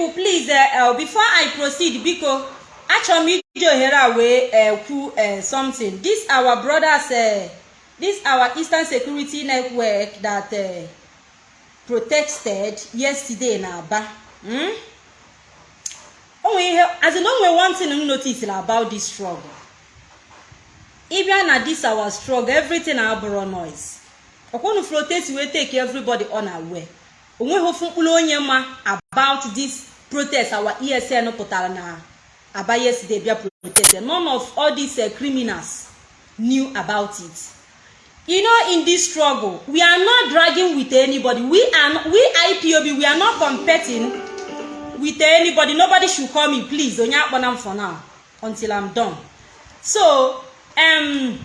people please uh, uh, before i proceed biko achọrọ m iji ohere a uh, kwu uh, something. This our brothers uh, this our eastern security network that uh, protested yesterday na aba. Hmm? onwe ihe as in onwe one thing m notice about this struggle. Ịbịa na this our struggle everything abụrụ noise. Ọkwụnụ protest wee take everybody on aware onweghị ofu mkpụrụ onye about this protest our esn pụtara na aba yesterday bịa protest none of all these uh, criminals knew about it. You know in this struggle we are not dragging with anybody. We are we ipob we are not competing with anybody. Nobody should call me please onye akpọna m for now until i'm done. So um,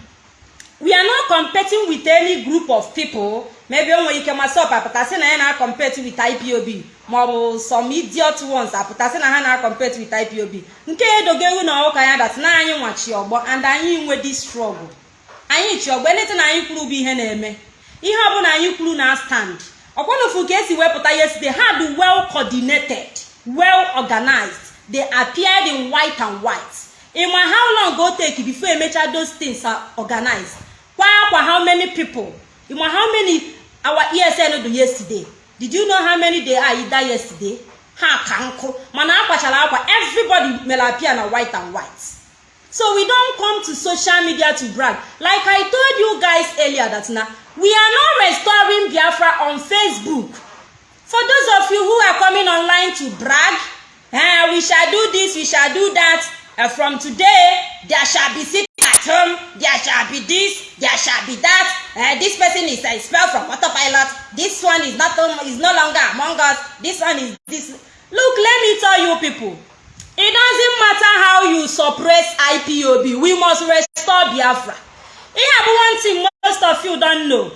we are not competing with any group of people. Maybe o nwere ike masị ọp apụtasị na ya na compete with ipob maọbụ some idiot ones apụtasị na ha na compete with ipob nke edogo na ụka ya dat na anyị nwachi ọgbọ and anyị nwe this struggle. Anyị chi eleta na anyị kwuru bụ ihe na-eme. Ihe ọbụla anyị kwuru na stand. Ọkwanofu ka esi wepụta yesterday ha dị well coordinated well organized. They appeared in white and white. Ịma how long go take before emecha those things are organized? Kwa akwa how many people? Ịma how many our esn do yesterday? Did you know how many they are either yesterday? Ha ka nkụ mana akwachara akwa. Everybody mere appear na white and white. So we don come to social media to brag. Like i told you guys earlier that na we are not restoring biafra on facebook. For those of you who are coming online to brag eh, we shall do this we shall do that. Uh, from today there shall be home there shall be this there shall be that. Uh, this person is expelled from autopilot. This one is not is no longer among us. This one is this. Look let me tell you people. It doesn't matter how you suppress ipob we must restore biafra. Ihe bụ one thing most of you don't know.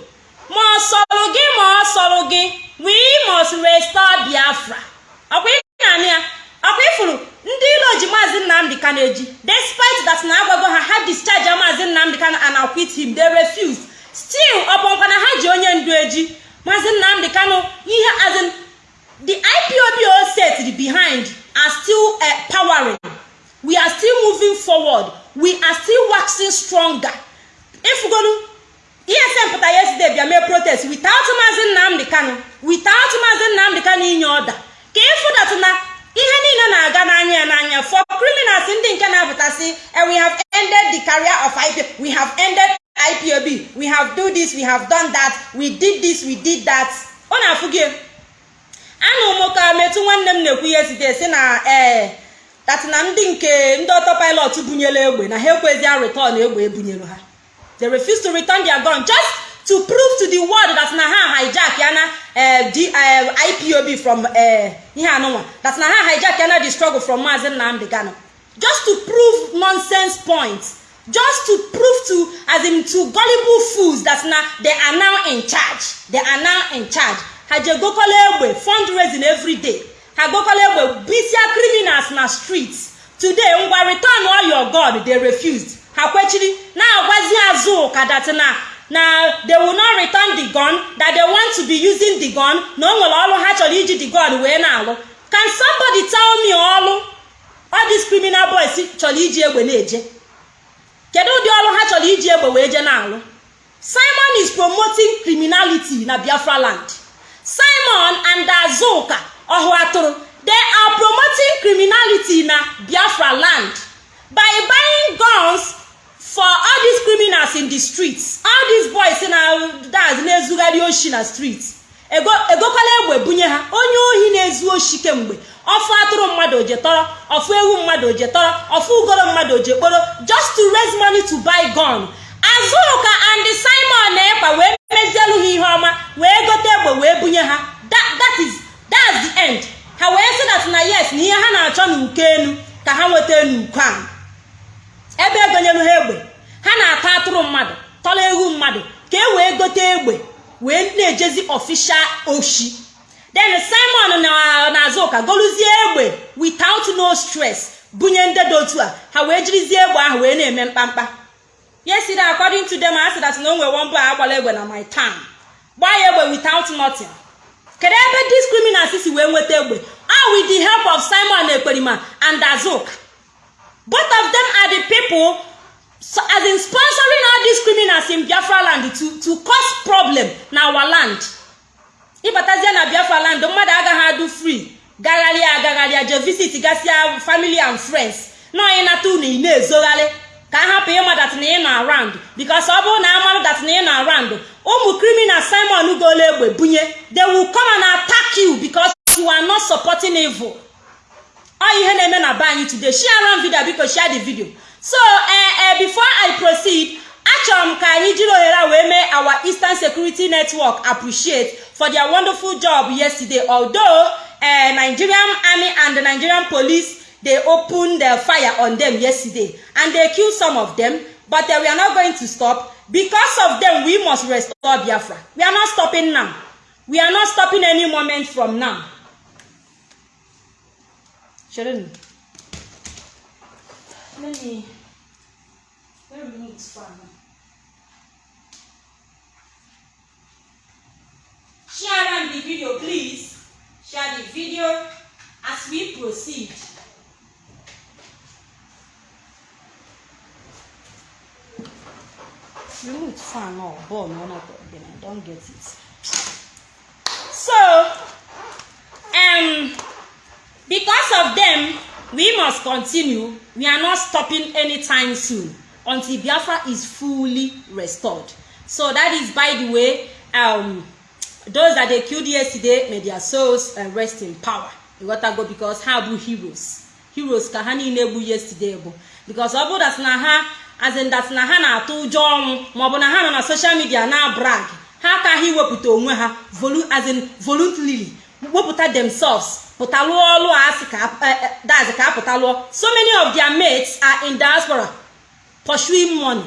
Ma ọ sọ̀rọ̀ gị we must restore biafra. Ọkwa ịna ya ọkwa ifuru ndị ilo ji maazị nnamdị kano eji. Despite that na agwago ha ha discharge maazị nnamdị kano and acquit him. They refused. Still ọbọnkwa na ha ji onye ndu eji. Maazị nnamdị kano ihe as in the ipob set behind are still uh, powering. We are still moving forward. We are still waxing stronger. Ifugolu esm pụtara yesterday bịa mee protest without maazị nnamdị kano without maazị nnamdị kano inye ọda ka ịfụdatụ na ihe niile na-aga n'anya ya n'anya for criminals ndị nke na-apụtasị we have ended the career of ipob we have ended ipob we have do this we have done that we did this we did that. Ọ na-afụ gị anụ m ka metụ nwanne m na-ekwu yesterday si na ee dat na ndị nke ndị ọtọ pilot bunyere egbe na ha ekwezi return egbe ebunyere ha. They refuse to return their gun just to prove to the world that na ha hijack ya na ipob from ihe anụnwa that na ha hijack ya the struggle from maazi nnamdị kano just to prove nonsense points just to prove to as in to gullible fools that na they are now in charge. They are now in charge. Ha je gokola egbe fundraising every day. Ha gokola egbe bisia criminals na streets. Today ngwa return all your god they refused. Ha kwechiri na-agwazi azụ ụka na na they will not return the gun that they want to be using the gun. Na o nwere ọrụ ha chọrọ iji the gun wee na-alụ. Can somebody tell me ọrụ all these criminal boys chọrọ iji egbe na-eje? Kedu ụdị ọrụ ha chọrọ iji egbe wee je na-alụ? Simon is promoting criminality na biafra land. Simon and azuka ọhụ atụrụ they are promoting criminality na biafra land by buying guns for all these criminals in the streets all these boys na daz na-ezugharị oshi na street egokwala egbe bunye ha. Onye ohi na-ezu oshi kemgbe ọfụ atụrụ mmadụ oje tọrọ ọfụ ewu mmadụ oje tọrọ ọfụ ugoro mmadụ oje kporo just to raise money to buy gun. Azụka and simon na-ekpa wee mezielu ha ihe ọma wee gote egbe wee bunye ha. That is that's the end. Ha wee sị na yes na ihe ha na-achọ n'uko enu ka ha nweta n'uko ahụ ebe egonyelu ha egbe ha na-ata atụrụ mmadụ tọrọ ewu mmadụ ka e wee gote egbe wee na-ejezi official oshi. Then simon na azụka goluzie egbe without no stress bunye ndị dị otu a. Ha wee jirizie egbe ahụ wee na-eme mkpamkpa. Yesterday according to them asị that na o nwere wọmbụ a agbala egbe na my town. Gbaa ya egbe without nothing. Kedu ebe criminals si wee nweta egbe? A with the help of simon ekperima and azuka. Both of them are the people so, as in sponsoring all these criminals in biafra land to, to cause problem na our land. Ịbatazie na biafra land mmadụ agaghị adụ free. Gagharịa agagharịa je visit gasịa family and friends. Na onye nata unu ị na-ezogharị ka a hapụ ịma dat na ị nọ around. Because ọ bụrụ na amarụ dat na ị nọ around ụmụ criminal simon gole egbe bunye they will come and attack you because you are not supporting evil. Ọ ihe na-eme na be anyị today. Share on video biko share the video. So uh, uh, before i proceed achọrọ m ka anyị jiri ohere wee mee our eastern security network appreciate for their wonderful job yesterday. Although uh, nigerian army and the nigerian police they opened the fire on them yesterday and they killed some of them but uh, we are not going to stop. Because of them we must restore biafra. We are not stopping now. We are not stopping any moment from now Shouldn't. Let me. Let me move. Share the video, please. Share the video as we proceed. Remove fan or ball, no, no, then I don't get it. So, um, because of them we must continue. We are not stopping anytime soon until biafra is fully restored. So that is by the way um, those that they killed yesterday may their souls uh, rest in power. Go because ha bụ heroes? Heroes ka ha niile egbu yesterday bụ because ọ bụrụ na ha as in that na ha na-atụ ụjọ ọnwụ maọbụ na ha nọ na social media na brag. Ha akaghị iwepụta onwe ha voluntarily wepụta themselves? Pụta lụọ ọlụ asị ka dazi ka apụta lụọ so many of their mates are in diaspora pursuing money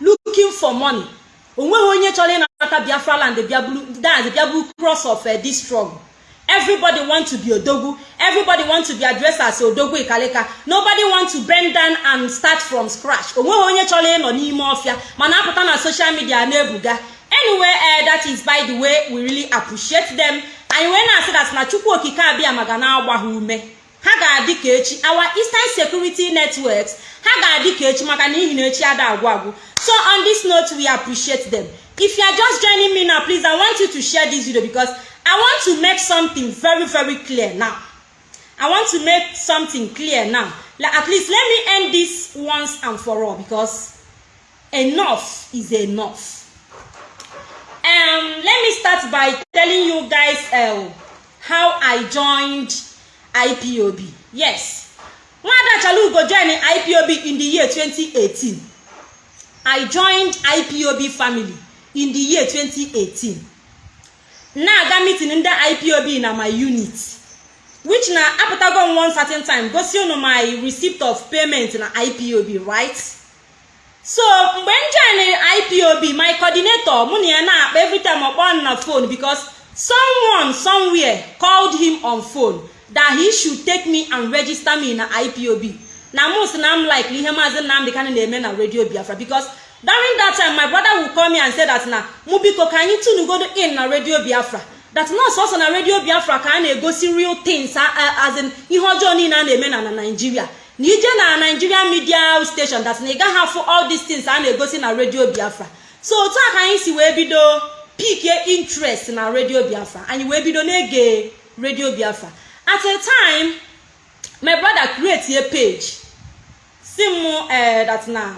looking for money. Onweghị onye chọrọ ịnata biafra land dazi bịabụ cross of uh, this struggle. Everybody want to be odogwu everybody want to be addressed as odogwu ikalika. Nobody want to bend down and start from scratch. Onweghị onye chọrọ ịnọ n'ime ọfịa mana apụta na social media na-ebuga. Anyway uh, that is by the way we really appreciate them. Anyị wee na-asị dat na chukwu okike abịa maga na-agba ha ume. Ha ga-adị ka echi our eastern security networks ha ga-adị ka echi maka n'ihi na echi ada agwụ agwụ. So on this note we appreciate them. If you are just joining me now please i want you to share this video because i want to make something very very clear now. I want to make something clear now. Like, at least let me end this once and for all because enough is enough um let me start by telling you guys uh, how i joined ipob yes. Nwada chalugo join ipob in the year 2018 i joined ipob family in the year 2018 na-aga meeting ndị ipob na my unit which na apụtago m one certain time. Gosi unu my receipt of payment na ipob right? So mgbe m join ipob my coordinator mụ na ya na-akpa everytime ọkpọ na phone because someone somewhere called him on phone that he should take me and register me na ipob na mụ si na m like ihe maazị nnamdị kanị na-eme na radio biafra because during that time my brother will call me and say that na mụ biko ka anyị tunugodo in na radio biafra. That nọọsụ ọsọ na radio biafra ka a na-egosi real things as in ihe ọjọọ niile a na-eme na na naijiria na ije na nigeria media station that na ị gaghị afụ all these things a na-egosi na radio biafra. So otu a ka anyị si wee bido pikie interest na radio biafra. Anyị wee bido na-ege radio biafra. At a time my brother create a page. Si m eh that na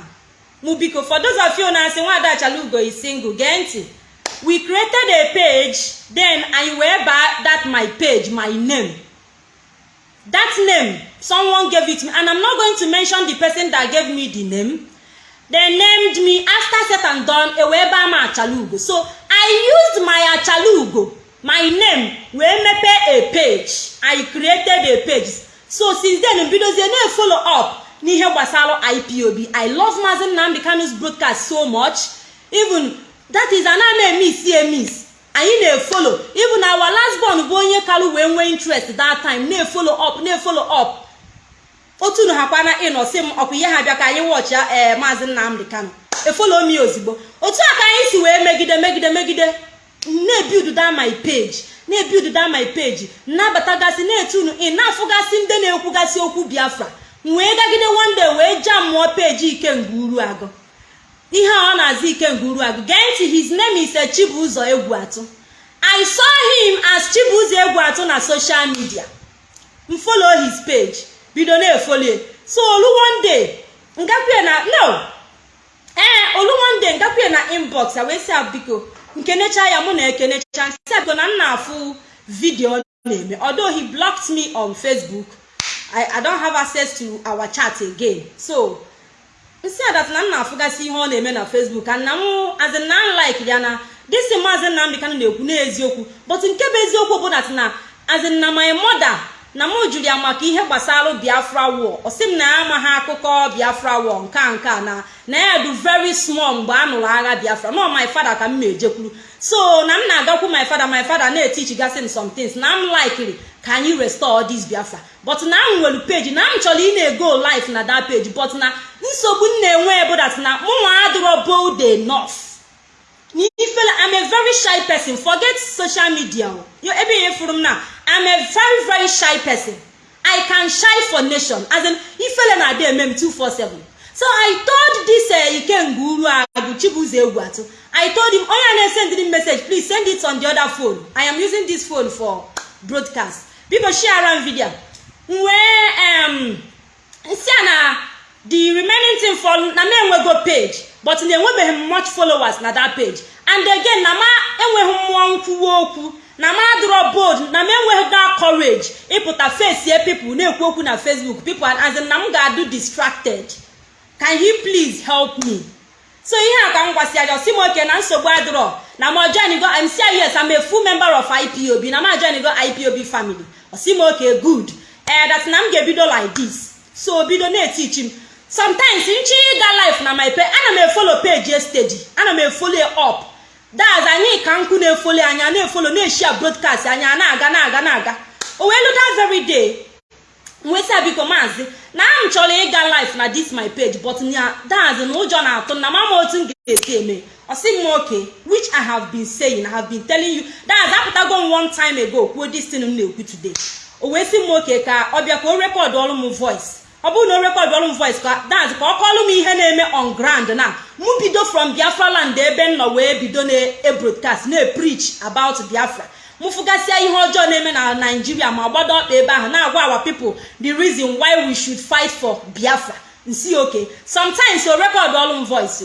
mụ biko for those of you na-asị nwada chalugo is single gee ntị. We created a page then anyị wee baa that my page my name. That name someone gave it me. And i'm not going to mention the person that gave me the name. They named me after set and done e wee baa m achalugo so i used my achalugo my name wee mepee a page. I created a page. So since then mbidozie na-follow up n'ihe gbasara ipob i love mazi nnamdi kanu's broadcast so much. Even that is ana na-eme emis anyị na-efolo even our last born bụ onye kalụ wee nwee interest that time. Na-efolo up na-efolo up. Otu na ha kwana ịnọ si m ọkwa ihe ha bịa ka anyị wọchi ee maazị nnamdị kano efolo m ozigbo. Otu a ka anyị si wee megide megide megide. Na-ebuild that my page. Na-ebiududa my page. Nnabatagasị na-etunu ị na-afụgasị ndị na-ekwugasị okwu biafra. Wee gagide wonde wee jaa mmụọ peji ikenga uru agụ. Ihe ọ na-aza ikenga uru agụ gee ntị his name is chibuzo egwu atụ i saw him as chibuzo egwu atụ na social media. M follow his page. Bido na-efolie so olu one na no. Ee olu one na inbox a wee sị a biko nkenecha ya mụ na ekenecha. Nsị na m na-afụ vidio ọ na-eme. Although he blocked me on facebook I, I don't have access to our chat again. So nsị adat na m na-afụgasị ihe ọ na-eme na facebook ka nna m azin na m like ya na disi maazị nnamdị na-ekwu n'eziokwu. But nke bụ eziokwu bụ dat na azin na my mother na m jụrụ ya maka ihe gbasara biafra war. Ọ sị m na ya amaghị akụkọ biafra war nke a nke a na na ya dị very small mgbe a nụrụ agha biafra. Nọ my father ka m na-ejekwuru. So na m na-agakwu my father my father na-etichigasị m some things. Na m likely ka anyị restore this biafra. But na m nwere page na m chọrọ ị na-ego life na that page. But na nsogbu m na-enwe bụ that na mụnwa adịrọ bold enough. Ifele i'm a very shy person. Forget social media. Yo ebe ihe furu m na i'm a very very shy person. I can shy for nation. As in ifele na adị eme m 247 so i told this uh, ikenga uru agụ chibuzo egwu atụ i told him onye na-esend me message. Please send it on the other phone. I am using this phone for broadcast. Biko share m video wee um si na the remaining thing for na m enwego page but na enwebeghị m much followers na that page. And again na ma enweghị mmụọ nkwuwa okwu na ma adịrọ bold na m enweghị that courage ịpụta face people na-ekwu okwu na facebook. People as na m ga-adụ distracted. Can he please help me? So ihe a ka m gwasị aja osi m oke na nsogbu adịrọ na m say yes i'm a full member of ipob na m ajenigo ipob family. Osi m oke good. Ee that na m ga-ebido like this. So bido na-etichi m. Sometimes nchi ịga life na my page ana m efolo page steady ana m efolo up. Daz anyị ka nkụ na-efolo anya na-efolo na-eshia broadcast anya na-aga na-aga na-aga. O wee luda very nwesịa biko maazị na m chọrọ ịga life na this my page but na daz na ụjọ na-atụ na mama otu m ga-esi eme. Ọsị m oke which i have been saying i have been telling you. Daz apụtago m one time ago kwuo this thing m na-ekwu today. O wee sị m oke ka ọ bịa ka o rekọdụ ọrụ m voice. Ọ bụrụ na o rekọdụ ọrụ m voice ka dance ka ọ kọọlụ m ihe na-eme on ground na. Mụ bido from biafra land ebe m nọ wee bido na-ebroadcast na-epreach about biafra. Mụ fụgasịa ihe ọjọọ na-eme na naijiria ma gbado ọkpa ebe ahụ na-agwa our people the reason why we should fight for biafra. Nsi oke sometimes o rekọdụ ọrụ m voice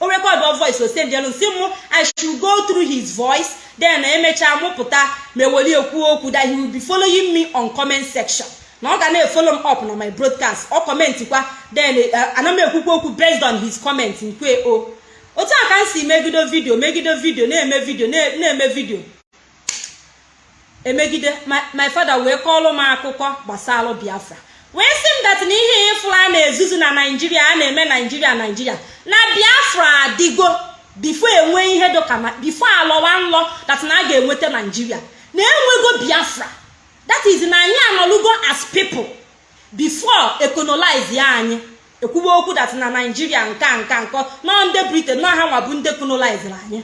o. Rekọdụ voice o sendelu nsi mụ i should go through his voice then emechaa mụpụta ma eweli ekwu okwu that he will be following me on comment section. Na ọ ga na-efolo m up na my broadcast ọ kọmentikwa then ana m okwu based on his comment nkwe o. Otu a ka m si megido vidio megido vidio na-eme vidio na-eme vidio emegide my father wee kọọlụ m akụkọ gbasara biafra. Wee sị m dat na ihe ịfụrụ a na-ezuzu na naijiria a na-eme naijiria naijiria na biafra adịgo bifo enwe ihe dịka bifo alọwa nlọ dat na a ga-enweta naijiria na enwego biafra. That is na anyị anọlugo as people before ecolonize ya anyị. Ekwuwe okwu that na naijiria nka nka nkọ nọ ndị britain nọ ha nwa bụ ndị colonizere anyị.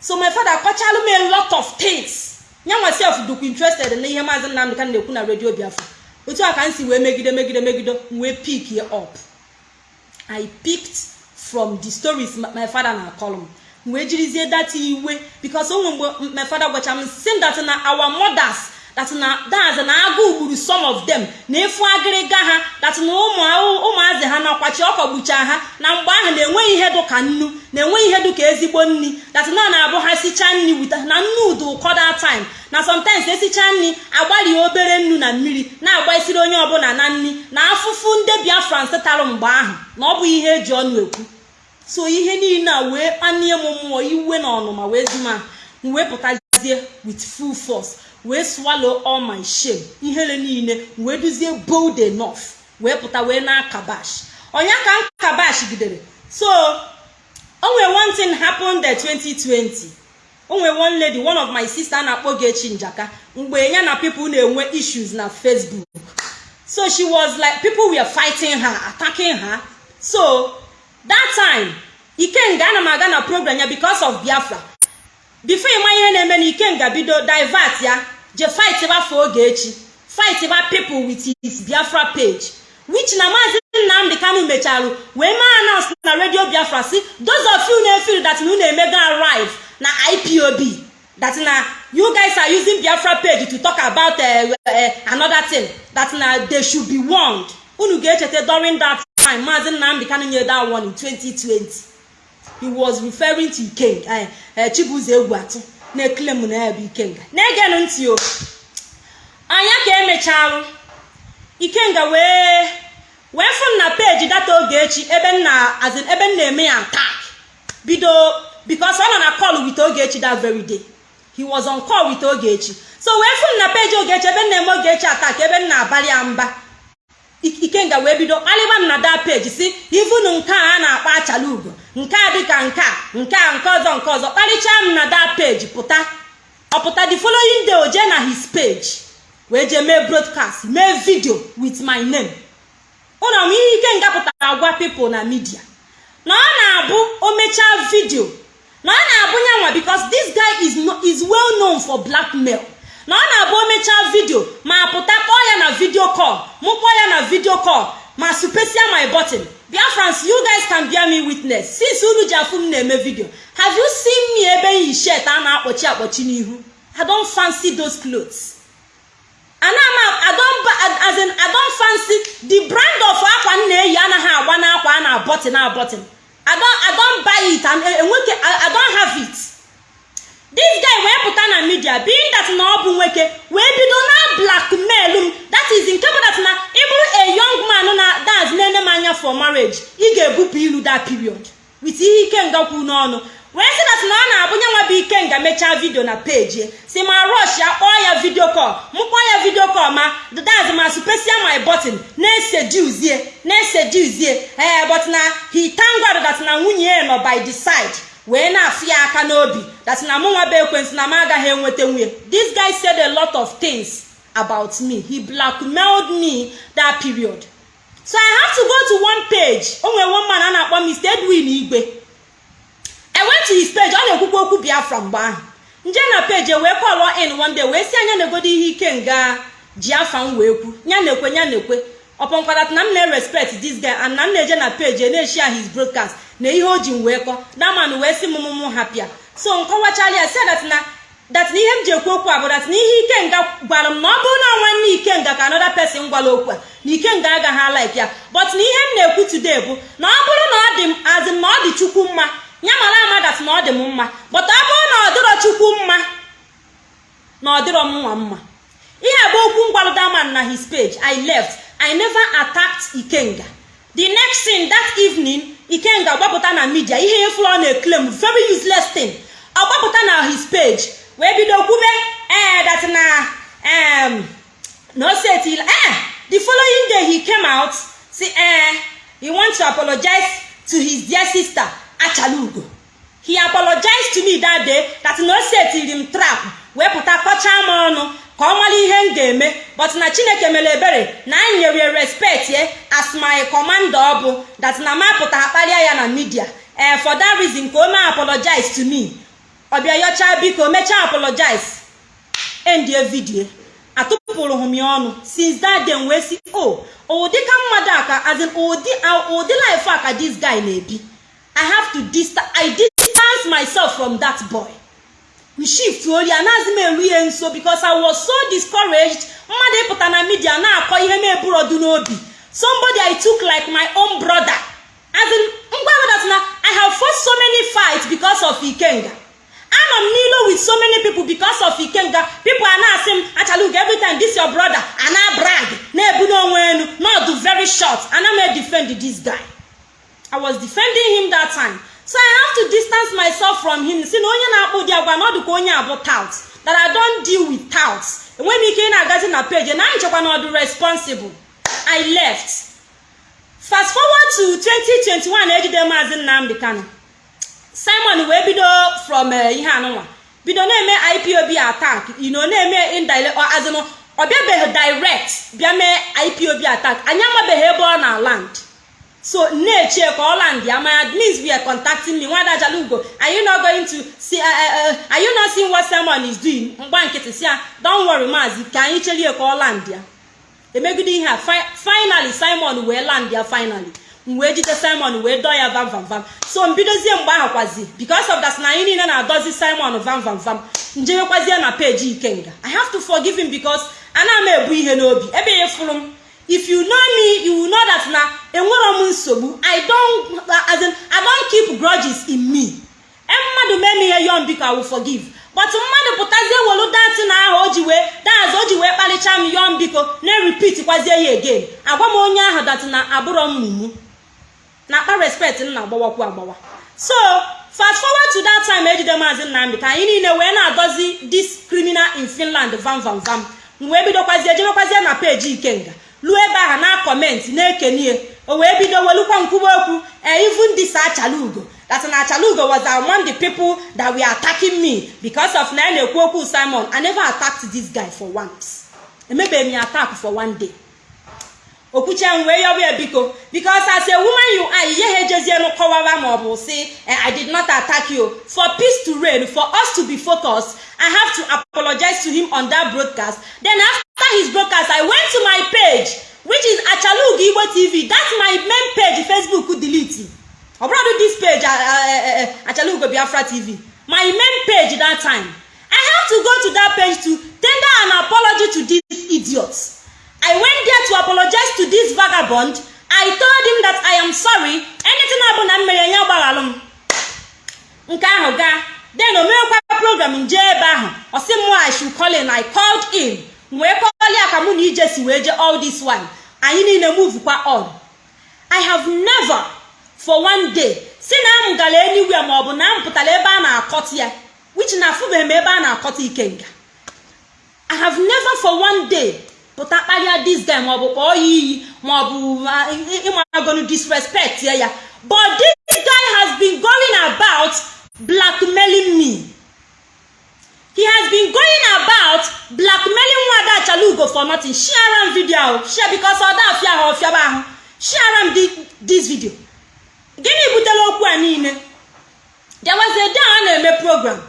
So my father kọchalụ m a lot of things. Ya nwa sef dukwa interested na ihe maazị nnamdị ka na-ekwu na redio biafra. Otu a ka m si wee megide megide megide wee pick ye up. I picked from the stories my father na column wee jirizie data iwe because onwe mgbe my father gwacha m si that na our mothers that na daz na agụ gburu some of them. Na efu agịrịga ha that na ụmụazị ha ọkọgbucha ha na mgbe ahụ na-enweghị ihe dụka nnu na-enweghị ihe dụka ezigbo nri that na na-abụ ha sichaa nri wita na nnu ụdụ ụkọda time. Na sometimes esicha nri agbarie obere nnu na mmiri na-agbaisiri onye ọbụla na nri na afụfụ ndị biafra tarụ mgbe ahụ na ọ bụ ihe eji ọnụ ekwu. So ihe niile a wee kpanie m mmụọ iwe na ọnụma wee zuma m wee pụtazie with full force. Wee swallow all my shame. Ihere niile wee duzie bold enough. Wee pụta wee na kabash. Onye ka kabash gidere. So o nwere one thing happened there 2020 o nwere one lady one of my sister na-akpọ Gechi Njaka mgbe ya na people na-enwe issues na Facebook. So she was like people were fighting her attacking her. So that time ikenga ana m aga na program ya because of Biafra. Bifo ịma ihe na-eme na ikenga bido divert ya je fight bafọ oge echi. Fight ba people with his biafra page. Which na maazị nnamdị kanu mechara wee maa announce na radio biafra si those of you na-efil that na unu emego arrive na ipob that na you guys are using biafra page to talk about uh, uh, another thing that na they should be warned. Unu ga-echeta during that time maazị nnamdị kanu nye that one in 2020 he was referring to ikenga. Uh, uh, chibuzo egwuatu na-eklem na ya bụ ikenga. Na-egenụ ntị o. Anya ka emechalụ ikenga wee wee fụ na peji data ogechi ebe nna azin ebe nna eme ya attack. Bido because ọ nọ na call with ogechi that very day. He was on call with ogechi so wee fụ na peji ogechi ebe nna eme ogechi attack ebe nna abalị ya mba. Ikenga wee bido. Kpalịba m na that page si ivunu nke a a na-akpọ achala ugo nke a dịka nke a nke a nke ọzọ nke ọzọ. Kparịchaa m na that page pụta. Ọ pụta the following day o jee na his page wee jee mee broadcast mee video with my name. Ụlọ m ihe ike nga pụtara agwa people na media na ọ na-abụ o mechaa video na ọ na-abụ nyanwa because this guy is well known for blackmail. Na ọ na-abụ o mechaa video ma pụta kpọọ ya na video call. Mụ kpọọ ya na video call ma supesia my button. Biafrans you guys can bear me witness. Since unu ji afụ m na-eme video have you seen me ebe yi shet a na-akpọchi akpọchi n'ihu? I don't fancy those clothes. Ana m I as I fancy the brand of akwa m na-eyi anaghị agba n'akwa a na button a button I I buy it and enweke I don't have it. This guy wee pụta na media being that na ọ bụ nwoke wee bido na blackmail m. That is nke bụ na ịbụrụ a young man na dance na-ene m anya for marriage ị ga-ebupụ ilu that period with ihe ikenga kwu n'ọnụ. Wee sị that na ọ na-abụ nyanwa bụ ikenga mechaa vidio na peji si ma rush ya kpọọ ya vidio call. Mụ kpọọ ya vidio call ma daz ma supesia my button na-eseduzie na-eseduzie ee but na he thank God na nwunye ya nọ by the side. Wee na-afụ ya aka n'obi. That na mụ nwa bụ ekwensị na m agaghị enweta nwunye. This guy said a lot of things about me. He blackmailed me that period. So i have to go to one page. O nwere one man a na-akpọ Mr. Edwin Igwe. I went to his page. Ọ na-ekwukwa okwu Biafra mgbe ahụ. Nje na page wee kọlọ in one day. Wee si anya na-egodo ihe ike nga. Ji afa m wee kwu. Nya na-ekwe nya na-ekwe. Ọpọnkwadat na m na-respect this guy and na m na-eje na page na-eshia his broadcast. Na ihe o ji m wee kọ daman wee si mụmụmụ hapịa so nkọwachala ya si na ihe m ji ekwu okwu a bụ dat na ihe ikenga gwara m na ọ bụrụ na nwanne ikenga ka another person gwara okwu a na ikenga agaghị like ya. But na ihe m na-ekwu today bụ na ọ bụrụ na ọ dị m azị na ọ dị chukwu mma. Ya mara ama dat na ọ dị m mma. But ọ bụrụ na ọ dịrọ chukwu mma na ọ dịrọ m mma. Ihe bụ okwu ngwalụdaman na his page. I left. I never attacked ikenga. The next thing that evening ikenga gbapụta na media ihe ifuru ọ na-eklem very useless thing. Ọ gbapụta na his page wee bido kwube ee that na um, no set eh the following day he came out say eh he want to apologize to his dear sister achalugo. He apologized to me that day that no setiri m trap wee pụta kọchaa m ọnụ ka ọ mara ihe m ga-eme but na chineke mere ebere na anyị nyere respect ye as my commander ọ bụ that na m apụta akparịa ya na media. Ee for that reason ka o mee apologize to me. Ọbịa yọcha biko mechaa apologize. Endie vidio atụpụrụ m ya ọnụ. Since that day wee si o ụdị ka mmadụ aka as in ụdị ụdị life a ka this guy na-ebi. I have to distance myself from that boy. Shift ori anaghịzi m eru ihe nso because i was so discouraged. Mmadụ ịpụta na media na-akọ ihe m eburodu n'obi. Somebody i took like my own brother. As in ngwa that na i have fought so many fights because of ikenga. Anọ m n'ilo with so many people because of ikenga. People a na-asị m achalugo every this your brother a na brag na-ebu n'onwe enu not very short. Ana m defend this guy. I was defending him that time. So i have to distance myself from him. Si na onye na-akpụ ụdị agwa na ọ dịka onye abụ tout. That i don't deal with tout enweghị m ike ị na-agazi na page. Na nchekwa na ọdụ responsible. I left. Fast forward to 2021 ejide maazị nnamdị kano simon wee bido from ihe anụnwa. Bido na-eme ipob attack. Know na-eme indirect in ọ bịabeghị direct bịa mee ipob attack. Anyị amabeghị ebe ọ na land so na-echie ka ọ land ya my admins were contacting me. Nwada ajalugo are you not going to see uh, uh, are you not seeing what simon is doing? Mgba nkịtị si ya don't worry maazi ka anyị cherie ka ọ land ya. Emegide ihe a finally simon wee land ya finally. M wee jide simon wee dọọ ya vam vam vam. So mbidozie mgbe ahụ kwazi because of that na anyị niile na-adọzi simon vam vam vam. Njewekwazie na peji ikenga. I have to forgive him because ana m ebu ihe n'obi. Ebe ya fụrụ m if you know me you will know that na enwero m nsogbu. I don as in i don keep grudges in me. E mmadụ mee m ihe yọm biko i will forgive. But mmadụ pụtazie welu datin ahụ o ji wee daz o ji wee kpalicha m yọm biko na-repeat kwazie ya again. Agwa m onye ahụ dat na abụrọ mmụmụ na akpa respect m na-agbawakwu agbawa. So fast forward to that time ejide maazị nnamdị ka anyị niile wee na-adozi this criminal in finland vam vam vam. M wee bidokwazie jebekwazie na peji ikenga. Ruo ebe ahụ na kọmentị na-ekenie o wee bido welukwa nkwuba okwu. Even this achalugo that na achalugo was among the people that were attacking me because of na ya na-ekwu okwu simon i never attacked this guy for once. Emebeghị m ya attack for one day. Okwuche m wee yọba ya biko. Because as a woman you are ihe ha ejezienu kọwara ma ọ bụ si i did not attack you. For peace to reign for us to be focused i have to apologize to him on that broadcast. Then after his broadcast i went to my page which is achalugo igbo tv that's my main page facebook delete. Ọ bụrụ this page achalugo biafra tv my main page that time. I have to go to that page to tender an apology to these idiots I went there to apologize to this vagabond. I told him that I am sorry. Anything ọbụla m mere ya gbaghalụ m. Nke ahụ gaa. Then o mewekwa program nje ebe ahụ. Ọ sị m I should call in. Called in. Wee kọọlị ya ka mụ na ije si wee je all this while. Anyị niile move kwa on. I have never for one day si na m gara anywhere ma ọ bụ na m pụtara ebe a na-akọta ya which na afụbeghị m ebe a na-akọta ikenga. I have never for one day pụta kparịa dis guy maọbụ kpọọ ya iyi maọbụ ịmagonu disrespect ya but this guy has been going about blackmailing me. He has been going about blackmailing nwada achalugo for nothing. Share am video share because ọ da afịa ahụ ahụ. Share am this video. Gịnị butere okwu a niile? There was a day a na-eme program.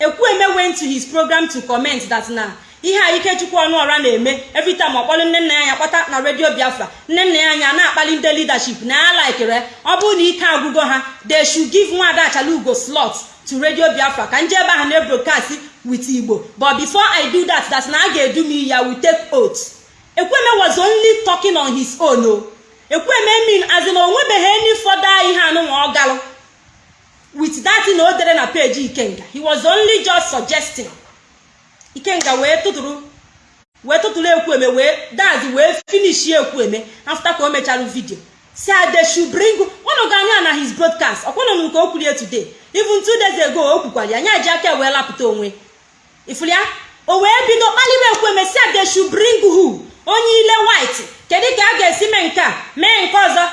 Ekwueme went to his program to comment that na ihe a ikechukwu ọnụọra na-eme every time ọkpọrọ nne nna ya anya kpọta na redio biafra nne nna ya anya na-akpali ndị leadership na ya laikere ọ bụrụ na ike agwụgo ha they should give nwada achalugo slot to radio biafra ka nje ebe ahụ na-ebrokast with igbo. But before i do that that na a ga-edu m ya we take oath. Ekweme was only talking on his own o. Ekweme mean as in onwebeghị any further ihe anụnwa ọ galụ. With that na o dere na peji ikenga he was only just suggesting. Ikenga wee tụtụrụ wee tụtụrụ ekwueme wee dazi wee finish ekwueme after ka o mechara vidio si they should bring ụnụ ga anya na his broadcast. Ọkwanụ nke o kwurie today. Even two days ago o kwukwara ya anya ji aka wee lapụta onwe. Ifuru ya? O wee bido kpalibe ekwueme si they should bring who? Onye ile white. Kedu ka a ga-esi mee nke a? Mee nke ọzọ.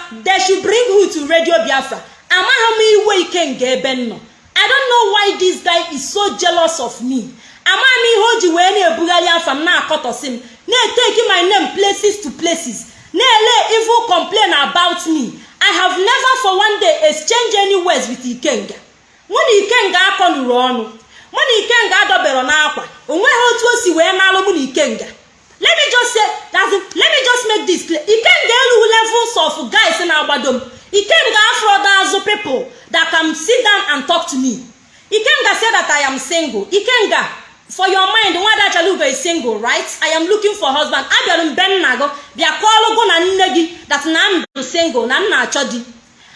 Should bring who to radio biafra? Amaghị m iwe ikenga ebe nnọ i don't know why this guy is so jealous of me. Amaghị m ihe o ji wee na-ebugharị afa m na-akọtọsị m na-eteki my name places to places na-ele evil complain about me. I have never for one day exchange any words with ikenga. Mụ na ikenga akọnụrụ ọnụ. Mụ na ikenga adọbero n'akwa. Onweghị otu o si wee malụ mụ na ikenga. Let me just say that let me just make this clear. Ikenga elu levels of guys na-agbado m. Ikenga afro azụ people that can sit down and talk to me. Ikenga say that i am single. Ikenga for your mind nwada achalugo is single right? I am looking for husband. Abịara m be nna gị bịa kọọlụ gụ na nne gị that na m bụ single na m na-achọ di.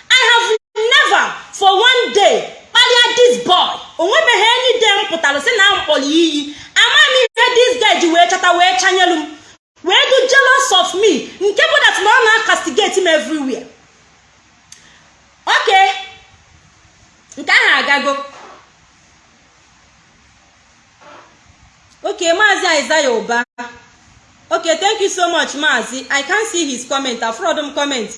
I have never for one day kparịa this boy. Onwebeghị any day m pụtara si na m kpọrọ iyi. Ama m ihe this guy ji wee chata wee chanyelu m. Wee do jealous of me nke bụ that na ọ na-castigate m everywhere. Okay. Nke ahụ agago. Okay maazi isaiah ụba okay thank you so much maazi i can't see his comment. Afraid m comment.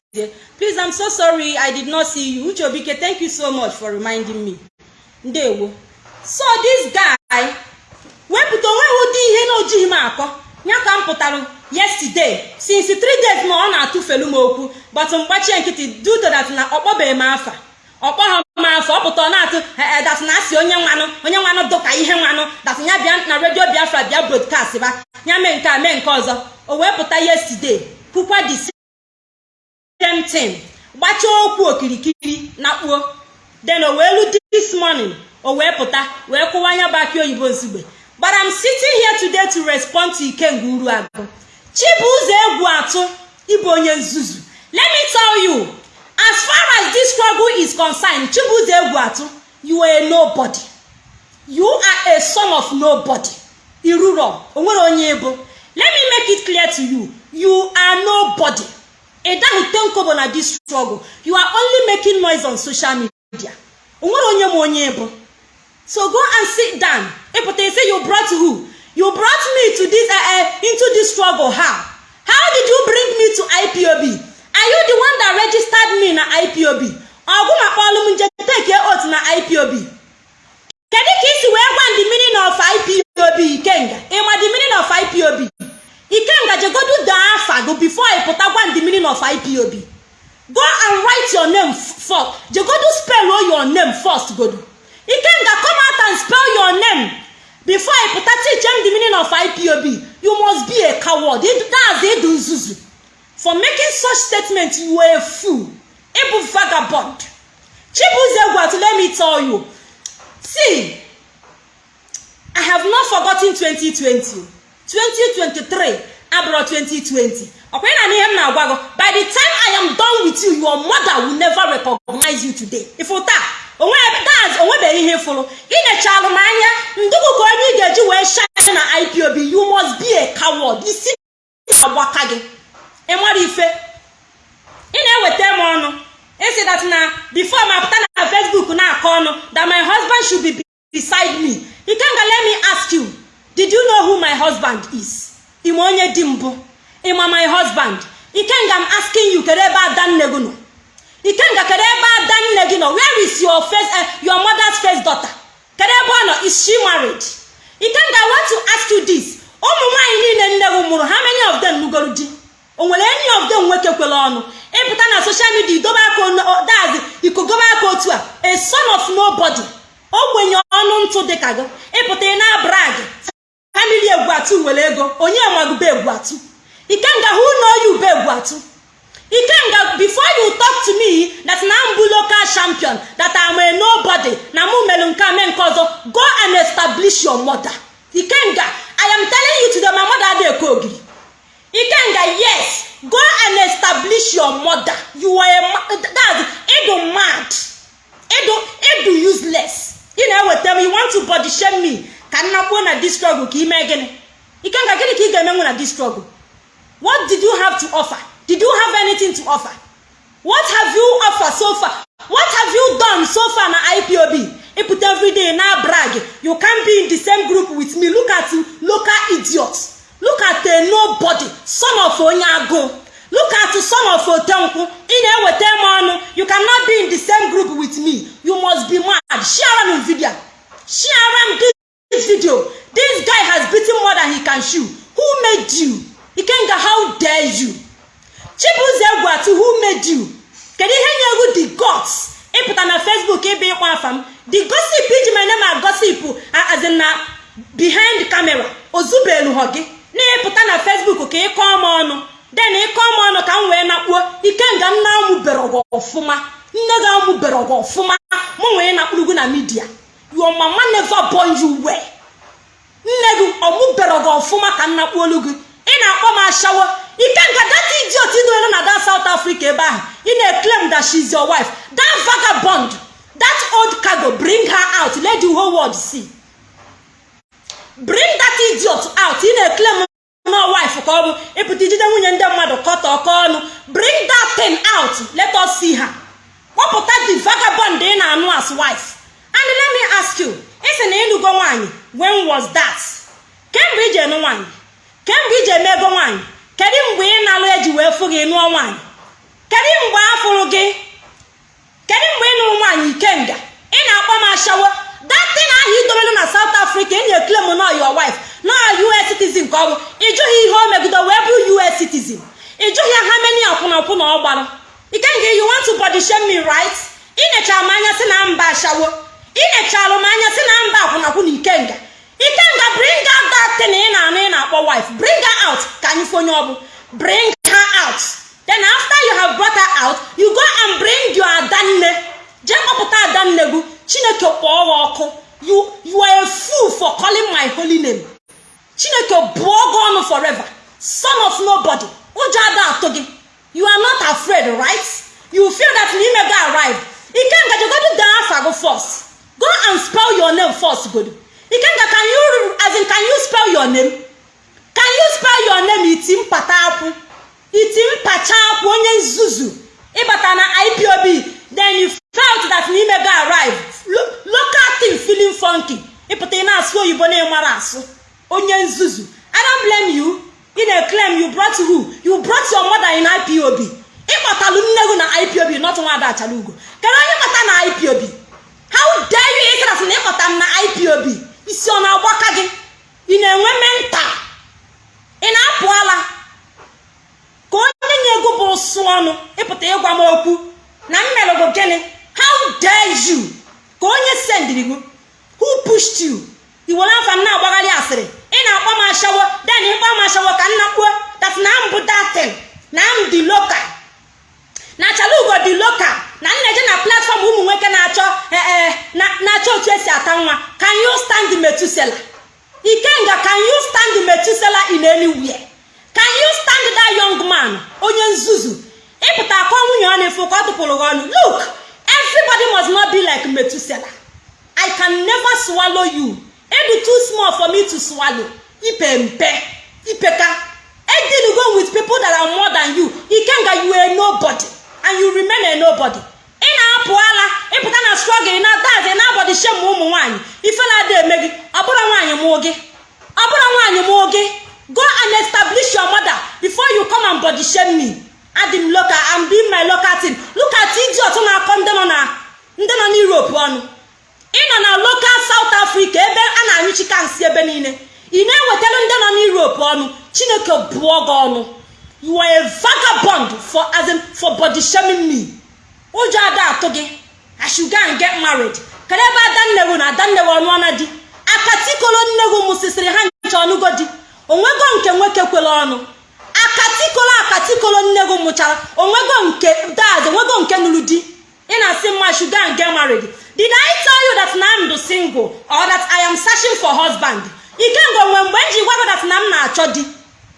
Please i'm so sorry. I did not see you. Uche obike thank you so much for reminding me. Ndewo. So this guy wepụta o nweghị ụdị ihe na ojighị m akọ. Ya ka m pụtara yesterday. Since three days na ọ na-atụfelu m okwu. But mgbachie nkịtị due to that na ọ m afa. Ọ kpọghọ m afa ọ na-atụ dat onye nwanụ onye nwanụ dụka ihe nwanụ dat ya bịa na redio biafra bịa broadcast ba ya mee nke a mee nke ọzọ. O wee pụta yesterday kwukwa the same thing gbachaa okwu okirikiri na kpuo. Then o wee lu this morning o wee pụta wee kwụwa anya bụ aki oyibo ozugbe but I'm sitting here today to respond to Ikenga Uruagụ Chibuzo egwu atụ ịbụ onye nzuzu. Let me as far as this struggle is concerned Chibuzo egwu atụ you are a nobody. You are a son of nobody. Iruro o nwere onye ebo let me make it clear to you. You are nobody. Ịdahụte nkobo na this struggle. You are only making noise on social media. Onwere onye ma onye ebo so go and sit down. Ịpụta say you brought who? You brought me to this uh, uh, into this struggle. How? How did you bring me to ipob you the one that registered me na ipob ọgụ makpọlụ m nje take oath na ipob kedu ka isi wee gwa the meaning of ipob ikenga? Ịma the meaning of ipob ikenga jegodu dee afa go before ị pụta gwa the meaning of ipob go and write your name first. Jegodu spell your name first godu. Ikenga come out and spell your name. Before i pụta teach them the meaning of ipob you must be a coward. That's ịdụ nzuzu for making such statement you were a fool. Ịbụ vagabond. Chibuzo egwatu let me tell you. See i have not forgotten 2020 2023 abụrụ 2020 ọkwa na ihe m na-agwa gị by the time i am done with you your mother will never recognize you today. Ifu taa onwebeghị ihe fụrụ. Inyechalụ m anya ndụgụ ka onye ị ga-eji wee shine na ipob you must be a coward. Isi agbaka gị. Ịmara ife? Ị na-eweta m ọnụ. Isi that na before ma pụta na facebook na-akọ ọnụ that my husband should be beside me. Ikenga let me ask you did you know who my husband is? Ime onye di mbụ? Ịma my husband? Ikenga m asking you kedu ebe ada nne gị nọ? Ikenga kedu ebe ada nne gị nọ? Where is your first uh, your mother's first daughter? Kedu ebe ọ nọ? Is she married? Ikenga i want to ask you this. Ụmụ nwaanyị niile nne gị mụrụ how many of them nugoro di? O nwere any of them nwoke kwere ọnụ. Ịpụta na social media idobe aka dazi ikogobe aka otu a. A son of nobody. Ogbenye ọnụ ntụ dịka gị. Ịpụta ị na-abrag. Family egwuatu nwere ego. Onye magube egwuatu? Ikenga who know you be egwuatu? Ikenga before you talk to me that na mbụ local champion that am a nobody na mụ mere nke ame nke ọzọ go and establish your mother. Ikenga i am telling you today my mother adị eke ogiri. Ikenga yes. Go and establish your mother. You are a that's ịdụ mad. Ịdụ ịdụ useless. Ị na-eweta m you want to body shame me? Ka nna kwuo na this struggle ka ime gịnị ikenga gịnị ka ị ga-emenwu na this struggle? What did you have to offer? Did you have anything to offer? What have you offered so far? What have you done so far na ipob ịpụta everyday na brag. You can be in the same group with me. Look at local idiots. Look at a nobody son of onye agụ look at son of otenkwụ ị na-eweta m ọnụ you cannot be in the same group with me. You must be mad. Share m video. Share m this video. This guy has beaten more than he can chew. Who made you? Ikenga how dare you? Chibuzo egwuatu who made you? Kedu ihe nye the gods? Ịpụta na facebook ịbụ ịkpọ afa m. The gossip iji mere ma gossip as in na behind camera. Ozubelu gị na-ịpụta na facebook ka ịkọọ m ọnụ. Den ịkọọ m ọnụ ka m wee nakpuo. Ikenga nna amụbere ọgọ ọfụma. Nne gị amụbere ọgọ ọfụma. Mụ nwee nakpurugo na midia your mama never born you nne gị ọmụbere ọgọ ọfụma ka nna kpuolu gị. Ị na-akpọ m ashawo. Ikenga that idiot idoelu na that south africa ebe ahụ ị na-eclaim that she is wife. That vagabond that old cargo bring her out. Let the whole world see. Bring that idiot out ị na-eclaim no wife ka ọ bụ ịpụta ijide nwunye ndị mmadụ kọta ọkọ ọnụ bring that thing out see her kpọpụta the vagabond ị na-anụ as wife. And let me ask you isi na ịlụgo nwaanyị when was that? Kemgbe iji enụ nwaanyị? Kemgbe iji eme ego kedu mgbe ị na-alụ eji wee fụ gị nụọ nwaanyị? Kedu mgbe a fụrụ gị? Kedu mgbe ị nụrụ nwaanyị ikenga? Ị na-akpọ m ashawo. Datin ahụ idobelu na south africa ị na-eklem no your wife na us citizen ka ọ bụ. Ịjụghị ihe o megido wee bụrụ us citizen. Ịjụghị ha meni akwụnakwụ na ọ gbara ikenga you want to body shame me right? Inechara m si na mba ashawo. Inechara m si na mba akwụnakwụ na ikenga. Ikenga bring out that thing ị na-anụ na-akpọ wife. Bring her out. Ka anyị fonye ọbụ bring her out. Then after you have brought her out you go and bring your adanne. Jee adanne gị. Chineke kpọọ ha ọkụ. You you are a fool for calling my holy name. Chineke bụọ gị ọnụ forever. Son of nobody. Ụjọ ada atụ gị. You are not afraid right? You feel that n'ime gị arrive ikenga jegodu dee afa gị first. Go and spell your name first godu ikenga can you as in can you spell your name? Can you spell your name? Iti mpata akwụ iti onye nzuzu. Ịbata na ipob then you felt that n'ime gị arrive Lo- local thing feeling funky. Na-asụ oyibo na ịmara asụ. Onye nzuzu. I don't blame you. Ị na-claim you brought who? You brought your mother in ipob ịkpọtalụ nne gị na ipob not nwada achala ugo. Kedu onye kpata na ipob how dare you ịsịrasị na ịkpọta m na ipob isi ọ na-agbaka gị? Ị na-enwe menta ị na-apụ ala? Ka onye nye ego bụ ụsụ ọnụ ịpụta ịgwa m okwu na mmelụgụ gịnị? How dare you? Ka onye sendiri gị? Who pushed you? Iwere afa m na-agbagharị asịrị. Ị na-akpọ m ashawo den ịkpọ m ashawo ka nna kwuo that na m datin na m dị na chalugo dị local. Na nneje na platform ụmụ nwoke na-achọ ee na-achọ otu esi ata nwa. Can you stand metusela ikenga can you stand metusela in anywhere can you stand that young man? Onye nzuzu. Ịpụta akọ nwunye ọ na-efu ka ọ tụpụrụ gị ọnụ. Look everybody must not be like metusela i can never swallow you. Edu too small for me to swallow. Ipe mpe ipeka edilugo with people that are more than you. Ikenga you are nobody. And you remain a nobody. Ị na-apụ ala ịpụta na struggle na dazi na abọdị shem ụmụ nwaanyị ifela ada eme gị ọ bụrụ nwaanyị mụọ gị ọ bụrụ nwaanyị mụọ gị go and establish your mother before you come and body shame me. Adị m local and be my local team. Look at idiot na-akọ ndị nọ na ndị nọ n'Europe ọnụ ị nọ na local South Africa ebe a na-anyụchika nsị ebe niile. Ị na-ewetara ndị nọ n'Europe ọnụ. Chineke bụọ gị ọnụ. You are a vagabond for as for body shaming me. Ụjọ ada atụ gị. I should go and get married. Kedu ebe adannewu na adannewu ọnụ ọna di akatikolo nnegwu mụsịsịrị ha ncha ọnụgo di onwego nke nwoke kwere ọnụ. Akatikolo akatikolo nnegwu mụchara. Onwego nke dad onwego nke nụrụ di. Ị na-asị mma should go and get married? Did I tell you that na I'm the single or that I am searching for husband? Ikengo nwe mgbe m ji gwa gị that na m na-achọ di.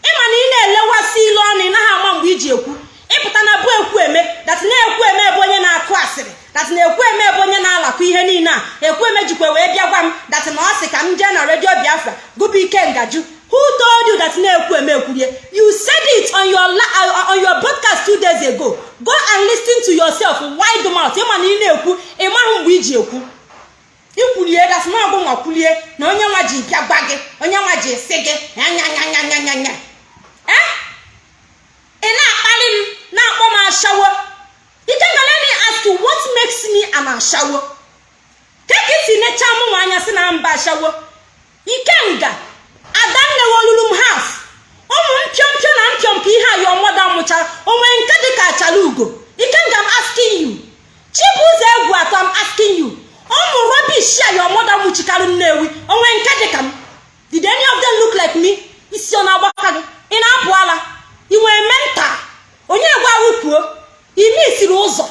Ịma na ị na-elewasị ilu ọnụ ị naghị ama mgbe iji ekwu. Ịpụta na bụ ekwu eme dat na-ekwu eme ebe onye na-akụ asịrị dat na-ekwu eme ebe onye na-alakụ ihe niile a. Ekwu eme jikwa wee bịa gwa m dat na ọ sị ka m jee na redio biafra gụpụ ike ngaju. Who told you that na-ekwu eme ekwurie you said it on your uh, on your broadcast two days ago. Go and listen to yourself. Wide mouth. Ịma na ị na-ekwu ịmaghị mgbe iji ekwu. Ikwulie dat na ọgụ nwa kwulie na onye nwa ji bịa gwa gị onye nwa ji sị gị nyanyanyanyanyanya ee ị na-akpali m na-akpọ m ashawo. Ikenga let me ask you what makes me an ashawo. Keka isi necha m nwa anya si na mba ashawo. Ikenga. Adannewe olulu m haf ụmụ mpịọmpịọ na mpịọmpịọ ihe a your mother mụchara onwe nke dị ka achara ugo? Ikenga m asking you. Chibuzo egwu atọ m asking you. Ụmụ rọbish a your mother mụchikarị nnewi onwe nke dị ka m? Did any of them look like me? Isi ọ na-agbaka gị? Ị na-apụ ala? Ị nwere menta onye gwarụ kwuo ime isiri ụzọ?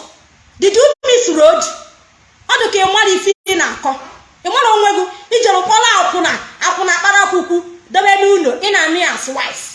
Did you miss road? Ọ dị ka ị mara ife ị na-akọ. Ị mara onwe gị? Ijere kpọrọ akwụna akwụna kpara akwụkwụ. Debe n'ụlọ ị na-anụ as wife.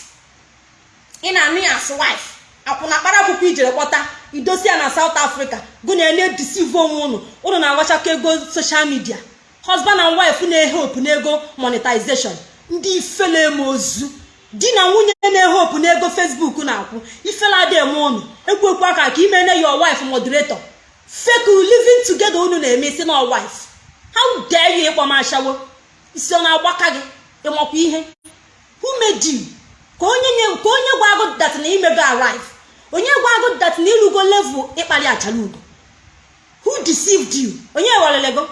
Ị na-anụ ya as wife. Akwụna kpara akwụkwọ ijere kpọta idosi ya na South Africa. Gụ na na-edisive onwe ụnụ ụnụ na-agwachakọ ego social media. Husband and wife na-ehopu n'ego monetization. Ndị ifele eme ozu. Di na nwunye na-ehopu n'ego Facebook na-akwụ. Ifele ada eme ụnụ ekwu ekwu aka ka imene your wife moderator. Fake living together unu na-eme isi na wife. How dare you ịkpọ m ashawo? Isi ọ na-agbaka gị? Ịmakwa ihe. You? Ka onye nye ka onye gwa agụ na imego arrive onye gwa agụ dat na ịlụgo level ịkpali achala ugo who deceived you? Onye welele go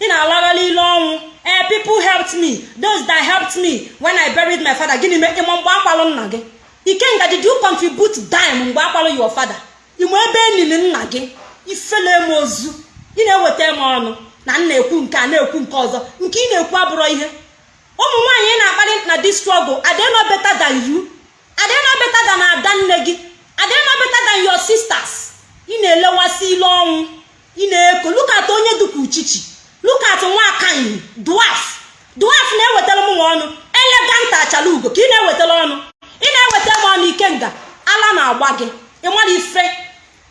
ị na-alagharị ilu ọnwụ. Eh people helped me. Those that helped me when i buried my father. Gịnị mee? Ịma mgbe akwalụ nna gị? Ikenga did you contribute dime mgbe akwalụ your father. Ime ebe enili nna gị? Ifele m ozu. Ị na-eweta m ọnụ. Na nna ekwu nke a na-ekwu nke ọzọ. Nke ị na-ekwu abụrọ ihe. Ụmụ nwaanyị na-akpali na this struggle not better than you? Not better than ada nne gị? Not better than your sisters? Ị na-elewasị ile ọnwụ. Ị na-eko. Lukat onye dịka uchichi. Lukat nwakanyi dwaf dwaf na-ewetara m ọnụ. Elegant achala ugo ka ị na-ewetara ọnụ. Ị na-eweta m ọnụ ikenga ala na-agba gị. Ị mara ife?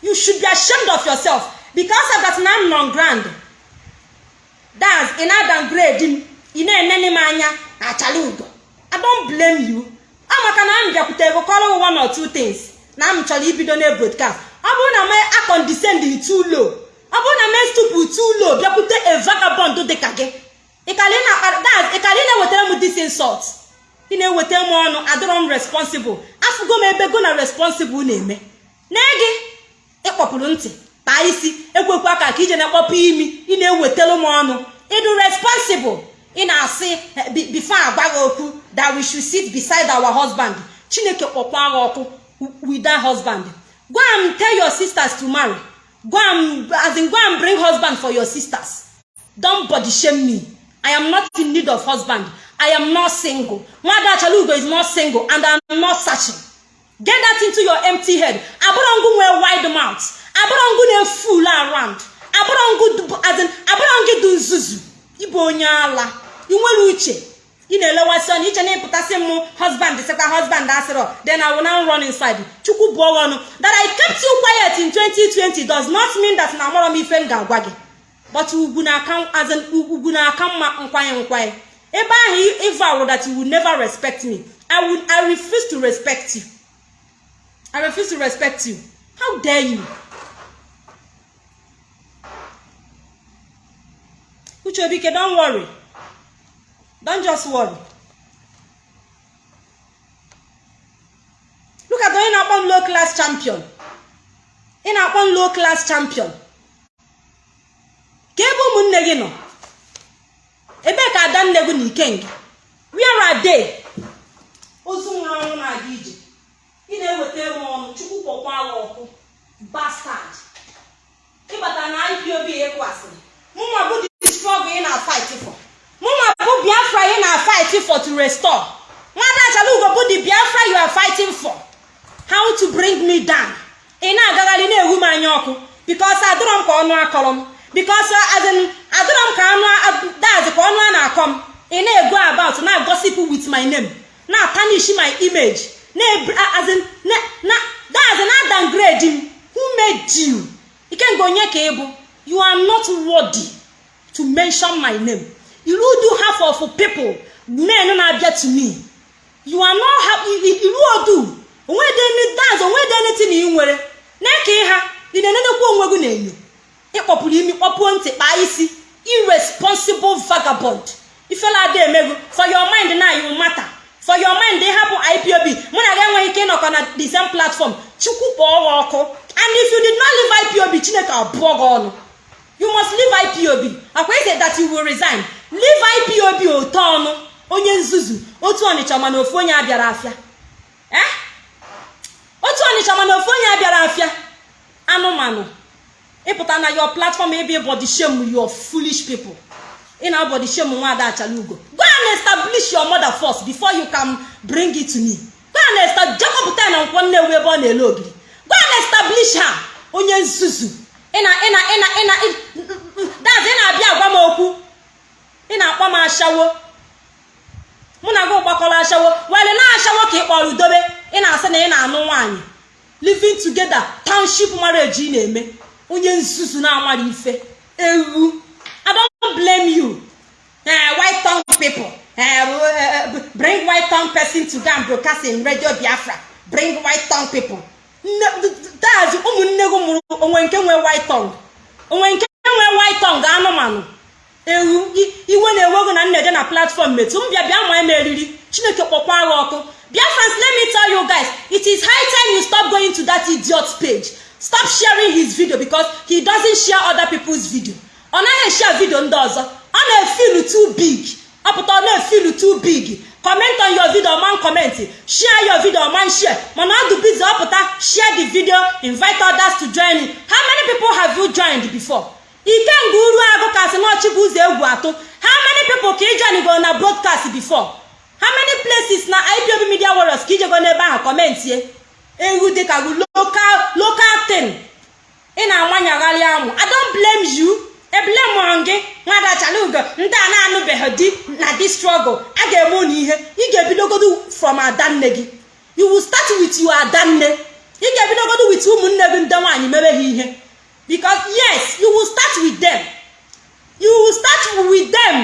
You should be ashamed of yourself because of that na m grand that's ị na-ada m ị na-enene m anya na achala ugo i don't blame you. Ọ maka na m bịakwutere gị kọrọ one or two things. Na m chọrọ ibido na broadcast. Ọ bụrụ na m akondescend too ọ bụrụ na m estupu too bịakwute a vagabond dị ka gị ịkali na-ewetara m this insult? Ị na-eweta m ọnụ adịrọ m responsible. Afụgo m ebe go na responsible na-eme na gị. Ịkpọpụrụ ntị taa isi ekwekwa aka ka ije na-akpọpụ imi. Ị na-ewetara m ọnụ. Ịdụ responsible. Ị na-asị bifo agwa gị okwu that we should sit beside our husband. Chineke kpọkwa gị ọkụ with that husband. Go and tell your sisters to marry. Go and as in go and bring husband for your sisters. Don't body shame me. I am not in need of husband. I am not single. Nwada achalugo is not single and i'm not searching. Get that into your empty head. Abụrọngụ nwee wide mouth. Abụrọngụ na-eful around. Abụrọngụ dị nzuzu. Ịbụ onye ala. Ị nwere uche ị na-elewasị ọnụ iche na ịpụtasị m husband sekwa husband asịrọ then I will now run inside. Chukwu bụ ọnụ. That I kept you quiet in 2020 does not mean that na amụrọ m ife m ga-agwa gị. But ugwu na-aka mma nkwanye nkwanye ebe ahụ ịvawụ that you will never respect me. I, will, I refuse to respect you. I refuse to respect you. How dare you? Uchebike don't worry. Don't just worry. Look at onye na-akpọ m low class champion. Ị low class champion. Ka ebe ụmụnne gị nọ. Ebee ka ada nne gị na ikenga are they? Ozu nwụrụ na-aga ije. Ị na-eweta m ọnụ chukwu kpọkwa agha bastard. Ịbata na ipob ịkwasịrị mụnwa bụ the struggle ị na-fight for. Mụnwa bụ biafra ị na-fight for to restore. Nwada achalugo bụ the biafra you are fighting for. How to bring me down? Ị na-agagharị na-ewu m anya ọkụ. Because adịrọ m ka ọnụ akọrọ m. Because adịrọ m ka anụ dazi ka ọnụ a na-akọ m. Ị na-ego about na gossip with my name. Na tarnish my image. Dazi na downgrade m. Who made you? Ikenga onye ka ị bụ? You are not worthy to mention my name. You do half of people. Men na-abịa to me. You are not happy iru odu onwedaz onwede anything ị nwere na-eke ha ị na-enenekwa onwe gị na-enyo ịkpọpụrụ imi kpọpuo ntị kpaa isi. Irresponsible vagabond. Ifela ada emego for your mind na you matter. For your mind ịhapụ ipob mụ na gị enweghị ike ịnọkọ na the same platform. Chukwu kpọọ ọkụ. And if you did not leave ipob chineke abụọ gị ọnụ. You must leave ipob akwa ise that you will resign. Leave ipob ote ọnụ onye nzuzu otu ọnịcha mana ofu onye abịara afịa. Otu ọnịcha mana ofu onye abịara afịa. Anụmanụ ịpụta na your platform ebe body shame your foolish ị na body shame nwaada ugo go and establish your mother first before you can bring it to me. Go and establish jekọpụta na nkwọ nnewu ebe ọ na-ele ogiri. Go and establish ha onye nzuzu. Ịna na-abịa agwa m okwu. Ị na-akpọ m ashawo. Mụ na gị gbakọrọ ashawo. Were na-ashawo ka ị kpọrọ udobe. Ị na-asị na ị na-anụ nwaanyị. Living together township marriage ị na-eme. Onye nzuzu na-amara ife. Ewu. I don't blame you. Uh, white tongue people. Uh, bring white tongue person to go and broadcast in radio biafra. Bring white tongue people. That's ụmụnne gị mụrụ onwe nke nwee white tongue. Onwe nke nwee white tongue anụmanụ. Ewu iwe na-ewe gị na nneje na platform metu m bịa bịa ma eme eriri. Chineke kpọkwa agha ọkụ. Biafrans let me tell you guys it is high time you stop going to that idiot page. Stop sharing his video because he doesn't share other people's video. Ọ naghị share video ndị ọzọ. Ọ na-efil too big. Ọpụta ọ na-efil too big. Comment on your video man comment. Share your video man share. Mana ọ dị busy ọpụta share the video invite others to join how many people have you joined before? Ikenga uru agụ kasị n'ọchị bụ ụzọ egwu atụ how many people ka join go na broadcast before? How many places na ipob media warriors ka ijego n'ebe ahụ kọmentie ewu dịka local local thing. Ị na-amanyagharị anwụ i don't blame you. Eblem gị nwada chalugo ndị a na-anụbeghị di na di struggle. A ga-eme unu ihe ị ga-ebidogodo from adanne gị. You will start with your adanne. Ị ga-ebidogodo with ụmụnne gị ndị nwaanyị mebe ha ihe. Because yes you will start with them. You will start with them.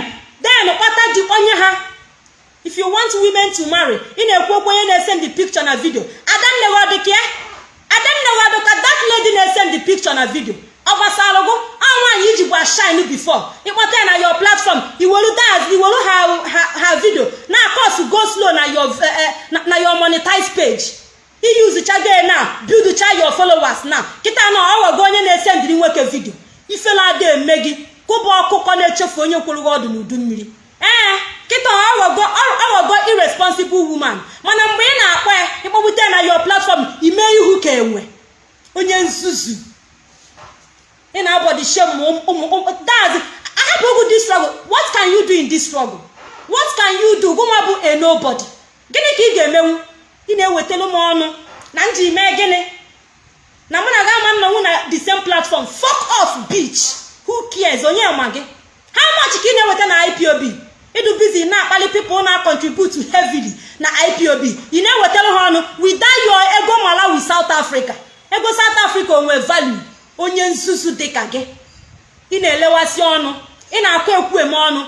Then kpata di onye ha. If you want women to marry ị na-ekwu okwu onye na-ese ndị picture na video. Adanne gị ọ dị ka ya? Adanne gị ọ dị ka that lady na-ese ndị picture na video. Ọ gbasara gụ ọ nwaanyị iji gwa shine before ịkpọta ya na your platform iwelu daz iwelu ha video na akọs go slow na your na your monetize page. Iyuzichago na buildcha your followers na. Kịta na ọghọgo onye na-ese ndiri nwoke video. Ifela ada eme gị kụba ọkụkọ na-echefu onye kwụrụ gị ọdụ n'udu mmiri. Ee kịta ọghọgo irresponsible woman. Mana mgbe ị na-akpọ ya ịkpọgbute na your platform ime ihu ka enwe onye nzuzu. Ị na-abọdị shem daz ahapụ ogu this struggle. What can you do in this struggle? What can you do? Gụnwa bụ a nobody. Gịnị ka ị ga-emenwu ị na-ewetara m ọnụ na nji mee gịnị na mụ na ga ama nnọnwụ na the same platform. Fuck off beach who cares? Onye ma gị? How much ka ị na-eweta na ipob ịdụ busy na-akpali people na contribute heavily na ipob ị na-ewetara ha ọnụ? Without your ego malawi south africa. Ego south africa onwe value. Onye nzuzu dịka gị. Ị na-elewasị ọnụ ị na-akọ ekwu eme ọnụ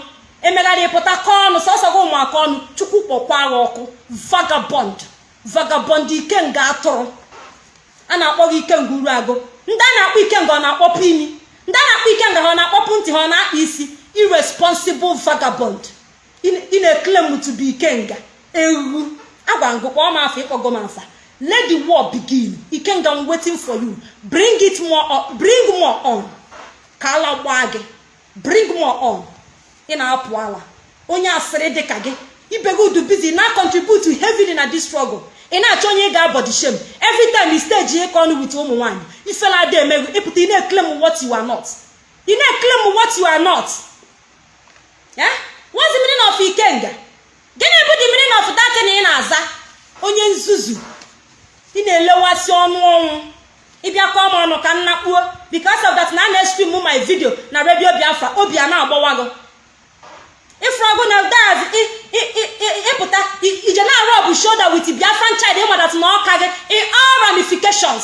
emegharị pụta kọọ ọnụ sọsọ gị ụmụaka ọnụ chukwu kpọkwa agha ọkụ. Vagabond vagabond ikenga atụrụ. A na-akpọ gị ikenga uru agụ. Ndị a na-akpọ ikenga ọ na-akpọpụ imi? Ndị a na-akpọ ikenga ha ọ na-akpọpụ ntị ha ọ na-akpa isi? Irresponsible vagabond. Ị na-eklem to ikenga ewu. Agwa ngụkwa ọma afọ ịkpọgo m afa. Let the war begin. Ikenga m waiting for you. Bring it more on. Bring more on. Ka ala gbaa gị bring more on. Ị na-apụ ala. Onye asịrị dịka gị ibego busy. Na contribute heavily na this struggle. Ị na-achọ onye ga-abọdị shem every time i ọnụ with ụmụ nwaanyị ifela ada emeghu ịpụta ị na-eklem what you are not. Ị na-eklem what you are not. What's the meaning of ikenga? Gịnị bụ the meaning of that ị na-aza? Onye nzuzu. Ị na-elewasị ọnụ ọnwụ. Ịbịa kọọ m ọnụ ka m nakpuo. Because of that na a na-estrim my video na redio biafra obi a na-agbawago ifrọgụ na daz ịpụta ije na-arụ ọbụ shoulder with biafran child ịmadat na ọka gị in all ramifications.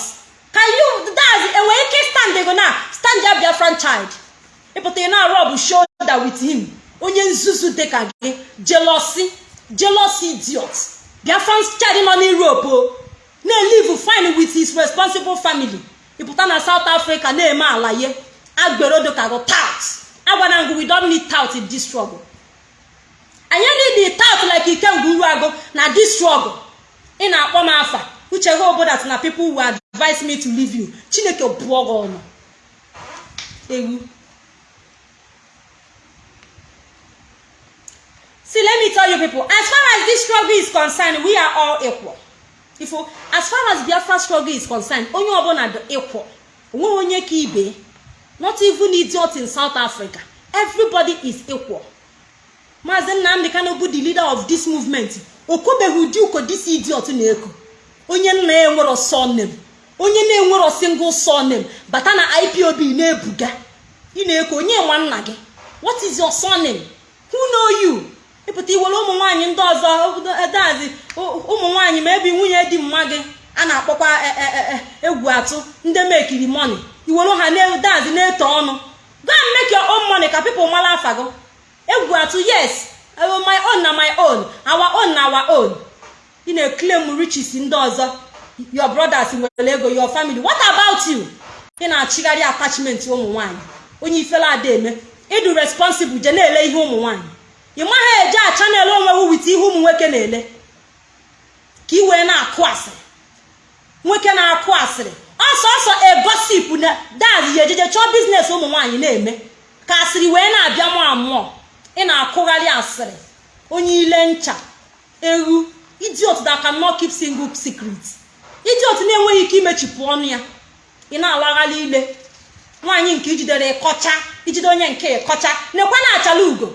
Daz enwere ike stand go na stand ya biafran child. Ịpụta ị na-arụ ọbụ shoulder with him. Onye nzuzu dịka gị jealousy jealousy idiot. Biafran child nọ n'europe na-elive fine with his responsible family. Ịpụta na south africa na-eme alaye agbero dịka gị tout. Agwana ngụ we don't need tout in this struggle. Anyị need tout like ikenga uru agụ na this struggle. Ị na-akpọ m afa. Uche gị obodo na people will advise me to leave you. Chineke bụọ gị ọnụ. Ewu. See let me tell you people as far as this struggle is concerned we are all equal. If as far as biafra struggle is concerned onye ọbụla dị equal o nweghị onye ka ibe not even idiot in south africa everybody is equal maazị nnamdị kano bụ the leader of this movement okobeghị ụdị uko this idiot na-eko onye nna ya enwero surname onye na-enwero single surname bata na ipob na-ebuga. Ị na-eko onye nwa nna gị? What is your surname? Who know you? Ịpụta iwere ụmụ nwaanyị ndị ọzọ dazi ụmụ nwaanyị ma ebi nwunye di mma gị a na-akpọkwa egwu atụ ndị mekiri money. Iwere ha dazi na-eto ọnụ. And make your own money ka people mara afa gị. Egwu atụ yes my own na my own our own na our own. Ị na-eklem riches ndị ọzọ. Your brothers nwere ego your family. What about you? Ị na-achịgharị attachment ụmụ nwaanyị. Onye ifela ada eme. Ịdụ responsible je na-ele ihe ụmụ nwaanyị. Ị maghị eje a chanel onwewu wit ihe ụmụ nwoke na-ele? Ka ị wee na-akụ asịrị. Nwoke na-akụ asịrị. Ọsọ ọsọ egosip na daz ya ejeje chọọ biznes ụmụ nwaanyị na-eme. Ka asịrị wee na-abịa mụọ amụọ. Ị na-akụgharị asịrị. Onye ile ncha ewu idiot that cannot keep single secret idiot na-enweghị ike imechipụ ọnụ ya. Ị na-alagharị ile. Nwaanyị nke ijidere ịkọcha ijide onye nke ịkọcha nekwa na achala ugo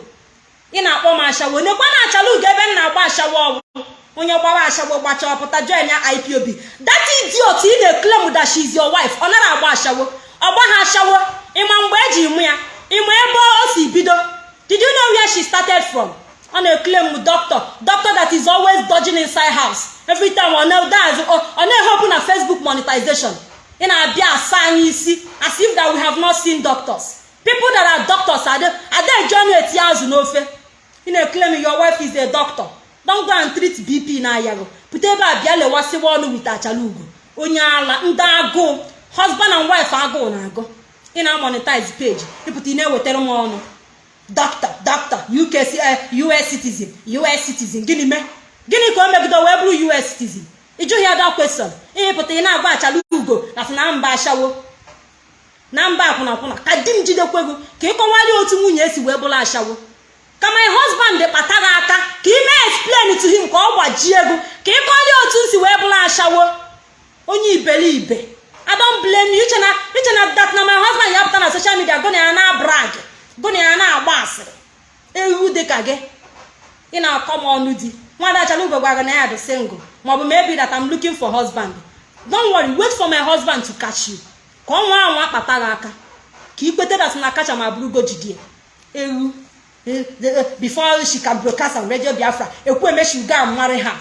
ị na-akpọ m ashawo. Nekwa na achala ugo ebe m na-agba ashawo ọgwụ onye gbawa ashawo gbacha ọpụta join ya ipob that idiot ị na-eklem that she is wife. Ọ nara agba ashawo. Ọgba ha ashawo. Ịma mgbe eji mụ ya? Ịma ebe o si bido? Did you know where started from? Ọ na-eklem doctor. Doctor that is always dodging inside house. Every time ọ na-ehopu na facebook monetization. Ị na-abịa asa anyị isi as if that we have not seen doctors. People that are doctors ada eji ọnụ eti azụ n'ofe? Ị na-eklem your wife is a doctor. Don go and treat bp na ayago pụta ebe a bịa lewasịwa ọnụ wit achala ugo onye ala ndị agụụ husband and wife agụụ na-agụ ị na-amonetize page. Ịpụta ị na-ewetara m ọnụ. Doctor doctor us citizen us citizen. Gịnị mee? Gịnị ka o megide wee bụrụ us citizen? Ịjụghị ada kwesọn ịpụta ị na-agba achala ugo na na mba ashawo. Na mba akwụnakwụna ka di m jidekwego ka ịkọwali otu nwunye esi wee bụrụ ashawo. Ka my husband gị aka ka ị mee explain to him ka ọ gbajie ego ka ịkọli otu m si wee bụrụ ashawo. Onye iberibe i don't blame you. Iche na iche na that na my husband ya pụta na social media gụna ya na brag gụna ya na-agba asịrị. Ewu dị ka gị. Ị na-akọ m ọnụ di. Nwada achala ugo na ya dị single maọbụ maybe that I'm looking for husband. Don't worry wait for my husband to catch you. Ka ọ nwa kpata gị aka. Ka ị kweta dat na kacha ma bụrụgo jidie. Ewu. Before she can broadcast on radio biafra. Ekwu emeshuga amarị ha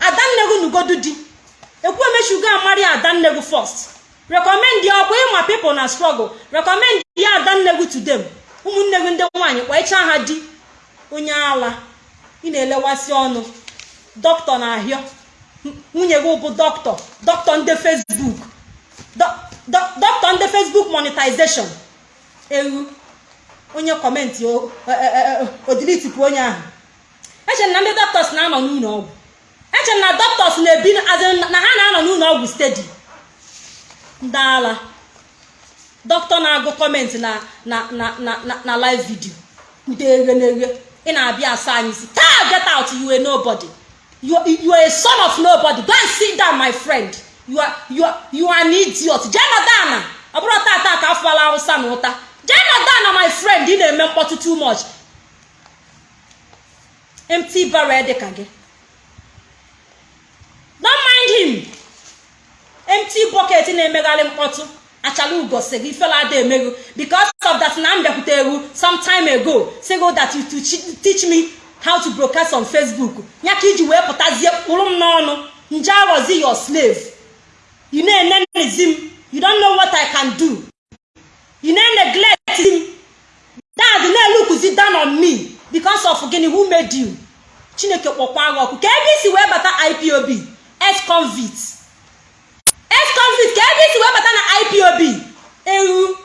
adannegu nugodu di. Ekwu emeshuga amarị adannegu first. Recommend ya ọkwa ịma people na struggle. Recommend ya adannegu to them. Ụmụnne gị ndị nwaanyị kpọichaa ha di. Onye ala ị na-elewasị ọnụ. Dọkịta na-ahịọ nwunye gị bụ dọkịta dọkịta ndị facebook. Dọkịta ndị facebook monetization. Ewu. Onye kọmentị odilitipụ onye ahụ. Eche na ndị dọkịtas na-anọ n'ụlọ ọgwụ. Eche na dọkịtas na-ebi na ha na-anọ n'ụlọ ọgwụ stedi ndị ala dọkịta na-agụ kọmentị na na live video. Ndị eghe ị na-abịa asa anyị isi taa get out you are nobody. You are, a son of nobody. Go and sit down my friend. You are, you are, an idiot. Jee ọ bụrụ tata ka afọla awụsa na ụta jee nọdụ ana my friend ị na-eme mkpọtụ too much. Empty barrel dị ka gị don't mind him. Empty bucket na-emegharị mkpọtụ achala ugosi gị ifela ada emeghu because of that na m bịakwute egwu some ago sigo that you to teach me how to broadcast on facebook. Ya ka iji wee pụtazie kpụrụ m n'ọnụ nje aghọzi your slave? You na-enenezi m you don't know what i can do. You na-neglect m dad na-elukuzi down on me. Because of gịnị who made you? Chineke kpọkwa gị ọkụ. Ka ebe isi wee bata ipob ex convict. Ex convict ka ebe isi wee bata na ipob ewu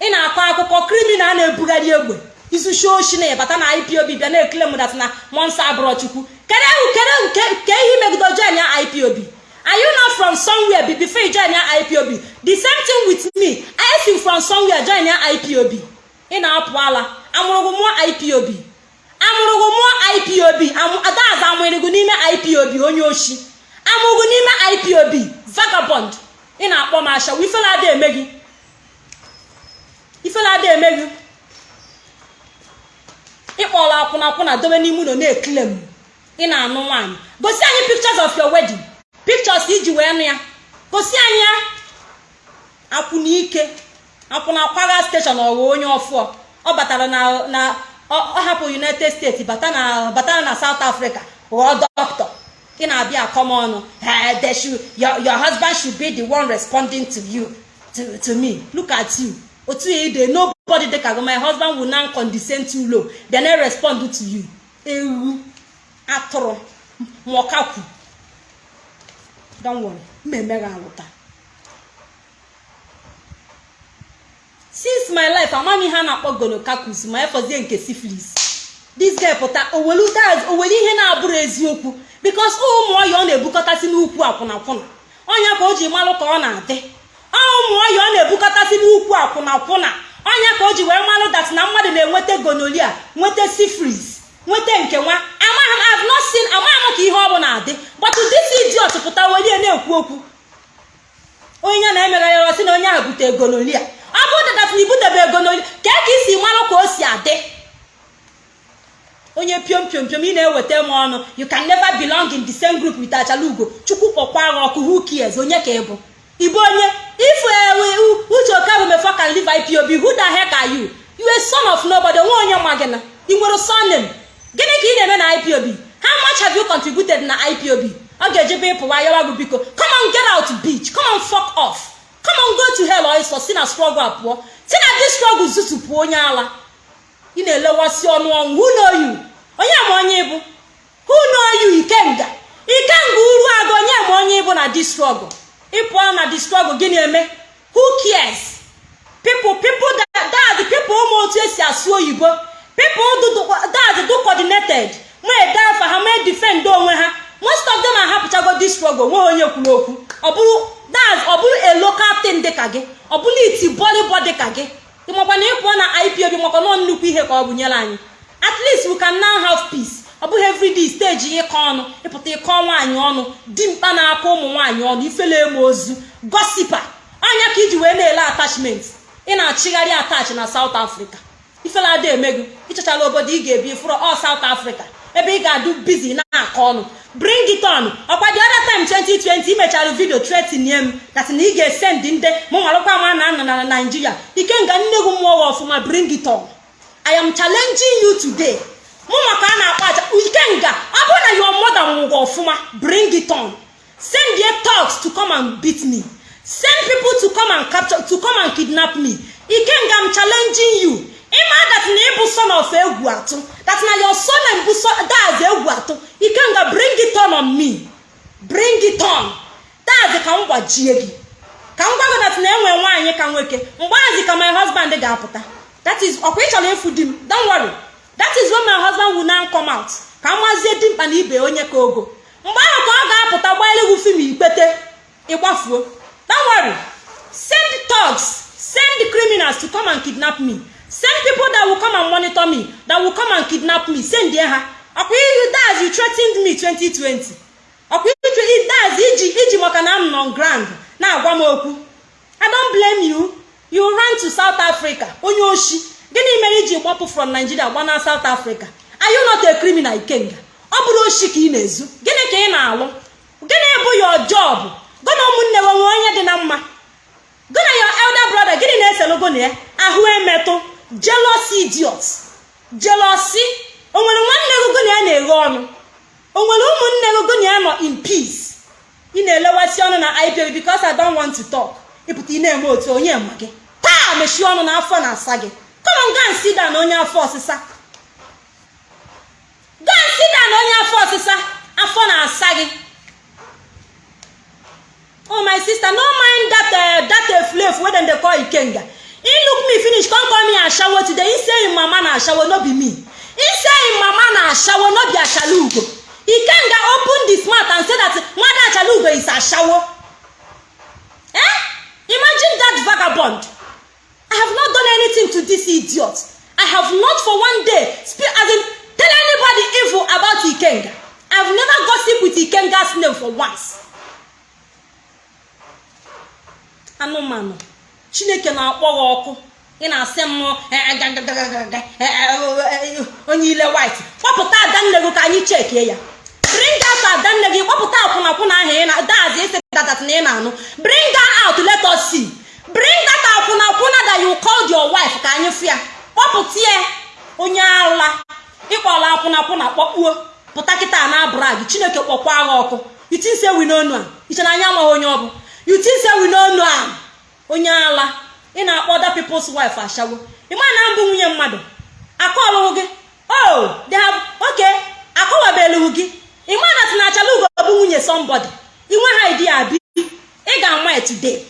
ị na-akọ akụkọ kriminal na-ebugharị egbe. Izuchi oshi na ịbata na ipob bịa na-ekele m na monsa abụrọ chukwu kedu ewu ihe megido join ya ipob are you not from somewhere before you join ya ipob the same thing with me. I see from somewhere join ya ipob ị na-apụ ala. Amụrụgụ mụọ ipob amụrụgụ mụọ ipob adaza amụrịgụ n'ime ipob onye oshi. Amụrụgụ n'ime ipob vagabond. Ị na-akpọ m asha ifela ada eme gị? Ifela ada eme gị? Ịkpọrọ dobe n'ime ụlọ na-ekele m. Ị na-anụ nwaanyị. Gosi anyị pictures of your wedding. Pictures iji wee nụ ya. Gosi anyị ya. Akwụna akwụna akwaga steshọn ọghọ onye ọfụọ. Ọ batara na ọ hapụ united states batara na south africa ghọọ dọkịta. Ị na-abịa akọm ọnụ your, husband should be the one responding to you to, to me. Look at you. Otu ya ide nobody dị ka my husband will now condescend too low then I respond to you. Ewu atụrụ nwọkakwu. Don't worry. Mmemme gị since my life amaghị ihe a na-akpọ gonokakus ma efọzie nke syphilis. This guy pụta owelu owelu ihe na-abụrụ eziokwu. Because ụmụ ọya ọ na-ebukọtasị n'ukwu akwụnakwụna. Ọnya ka o ji malụ ka ọ na-adị. Ụmụ ọ na-ebukọtasị n'ukwu akwụnakwụna. Ọnya ka o ji wee malụ dat na mmadụ na-enweta gonolia nweta sifris nweta nke nwa. Amaghị m ka ihe ọ bụla adị but this idiot pụta welie na-ekwu okwu. Onye na-emegharịrị ọ sị na onye ahụ bute gonolia ọ bụrụ dat na ibutebe gonolia ka ka isi malụ ka o si adị. Onye piom piom piom ị na-eweta m ọnụ you can never belong in the same group with achalugo chukwu kpọkwa agha ọkụ who cares? Onye ka ị bụ? Ịbụ onye? If uche okabụ mefọ can live ipob who the heck are you? You a son of nobody nwe onye ma gị ị nwere surname gịnị ka ị na-eme na ipob how much have you contributed na ipob ọ ga-ejebe ịpụwa yawa gị biko. Come on get out beach come on off. Come on go to hell iso si na struggle pụọ si na this struggle zutupụ onye ala. Ị na-elewasị ọnụ ọnwụ who know onye ma onye ịbụ who know ikenga ikenga uru aga onye ma onye ịbụ na this struggle. Ịpụọ na the struggle gị na-eme who cares? People people that people ụmụ otu esi asụ oyibo people that do coordinated nwee ede afa ha mee defend onwe ha most of them ahapụchago this struggle nwe onye kwuru okwu. Ọ bụrụ that ọ bụrụ a local thing dịka gị ọ bụrụ iti bọlịbọ dịka gị ịmakwa na ịpụọ na ipob makwa nọ nnukwu ihe ka ọ bụ nyere anyị. At least we can now have peace. Ọ bụghị everyday steji ịkọ ọnụ ịpụta ịkọ nwaanyị ọnụ dimkpa na-akọ ụmụ nwaanyị ọnụ ifele eme ozu gosipa anya ka iji wee na-ele attachment. Ị na-achịgharị attach na South Africa. Ifele ada emego ịchọchala obodo ị ga-ebi fụrụ ọ South Africa ebe ị ga-adụ bizi na-akọ ọnụ. Bring it on. Ọkwa the other time 2020 imechara vidio tretinye m. Dat na ị ga-esend ndị mụ nwarụkwa ma na anọ na Naijiria ike nga nne gị mmụọ ọfụma bring it on. I am challenging you today. Mụ maka a na-akpa aja ikenga ọ bụrụ na your mother nwụgo ọfụma bring it on. Send your thugs to come and beat me. Send people to come and capture to come and kidnap me. Ikenga m challenging you. Ịma that na ịbụ son of egwu atụ. That na your son bụ daz egwu atụ. Ikenga bring it on on me. Bring it on. Daz ka m gbajie gị. Ka m gwa gị that na enwe nwaanyị ka nwoke mgbazi ka my husband ga-apụta. That is ọkwa ị ịfụ di m? Don't worry. That is when my husband will now come out. Ka m mazie dimkpa na ibe onye ka ogo. Mgbe ahụ ka ọ ga-apụta gbaelegwu fim ikpete ịgbafuo don't worry. Send thugs send criminals to come and kidnap me. Send people that will come and monitor me that will come and kidnap me. Send ha. Ọkwa ihu daz you threatened me 2020 ọkwa ihu daz iji iji maka na m grand na-agwa m okwu. I don't blame you. You ran to south africa onye oshi. Gịnị mere iji gbapụ from nigeria gba na south africa? Are you not a criminal ikenga? Ọ bụrụ oshi ka ị na-ezu gịnị ka ị na-alụ? Gịnị bụ your job? Gụna ụmụnne gị nwee onye dị na mma. Gụna your elder brother gịnị na-eselu gụna ya? Ahụ emetụ jealousy idiot jealousy. O nwanne gị gụna ya na-eghe ọnụ? O nwere ụmụnne gị gụna ya nọ in peace? Ị na-elewasị ọnụ na ipob because i don't want to talk. Ịpụta ị na-eme otu onye ma gị. Taa mechie ọnụ na afọ na-asa gị. Down onye afọ ọsịsa. Down onye afọ ọsịsa. Afọ na-asa gị. Oh my sister no mind that uh, that uh, flav wey dem dey call ikenga. He look me finish come call me ashawo today. He say him mama na ashawo no be me. He say him mama na ashawo no be ashalugo. Ikenga open the mouth and say that nwada ashalugo is ashawo. Eh? Imagine that vagabond. I have not done anything to this idiot. I have not for one day speak as in tell anybody evil about Ikenga. I've never gossip with Ikenga's name for once. Anụmanụ. Chineke na-akpọ gị ọkụ. Ị na-asị m onye ile white. Kpọpụta adanne gị ka anyị chekie ya. Bring adanne gị kpọpụta akwụnakwụna ahụ ị na dazi isi dadat na ị na-anụ. Bring out let us see. Bring that akwụnakwụna that you called your wife ka anyị fịa. Kpọpụta ya onye ala. Ịkpọrọ akwụnakwụna kpọkpuo. Pụta kịta na brag chineke kpọkwa agha ọkụ. Yutinse wi n'onu a ichere anya amaghị onye ọ bụ. Yutinse wi n'onu a onye ala. Ị na-akpọ other people's wife ashawo. Ịma na mbụ nwunye mmadụ? Akọlụghị gị. Oh okay akọwabelụghị gị. Ịma na tinachala ugo nwunye somebody? Inwe ha idi abi? Ị ga-ama ya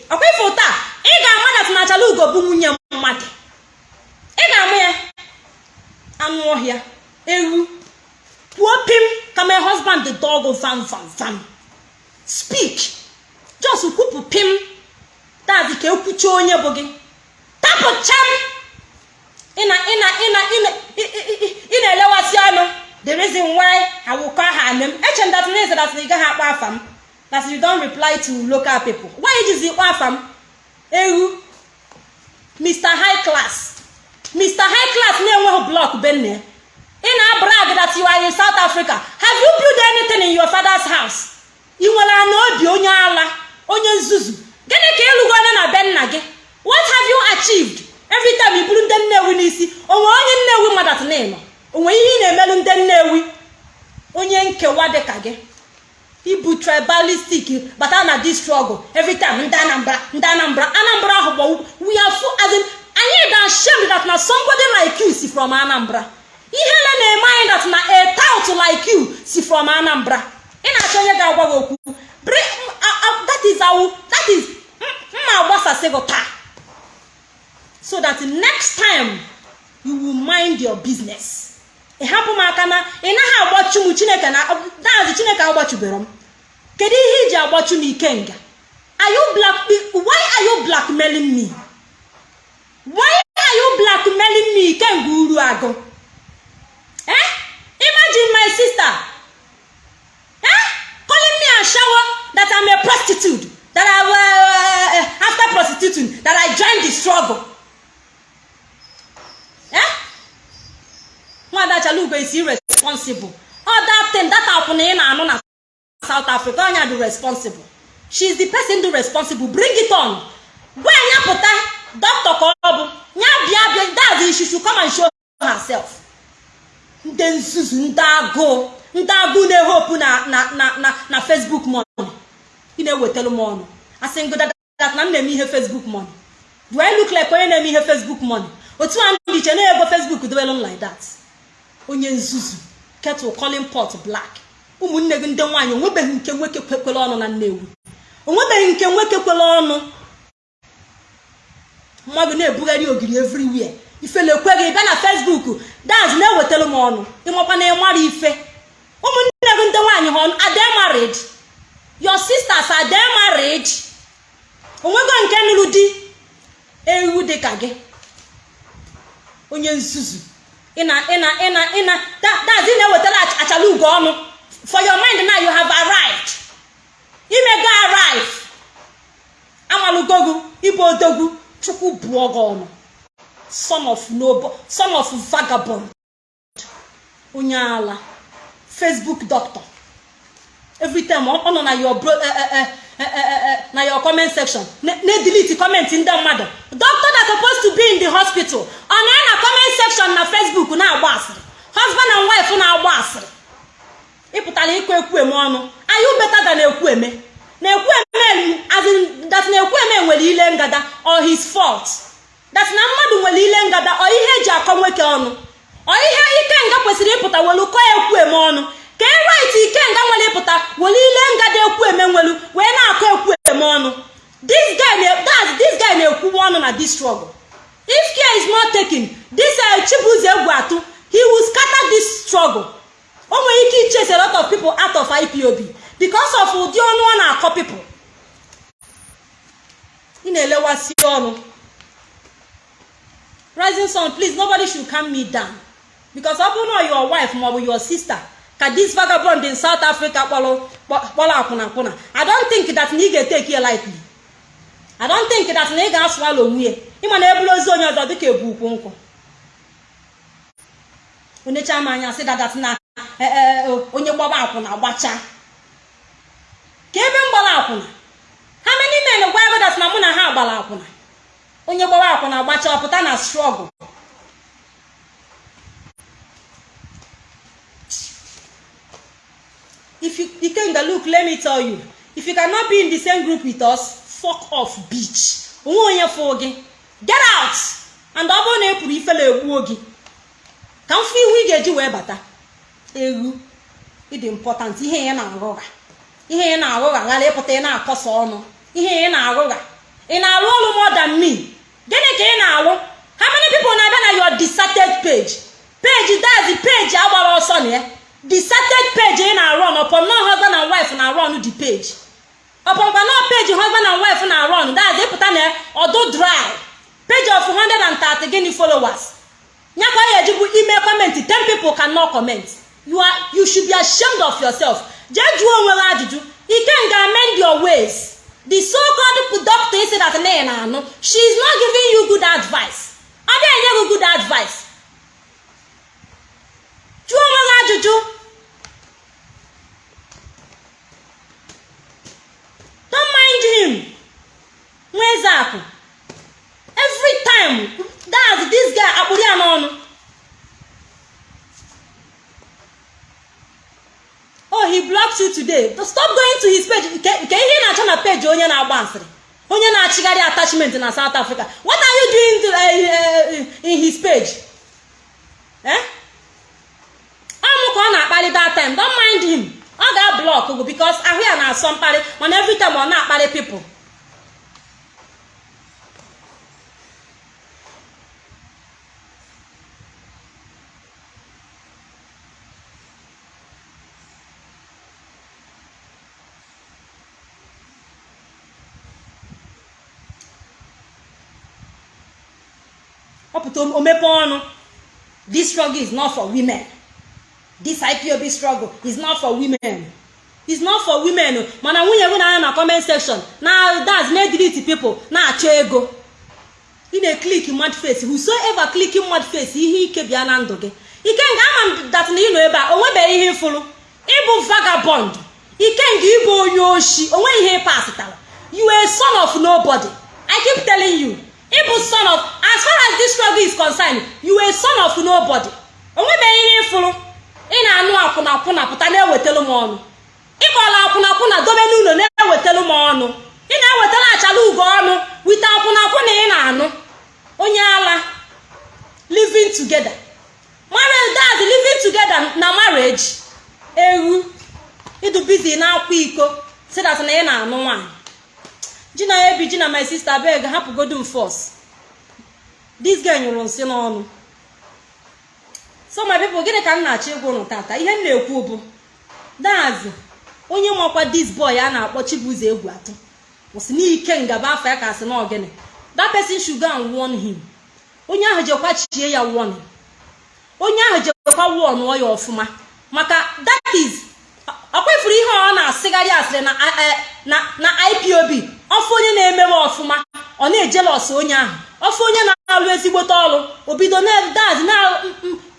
ọkwa ifo taa ị ga-ama na tinachala ugo nwunye mmadụ. Ị ga-ama ya. Anụ ọhịa ewu pụọ pim ka my husband the dog vam vam vam speak. Just kwupụ pim dazi ka ekwucha onye bụ gị tapụcha m ị na-elewasị ọnụ the reason why I will call her name. Eche that means that ị gaghị akpọ afa that you don't reply to local people. Why ijizi kpọ afa ewu mr high class. Mr high class na-enweghị blọk benne ị na-brag that you are in south africa. Have you built anything in your father's house? Ị nwere ana obi onye ala onye nzuzu. Gịnị ka ịlụgo onye na be nna gị? What have you achieved? Every time i buru ndị nnewi n'isi onwe onye nnewi madat na ịnọ onwe ihe ị na-emelụ ndị nnewi? Onye nkewa dị ka gị? Ibu tribalistic bata na this struggle ndị anambra anambra ahụ gbawu. We are full anyị da ashamed that na somebody like you si from anambra. Ihere na-eme anyị that na a tout like you si from anambra. Ị na-achọ onye ga-agwa gị okwu? That is our that is mma agbasasị gị taa so that next time you will mind your business. Ị hapụ m aka na ị naghị agbachu m chineke na daazị chineke agbachubere m. Kedu ihe iji agbachu m ikenga are you black why are you blackmailing me? Why are you blackmailing me ikenga uru agụ? Eh? Imagine my sister. Eh? Calling me a shower. That i'm a prostitute that i uh, after prostituting that i joined the struggle. Eh? Nwada chalugo is irresponsible. All that thing that akwụna ị na-anụ na south africa onya dị responsible. She is the person dị responsible. Bring it on. Ọ bụ ya bịa bịa that's she should come and show herself. Ndị nzuzu ndị agụụ ndị agụụ na-ehopu na na na na na facebook money. Ị na-ewetara m ọnụ. Asị ngodat na m na-eme ihe facebook money. Do I look like onye na-eme ihe facebook money? Otu a ndị iche na-ego facebook dobelu like that. Onye nzuzu kettle calling pot black. Ụmụnne gị ndị nwaanyị onwebeghị nke nwoke kwekwere ọnụ na nnewu onwebeghị nke nwoke kwere ọnụ. Mmadụ na-ebugharị ogiri everywhere. Ifele ekweghị bịa na facebook dance na-ewetara m ọnụ. Ịmakwa ịmara ife. Ụmụnne gị ndị nwaanyị ha ade married? Your sisters ade married onwego nke nụrụ di ewu dị ka gị. Onye nzuzu. Ịna ịna dazi na-ewetara achala ugo ọnụ. For your mind now you have arrived. Imego arrive. Amalụgogu ịbụ odogwu chukwu bụọ gị ọnụ. Son of vagabond. Onye ala. Facebook doctor. Every ọ nọ na your bro na your comment section. Na-edelete comment ndị mmadụ. Doctor that supposed to be in the hospital. Ọ na na comment section na facebook na-agba asịrị. Husband and wife na-agba asịrị. Ịpụtara ịkụ ekwueme ọnụ. You better than ekwueme na ekwueme that na ekwueme nwere ile ngada or his fault? That na mmadụ nwere ile ngada ọ ihe eji akọ nwoke ọnụ? Ọ ihe ikenga kwesịrị ịpụta welu kọọ ekwueme ọnụ. Ka e right ikenga nwere ịpụta were ile ngada ekwueme nwelu wee na-akọ ekwueme ọnụ. This guy na-ekwuwe ọnụ na this struggle. If care is not taken this chibuzo egwu atụ he will scatter this struggle. O nwere ike ichase a lot of people out of ipob because of ụdị ọnụ ọ na-akọ people. Ị na-elewasị ọnụ. Rising sun please nobody should calm me down. Because ọ bụrụ na your wife maọbụ your sister ka this vagabond in south africa kpọrọ akwụna akwụna. I don't think that na ị ga-eteki ya lightly. I don't think that na ị ga-asụ ala onwe ya ịma na eburu ozi onye ọzọ dịka ebu ukwu nkwụ. Onyecha m anya sị dadat na onye gbaba akwụna gbacha. Ka ebe m gbara akwụna. Ha many men gwa ego dat na mụ na ha gbara akwụna? Onye gbara akwụna gbacha ọpụta na struggle. If you ikenga look let me tell you. If you cannot be in the same group with us fuck off bitch. Onwe onye fụ gị get out! And ọ bụrụ na ị pụrụ ifele egbuo gị ka m fụ ihu ị ga-eji wee bata. Egwu ịdị important. Ihe ya na-arụgha. Ihe ya na-arụgha. Ghara ịpụta ị na-akọsa ọnụ. Ihe ya na-arụgha. Ị na-arụ ọrụ more me? Gịnị ka ị na-arụ how many people na-abịa na your deserted page? Page dazi page agbara ọsọ na ya. Deserted page ị na-arụ ọnụ upon no husband and wife na-arụ ọnụ the page. Upon kwa page husband and wife na-arụ ọnụ dazi ịpụta na ọdụ dry. Page of 130 gịnị followers? Nyakwa ya ejibu ime comment 10 people cannot comment. You are should be ashamed of yourself. Jee jụọ onwe gị ajụjụ ikenga amend your ways? The so called doctor isi that na na anụ she is not giving you good advice. Ọ bịa enye gị good advice. Jụọ onwe gị ajụjụ. Don't mind him. Nweezeakụ every time that's this guy akpụrụ ya n'ọnụ. Oh he blocked you today. Stop going to his page. Nke ihe ị na-achọ na page onye na-agba asịrị. Onye na-achịgharị attachment na south africa. What are you doing to, uh, uh, in his page? Eh? Ka ọ na-akparị that time don't mind him. Ọ ga-ablọk gụ because ahụ ya na-asọ mkparị mana every ọ na-akparị people. Ọpụta omepe ọnụ. This struggle is not for women. This ipob struggle is not for women. Is not for women mana nwunye gị na na comment section na das na delete people na-achọ ego. Ị na-eklik mad face. Whosoever klik mad face ihe ike bịa na ndụ gị. Ike nga ama m dat na ị nọ ebe a onwebeghị ihe ịfụrụ ịbụ vagabond. Ike nga ịbụ onye oshi onwe ihe pasitara you a son of nobody. I keep telling you ịbụ son of as far as this struggle is concerned you a son of nobody. Onwebeghị ihe ịfụrụ ị na-anụ akwụna akwụna pụta na-ewetelu m ọnụ. Ịkpọla akwụna akwụna dobe n'ụlọ na-ewetelu m ọnụ. Ị na-ewetara achala ugo ọnụ wite akwụna akwụna ị na-anụ. Onye ala living together. Marriage that's living together na marriage. Ewu ịdụ bizi na-akwa iko si na ị na-anụ nwaanyị. Ji na ebi ji na my sister beg hapụgodu m force. This girl nyụrụ nsị n'ọnụ. So my people gịnị ka m na-achọ ịgwa ụnụ tata? Ihe m na-ekwu bụ dazi onye makwa this boy a na-akpọ Chibuzo egwu atọ kwụsị n'ike ngaba afọ ya ka asị na ogene that person should warn him. Onye ahụ jekwa chie ya warning. Onye ahụ jekwa warn ya ọfụma. Maka that is ọkwefuru ihe ọ na-asịgharị asịrị na na ipob ọfụ onye na-emewe ọfụma ọ na-ejelos onye ahụ. Ọfụ onye na-alụ ezigbote ọrụ obido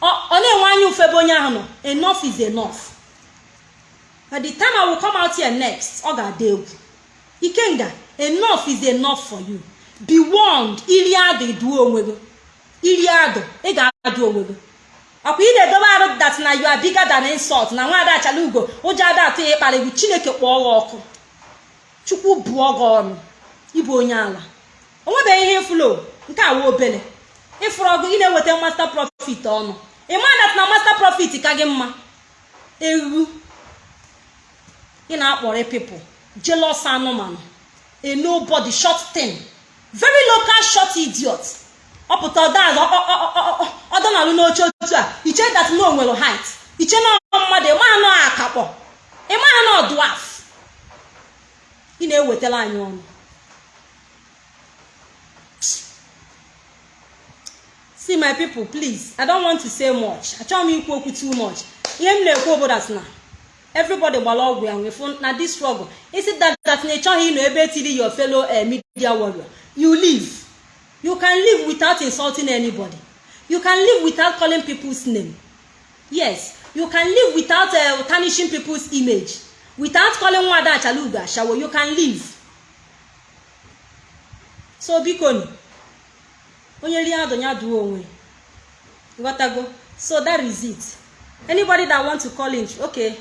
ọ na-enwe anya ufebe onye ahụ nọ. Enough is enough. By the time I will come out here next ọ ga-ada egwu. Ikenga enough is enough for you. Be warned iri adụ iduo onwe gị. Iri adụ ị ga-adụ onwe gị. Ọkwa ị na-edobe arụ dat na you are bigger than insult. Na nwaada achala ugo ụjọ ada atụ ya ịkparị gị chineke kpọọ gị ọkụ. Chukwu bụọ gị ọnụ. Ịbụ onye ala. Onwebeghị ihe ịfụlo. Nke awa obele. Ịfụrụ ọgụ ị na-eweta master profit ọnụ. Ịma dat na master profit ka gị mma? Ewu. Ị na-akpọrọ people jealous anụmanụ a nobody short thing very local short idiot. Ọpụta ọdaz ọdọnalụ n'oche otu a. Iche dat na o nwere height. Iche na mmadụ ịma anọ akakpọ. Ịma anọ dwaf ị na-ewetara anyị ọnụ. See my people please i don't want to say much. Achọghị m ikwu okwu too much. Ihe m na-ekwu obodo na everybody gbara ọgwụ ya nwefu na this struggle. Isi that that na ịchọghị ịnọ ebe etiri your fellow media warrior? You live you can live without insulting anybody. You can live without calling people's name. Yes. You can live without uh, tarnishing people's image. Without calling nwada achaluga ashawo you can live so biko onye rie adụ ya duo onwe. Ghọtago so that is it. Anybody that want to call in okay.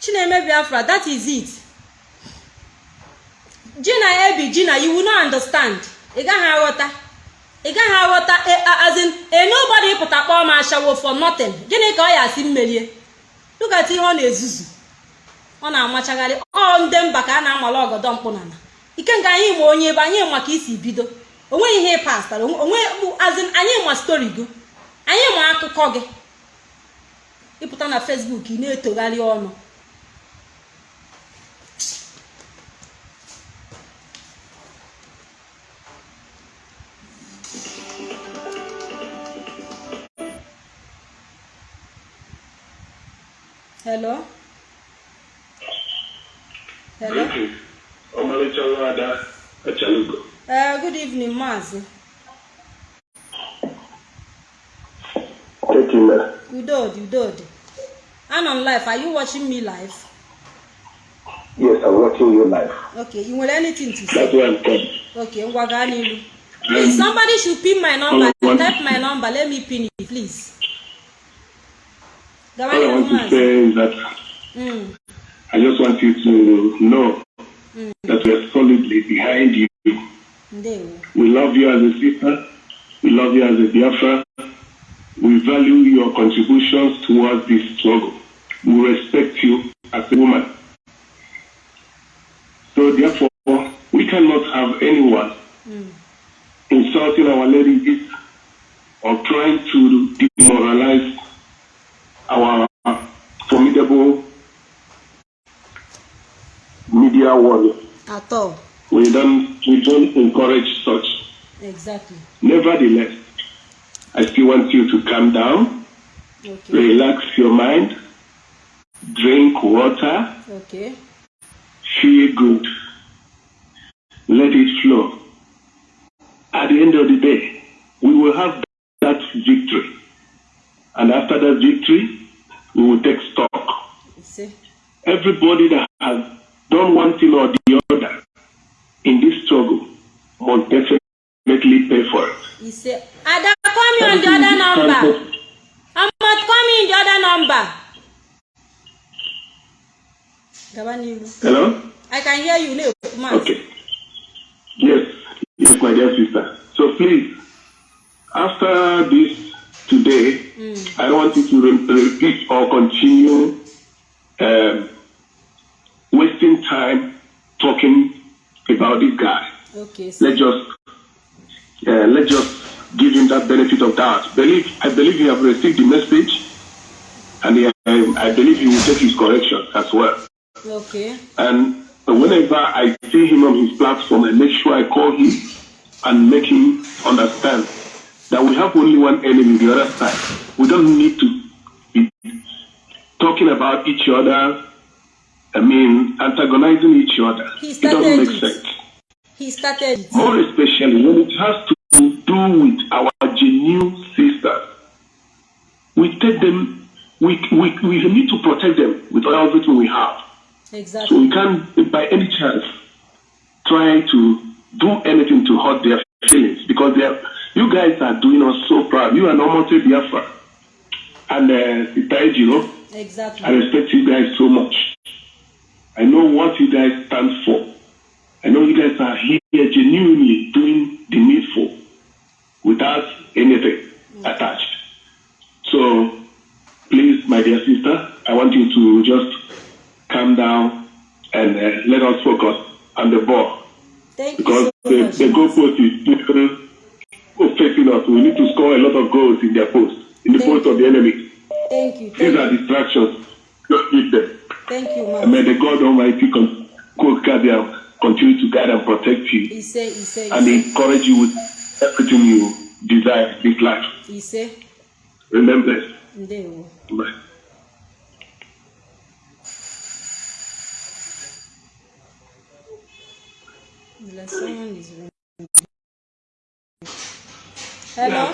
Chineme that is it. Ji na ebi ji na you will not understand. Ị gaghị aghọta. Ị gaghị aghọta as in a nobody pụta kpọọ m ashawo for nothing. Gịnị ka ọ ya asị mmerie lugata ihe ọ na-ezuzu. Ọ na-amachagharị. Ọ ndị mba ka a na-amala ọgọdọ mkpụnana ike nga anyị ma onye ebe anyị maka isi bido. Onweghị ihe pastara onwe bụ azin anyị ma stori gị. Anyị ma akụkọ gị. Ịpụta na fesbuk ị na-etogharị ọnụ. Hello? Hello? Ọmalịcha nwa ada achalugo uh, good evening maazị tekina udodi udodi. Anọ m live are you watching me live? Yes i'm watching you live okay you nwere anything to that's say? why i'm coming. Okay ngwa gaa n'ilu please somebody should pin my number. type my number. Let me pin it please all i want to say is that Mm, i just want you to know that we're solidly behind you. We love you as a sister. We love you as a biafra. We value your contributions towards this struggle. We respect you as a woman. So therefore we cannot have anyone insulting our ladies or trying to demoralize our formidable media warrior. at all We don't we don't encourage such. exactly Nevertheless, I still want you to calm down, okay relax your mind, drink water, okay feel good, let it flow. At the end of the day, we will have that victory. And after that victory, we will take stock. Everybody that has done one thing or the other in this struggle must definitely pay for it. he say ada call me on the other number Ahmad call me in the other number Hello? i can hear you maazị Okay. Yes, yes, my dear sister. So please, after this today, I don't want you to re- repeat or continue um, wasting time talking about this guy. okay so Let's just uh, let's just give him that benefit of doubt. Believe I believe you have received the message, and he, um, I believe he will take his correction as well. okay And whenever I see him on his platform, I make sure I call him and make him understand that we have only one enemy, the other side. We don't need to be talking about each other. I mean, antagonizing each other. He It doesn't make it. sense. he started it More especially when it has to do with our genuine sisters. We take them, we, we, we need to protect them with everything we have. Exactly. So we can't, by any chance, try to do anything to hurt their feelings because they are, you guys are doing us so proud. You are Nomote Biafra and uh, Sitai Jiro. I exactly respect you guys so much. I know what you guys stand for. I know you guys are here genuinely doing the needful without anything attached. So, please, my dear sister, I want you to just calm down and uh, let us focus on the ball thank you because so the, much the goalpost is still facing us. We need to score a lot of goals in their post, in the Thank post of the enemy. thank you These are you distractions. Just leave them. thank you And may the God Almighty con- you, continue to guide and protect you he say he say and say encourage you with everything you desire in this life. he say Remember ndewo Bye. someone is. Hello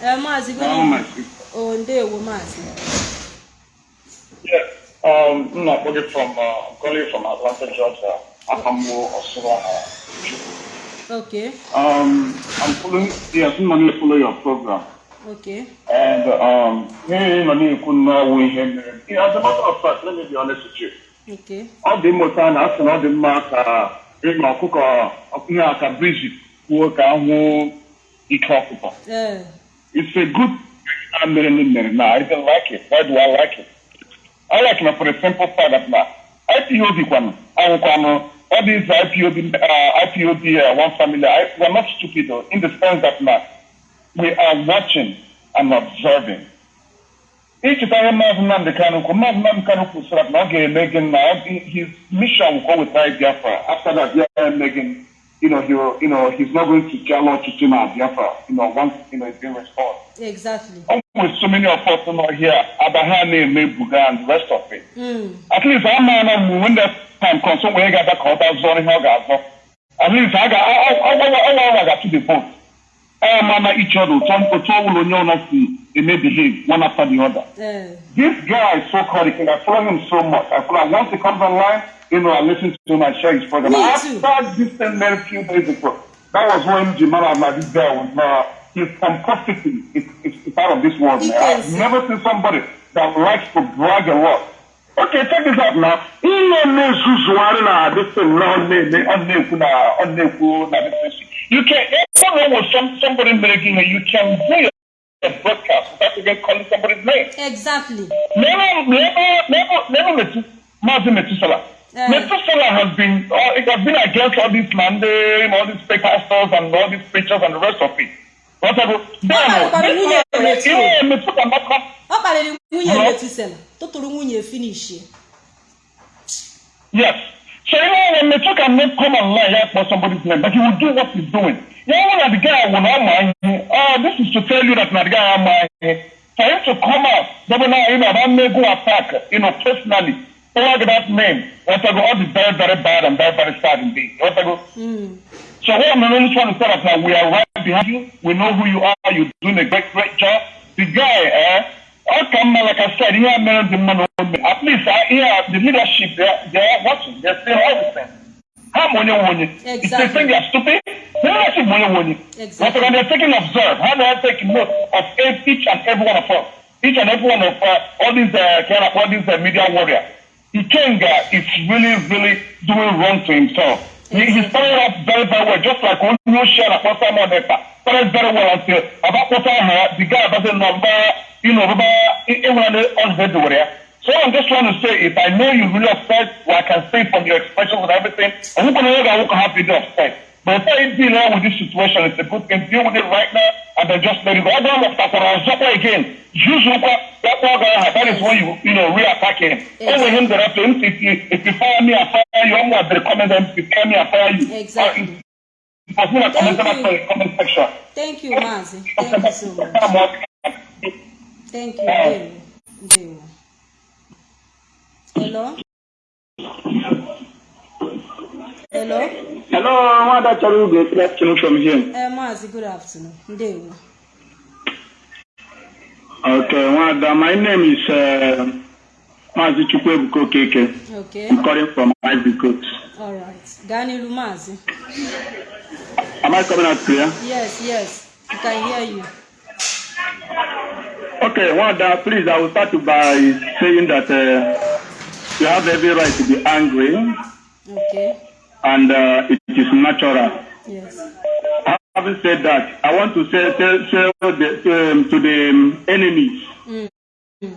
eh maazị good evening oh ndewo maazị Yeah, um, I'm not calling from, uh, I'm calling from Atlanta, Georgia. Akamu Osura. okay Um, I'm following, yes, I'm going to follow your program. okay And, um, hey, no need to know we have, yeah, as a matter of fact, let me be honest with you. okay Ọ dị mmụta na asị na ọ dị mma ka ịma ọkụkọ ihe aka Bridget kwuo ka ahụ ike ọkụkọ. It's a good I mere mere na I don't like it. Why do I like it? I like it for the simple fact that na IPOB kwanu ahụkwanụ all these IPOB, uh, IPOB uh, one family, I, we're not stupid though, in the sense that now we are watching and observing. Icheta ihe Maazị Nnamdi Kanu kwuru, Maazị Nnamdi Kanu kwusara na ọ ga-eme gị na ọ- his mission will go with Biafra. After that, yeah, Megan, you know, he will, you know, he's not going to tell or to na Biafra, you know, once, you know, it's been restored. exactly With so many of us you know, here, Abraham, Buga, and the rest of it. Mm. at least I'm man when that time comes, so we got that call that zone here, guys. At least I got, I, I, I, I got to the vote. I man each other, some people will know not to they may behave one after the other. This guy is so called, I follow him so much. I feel like once he comes online, you know, I listen to him and share his program. Me I too. started this thing very few days ago. That was when Jimara, like this guy was, uh, his pomposity is, is, is out of this world, man. I've never seen somebody that likes to brag a lot. Okay, check this out now. Ihe na-ezuzugharị na this thing na ọ na-eme ọ na-ekwu na ọ na-ekwu na this thing. You can, was some, somebody making it, you can do a broadcast without even calling somebody's name. exactly Never, never, never, never Metu, Mazi Metusala. Yeah. Metusala has been, uh, it has been against all these mandate, all these pastors and all these preachers and the rest of it. What I go, but this nwunye man, Metu. you know, Metu cannot come. ọ kparịrị nwunye Huh? metusela tụtụrụ nwunye finishi Yes. So you know when Metu cannot come online yeah, for somebody's name, but he will do what he's doing. You know when the guy will not mind, oh, this is to tell you that the guy will mind. For him to come out, they will not, you know, that may go attack, you know, personally, plug that name. What I go, all is very, very bad and very, very sad indeed. What I go, Mm. so what I'm really trying to say is that we are right behind you. We know who you are. You're doing a great, great job. The guy, eh? How come, like I said, here, man, the man, at least uh, here, the leadership, they're, they're watching. They're saying everything. How money, money? If they Exactly. think they're stupid, they're not saying money, money. Exactly. But they're taking observe. How do I take note of each each and every one of us? Each and every one of uh, all these uh, kind of all these uh, media warriors. Ikenga is really, really doing wrong to himself. He, he started off very, very well, just like when you share a person on that. Started very well until about what I heard, the guy doesn't know, about, you know, everyone on head over there. So I'm just trying to say, if I know you're really upset, well, I can see from your expressions and everything, I'm not going to look have to be upset. But if I deal with this situation, it's a good thing. Deal with it right now and then just let it go. I don't know I was up again. Use what that one guy that is when you you know re-attack him. Yes. Only him that have to if you if you fire me, I fire you. I'm going to recommend them. If you fire me, I fire you. Exactly. Uh, comment Thank you. the comment thank you maazi thank you so much thank you. Ndewo ndewo hello? Hello? Hello, Nwada Charugo, good afternoon from here. eh maazi good afternoon. Ndewo. Okay, Nwada, my name is uh, Mazi Chukwebuko Keke. okay. I'm calling from Ivory Coast. all right. Gaa n'ilu maazi Am I coming out clear? yes yes. We can hear you Okay, Nwada, please, I will start by saying that uh, you have every right to be angry okay and uh, it is natural. yes Having said that, I want to say, say, say the, to, um, to the um, enemies Mm.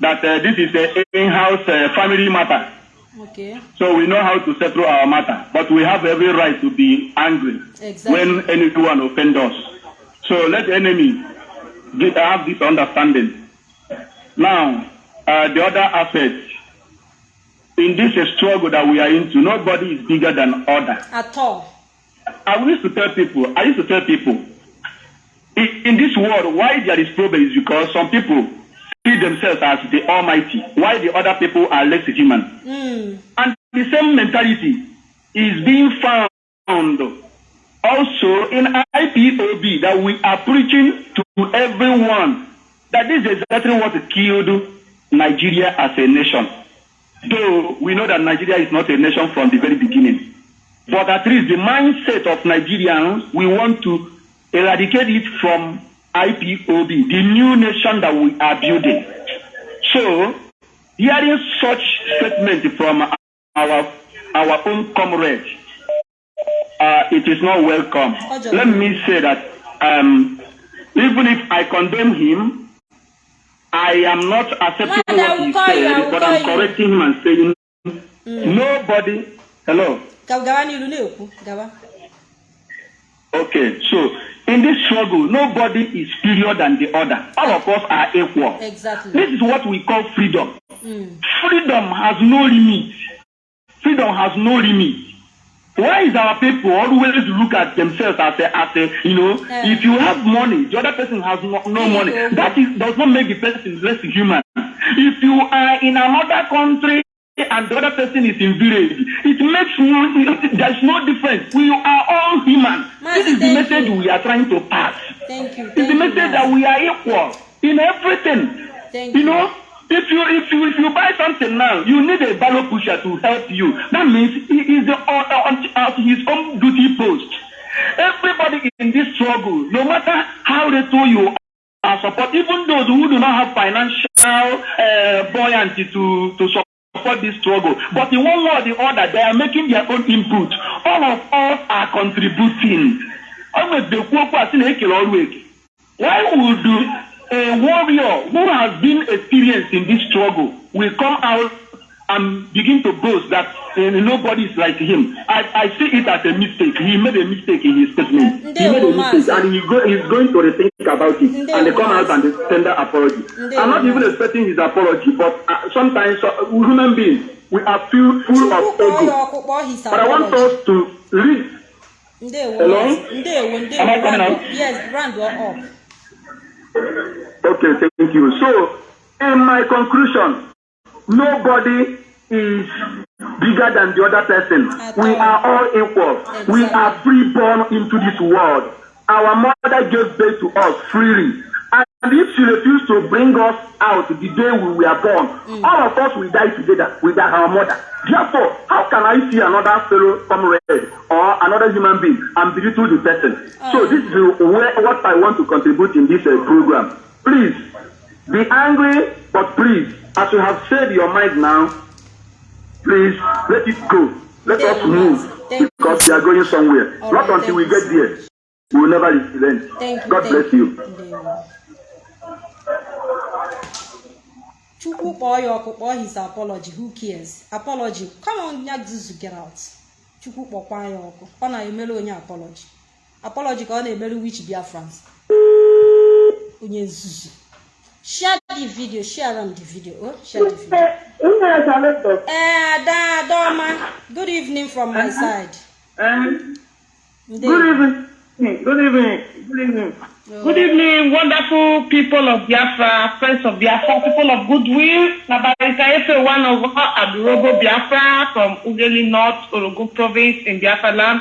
that uh, this is an in-house uh, family matter. okay So we know how to settle our matter, but we have every right to be angry exactly when anyone offends us. So let enemy have this understanding. Now, uh, the other aspect, in this struggle that we are into, nobody is bigger than other. at all I used to tell people, I used to tell people, in, in this world, why there is problem is because some people see themselves as the almighty, while the other people are less human. mm. And the same mentality is being found also in IPOB that we are preaching to everyone that this is exactly what killed Nigeria as a nation. Though we know that Nigeria is not a nation from the very beginning. But at least the mindset of Nigerians, we want to eradicate it from IPOB, the new nation that we are building. So, hearing such statement from our our own comrade, uh, it is not welcome. Let me say that um, even if I condemn him, I am not accepting what he call you, said, but I'm you. correcting him and saying nobody Hello. ka gawa n'ilu na-ekwu gawa Okay, so in this struggle, nobody is superior than the other. All of us are equal. exactly This is what we call freedom. Mm. Freedom has no limit. Freedom has no limit. Why is our people always look at themselves as a, as a you know, Yeah. if you have money, the other person has no, no money. That is does not make the person less human. If you are in another country and the other person is in village, it makes no, there's no difference. We are all human. Mazi, this is the message you. we are trying to pass. thank you It's thank the you message that Mazi. we are equal in everything. Thank you you. If you if you if you buy something now, you need a barrel pusher to help you. That means he is the on, on, at his own duty post. Everybody in this struggle, no matter how little you are support, even those who do not have financial uh, buoyancy to to support this struggle, but in one way or the other, they are making their own input. All of us are contributing. Why would a warrior who has been experienced in this struggle will come out and begin to boast that uh, nobody is like him? I, I see it as a mistake. He made a mistake in his statement. He made a mistake and he go, he's going to rethink about it and they come out and they tender apology. I'm not even expecting his apology, but uh, sometimes uh, human beings we are full, full of ego. But I want us to read Hello? Am I coming out? yes round up Okay, thank you. So, in my conclusion, nobody is bigger than the other person. We are all equal. We are free born into this world. Our mother gave birth to us freely. And if she refused to bring us out the day we were born, all of us will die together with our mother. Therefore, how can I see another fellow comrade or another human being and belittle the person? So Oh. this is where, what I want to contribute in this uh, program. Please, be angry, but please, as you have said your mind now, please let it go. Let us Thank you, move Thank you. because we are going somewhere. All Not right, until thank we you, get there. We will never relent. You. God thank bless you. Ndewo. Chukwu kpọọ ya ọkụ kpọọ his apology who cares apology come on ya zuzu get out Chukwu kpọkwa ya ọkụ ọ na-emere onye apology apology ka ọ na-emere wich biafrans onye nzuzu share the video share am the video oh share the video ee ada adaọma good evening from my side Um, good evening. Good evening. Good evening. Oh. Good evening, wonderful people of Biafra, friends of Biafra, people of goodwill. Nabarika Efe, one of our Adurogo Biafra from Ugeli North, Orogo province in Biafra land.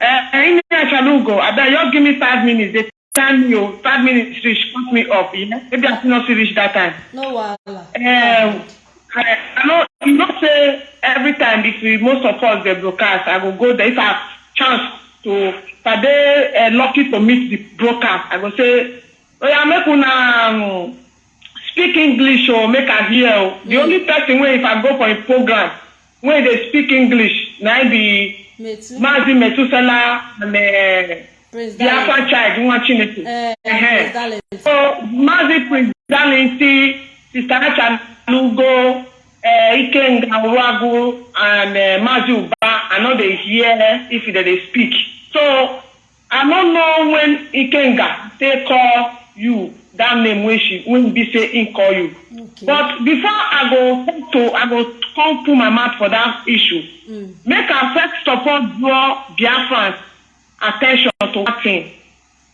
Uh, in Chalugo, Ada, you give me five minutes. They time you five minutes reach, cut me off. Yeah? Maybe I still not reach that time. no wahala Um, I, I know you know say every time if we most of us dey broadcast I go go there if I have chance to dey uh, lucky to meet the broadcast I go say oya make una um, speak English o make I hear o the only person wey if I go for a program wey dey speak English na be metu Mazi Metusela and uh, praise Biafra child nwa Chineke. Eh, Dallas. So, Mazi Prince Dalinti, Sister Achalugo, uh, Ikenga Uragu, and uh, Mazi Uba, I know they hear if they, they speak. So, I don't know when Ikenga they call you that name when she when be say he call you. Okay. But before I go to I go come put my mouth for that issue. Mm. Make I first all draw Biafrans attention to one thing.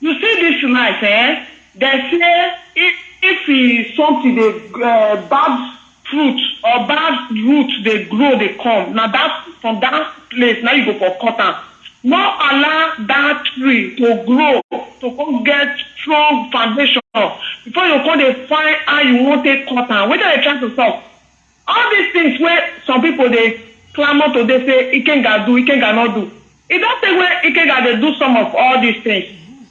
You see this life, eh? They say if if e something dey uh, bad fruit or bad root dey grow dey come na that from that place na you go for cut am. No allow that tree to grow to come get strong foundation before you come dey find how you wan take cut am. Wetin I dey try to talk? all these things wey some people dey clamour to dey say ikenga do ikenga no do e don say wey ikenga dey do some of all these things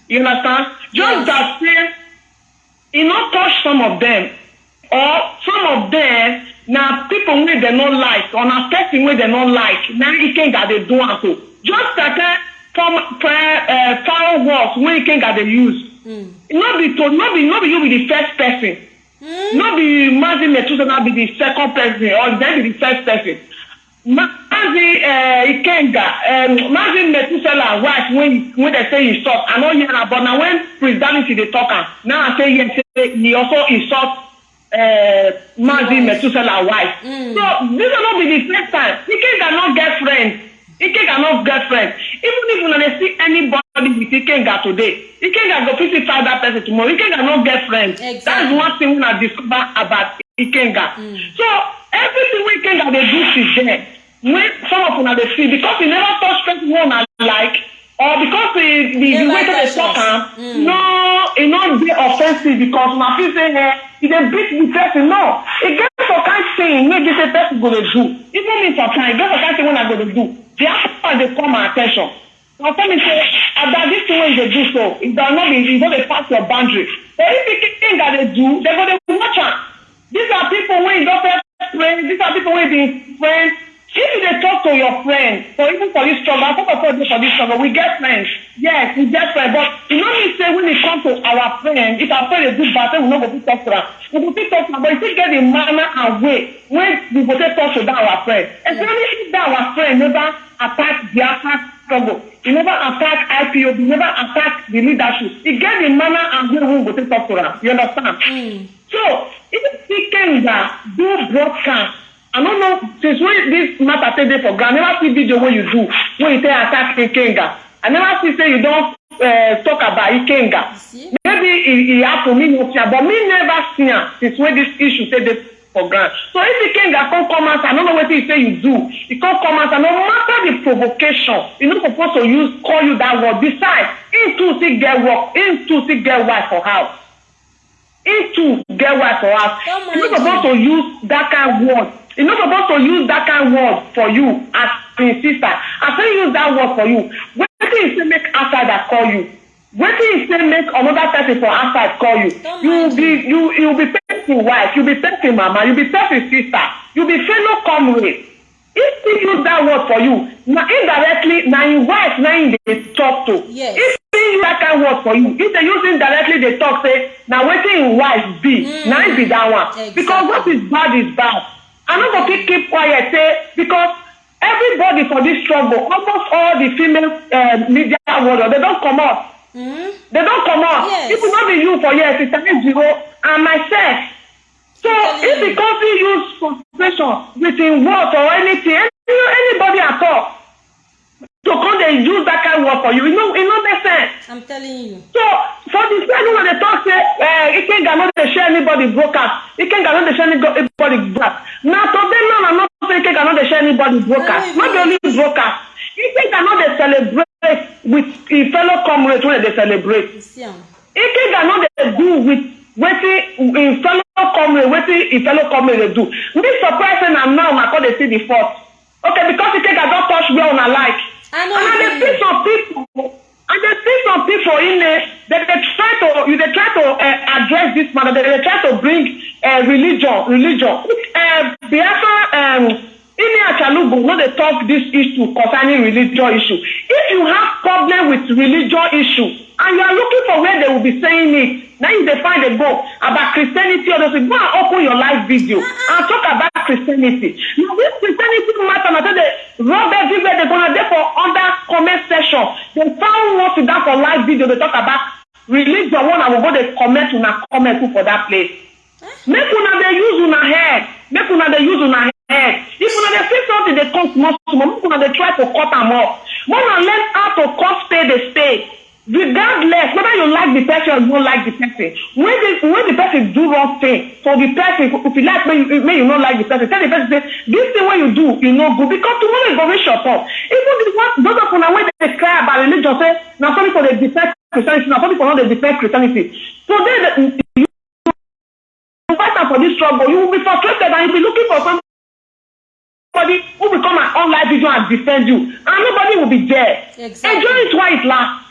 you understand just Yes. that say e no touch some of them or some of them na people wey dem no like or na person wey dem no like na ikenga dey do am to just like form uh, words wey ikenga dey use Mm. no be to no be no be you be the first person Mm. no be Mazi Methuselah be the second person or then be the first person. Mazi uh, Ikenga, um, Mazi Metusela wife when when they say insult, I know hear am, but now when Prince Danity dey talk am, now I say yes, say he also insult uh, Mazi Metusela wife. Mm. So this will not be the first time. Ikenga no get friend. Ikenga no get friend. Even if una dey see anybody with Ikenga today, Ikenga go fit find that person tomorrow. Ikenga no get friend. Exactly. That's one thing una discover about Ikenga. So everything wey Ikenga dey do till then, when some of una dey see because he never touch person wey una like or because the the, Dey the way that talk am Mm. no e no dey offensive because una feel say eh e dey beat the person. No e get some kind thing wey be say person go dey do. Even me sometimes e get some kind thing wey i go dey do. The after dey call my at ten tion na tell me say ada this thing wey you dey do so e don no be e no dey pass your boundary. But if the thing that dey do they go dey watch am. These are people wey you don first friend these are people wey be friends if you dey talk to your friend for even for this struggle some of us dey for this struggle we get friends. Yes we get friends but e no mean say when e come to our friend if our friend dey do bad say we no go fit talk to am. We go fit talk to am but e still get the manner and way wey we go take talk to that our friend. Especially if that our friend never attack biafra struggle e never attack ipob e never attack the leadership e get the manner and way wey we go take talk to am. You understand. Mm. So, if Ikenga do broadcast, I don't know, since when this matter take dey for ground, I never see video wey you do wey you take attack Ikenga. I never see say you don uh, talk about Ikenga. Maybe e e happen, me no see am, but me never see am since when this issue take dey for ground. So if Ikenga come come out, I don't know wetin you say you do. He come come out, and no matter the provocation, you no suppose to use call you that word. Besides, him too still get work, him too still get wife for house. him too get wife for house you no suppose to use that kind word you no suppose to use that kind word for you as him sister. As he use that word for you wetin he say make outsider call you? Wetin he say make another person for outside call you? You be you you be person wife you be person mama you be person sister you be fellow comrade. If he use that word for you na indirectly na him wife na him dey talk to. Yes. if he use that kind word for you if they use indirectly dey talk say na wetin him wife be Mm. na him be that one. Exactly. because what is bad is bad i no go fit keep quiet say because everybody for this struggle almost all the female uh, media warrior they don comot Mm. they don comot Yes. if e no be you for here sister ejiro and myself so Totally. if e come fit use frustration with him words or anything any anybody at all to come dey use that kind word for you. E no e no make sense. I'm telling you. So for the side wey dey talk say uh, ikenga no dey share anybody broadcast ikenga no dey share anybody broadcast. Na today now na not say ikenga no dey share anybody broadcast. No, be only broadcast. Ikenga no dey celebrate with im fellow comrades wey dey celebrate. Ikenga no dey do with wetin im fellow comrade wetin im fellow comrade dey do. Me surprise say na now una come dey see the fault. Okay because ikenga don touch where una like and i dey you. see some people. I dey see some people in there dem dey try to you dey try to uh, address this matter. Dem dey try to bring uh, religion religion. Uh, biafra um, Ini Achalugo no dey talk this issue concerning religion issue. If you have problem with religion issue and you are looking for where they will be saying it, now you dey find a go about Christianity or those things, go and open your live video and talk about Christianity. Now this Christianity matter na so dey rub everywhere dey gonna dey for under comment section. They found one down for live video dey talk about religion one I go go dey comment una comment put for that place. make una dey use una head make una dey use una head. If una dey see something dey come small small make una dey try to cut am off make una learn how to cut spade a spade. Regardless whether you like the person or you no like the person when the when the person do wrong thing for the person if you like make you make you no like the person tell the person say this thing wey you do e no good because tomorrow e go reach your turn even the one those of una wey dey cry about religion say na some people dey defend christianity na some people no dey defend christianity. Today the fight am for this struggle you will be frustrated and you be looking for somebody who will come and on live video and defend you. And nobody will be there. Exactly. enjoy it while it last